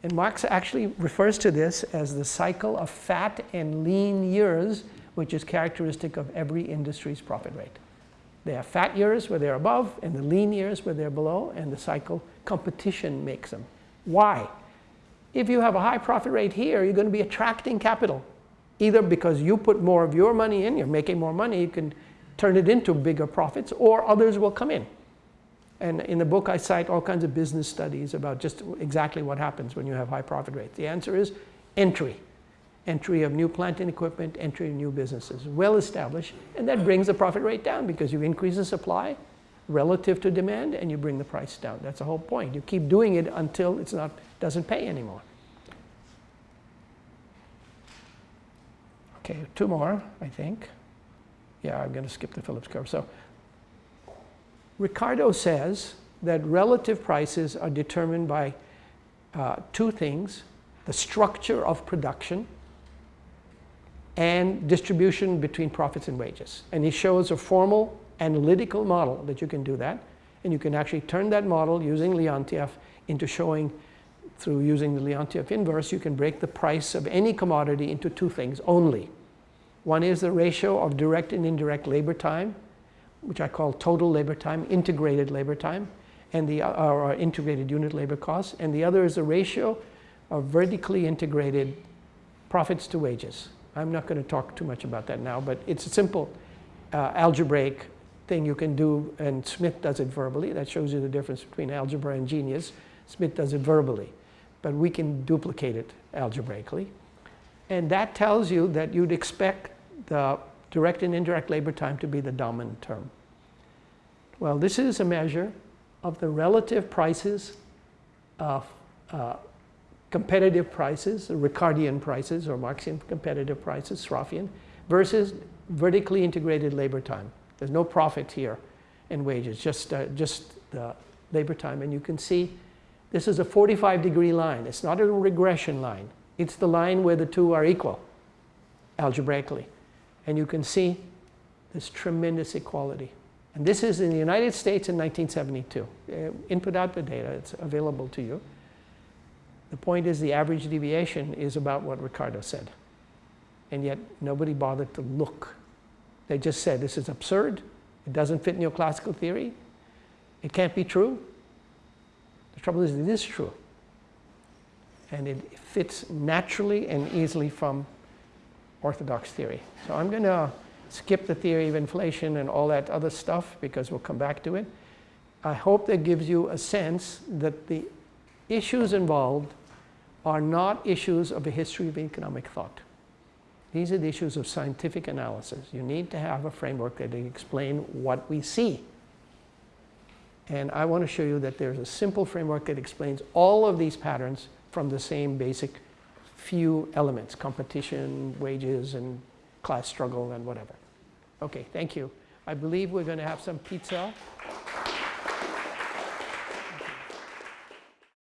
And Marx actually refers to this as the cycle of fat and lean years, which is characteristic of every industry's profit rate. They have fat years where they're above and the lean years where they're below, and the cycle competition makes them. Why? If you have a high profit rate here, you're going to be attracting capital, either because you put more of your money in, you're making more money, you can turn it into bigger profits, or others will come in. And in the book, I cite all kinds of business studies about just exactly what happens when you have high profit rates. The answer is entry. Entry of new plant and equipment, entry of new businesses, well established, and that brings the profit rate down because you increase the supply relative to demand and you bring the price down. That's the whole point. You keep doing it until it's not doesn't pay anymore. Okay, two more, I think. Yeah, I'm going to skip the Phillips curve. So Ricardo says that relative prices are determined by uh, two things, the structure of production and distribution between profits and wages. And he shows a formal analytical model that you can do that. And you can actually turn that model using Leontief into showing through using the Leontief inverse, you can break the price of any commodity into two things only. One is the ratio of direct and indirect labor time which I call total labor time, integrated labor time, and the or integrated unit labor costs, and the other is a ratio of vertically integrated profits to wages. I'm not going to talk too much about that now, but it's a simple uh, algebraic thing you can do, and Smith does it verbally. That shows you the difference between algebra and genius. Smith does it verbally, but we can duplicate it algebraically. And that tells you that you'd expect the direct and indirect labor time to be the dominant term. Well, this is a measure of the relative prices of uh, competitive prices, Ricardian prices or Marxian competitive prices, Sraffian, versus vertically integrated labor time. There's no profit here in wages, just, uh, just the labor time. And you can see this is a 45 degree line. It's not a regression line. It's the line where the two are equal algebraically. And you can see this tremendous equality. And this is in the United States in 1972. Uh, Input-output data, it's available to you. The point is the average deviation is about what Ricardo said. And yet nobody bothered to look. They just said, this is absurd. It doesn't fit neoclassical theory. It can't be true. The trouble is, it is true. And it fits naturally and easily from orthodox theory. So I'm going to skip the theory of inflation and all that other stuff because we'll come back to it. I hope that gives you a sense that the issues involved are not issues of the history of economic thought. These are the issues of scientific analysis. You need to have a framework that can explain what we see. And I want to show you that there's a simple framework that explains all of these patterns from the same basic few elements, competition, wages, and class struggle, and whatever. Okay, thank you. I believe we're going to have some pizza.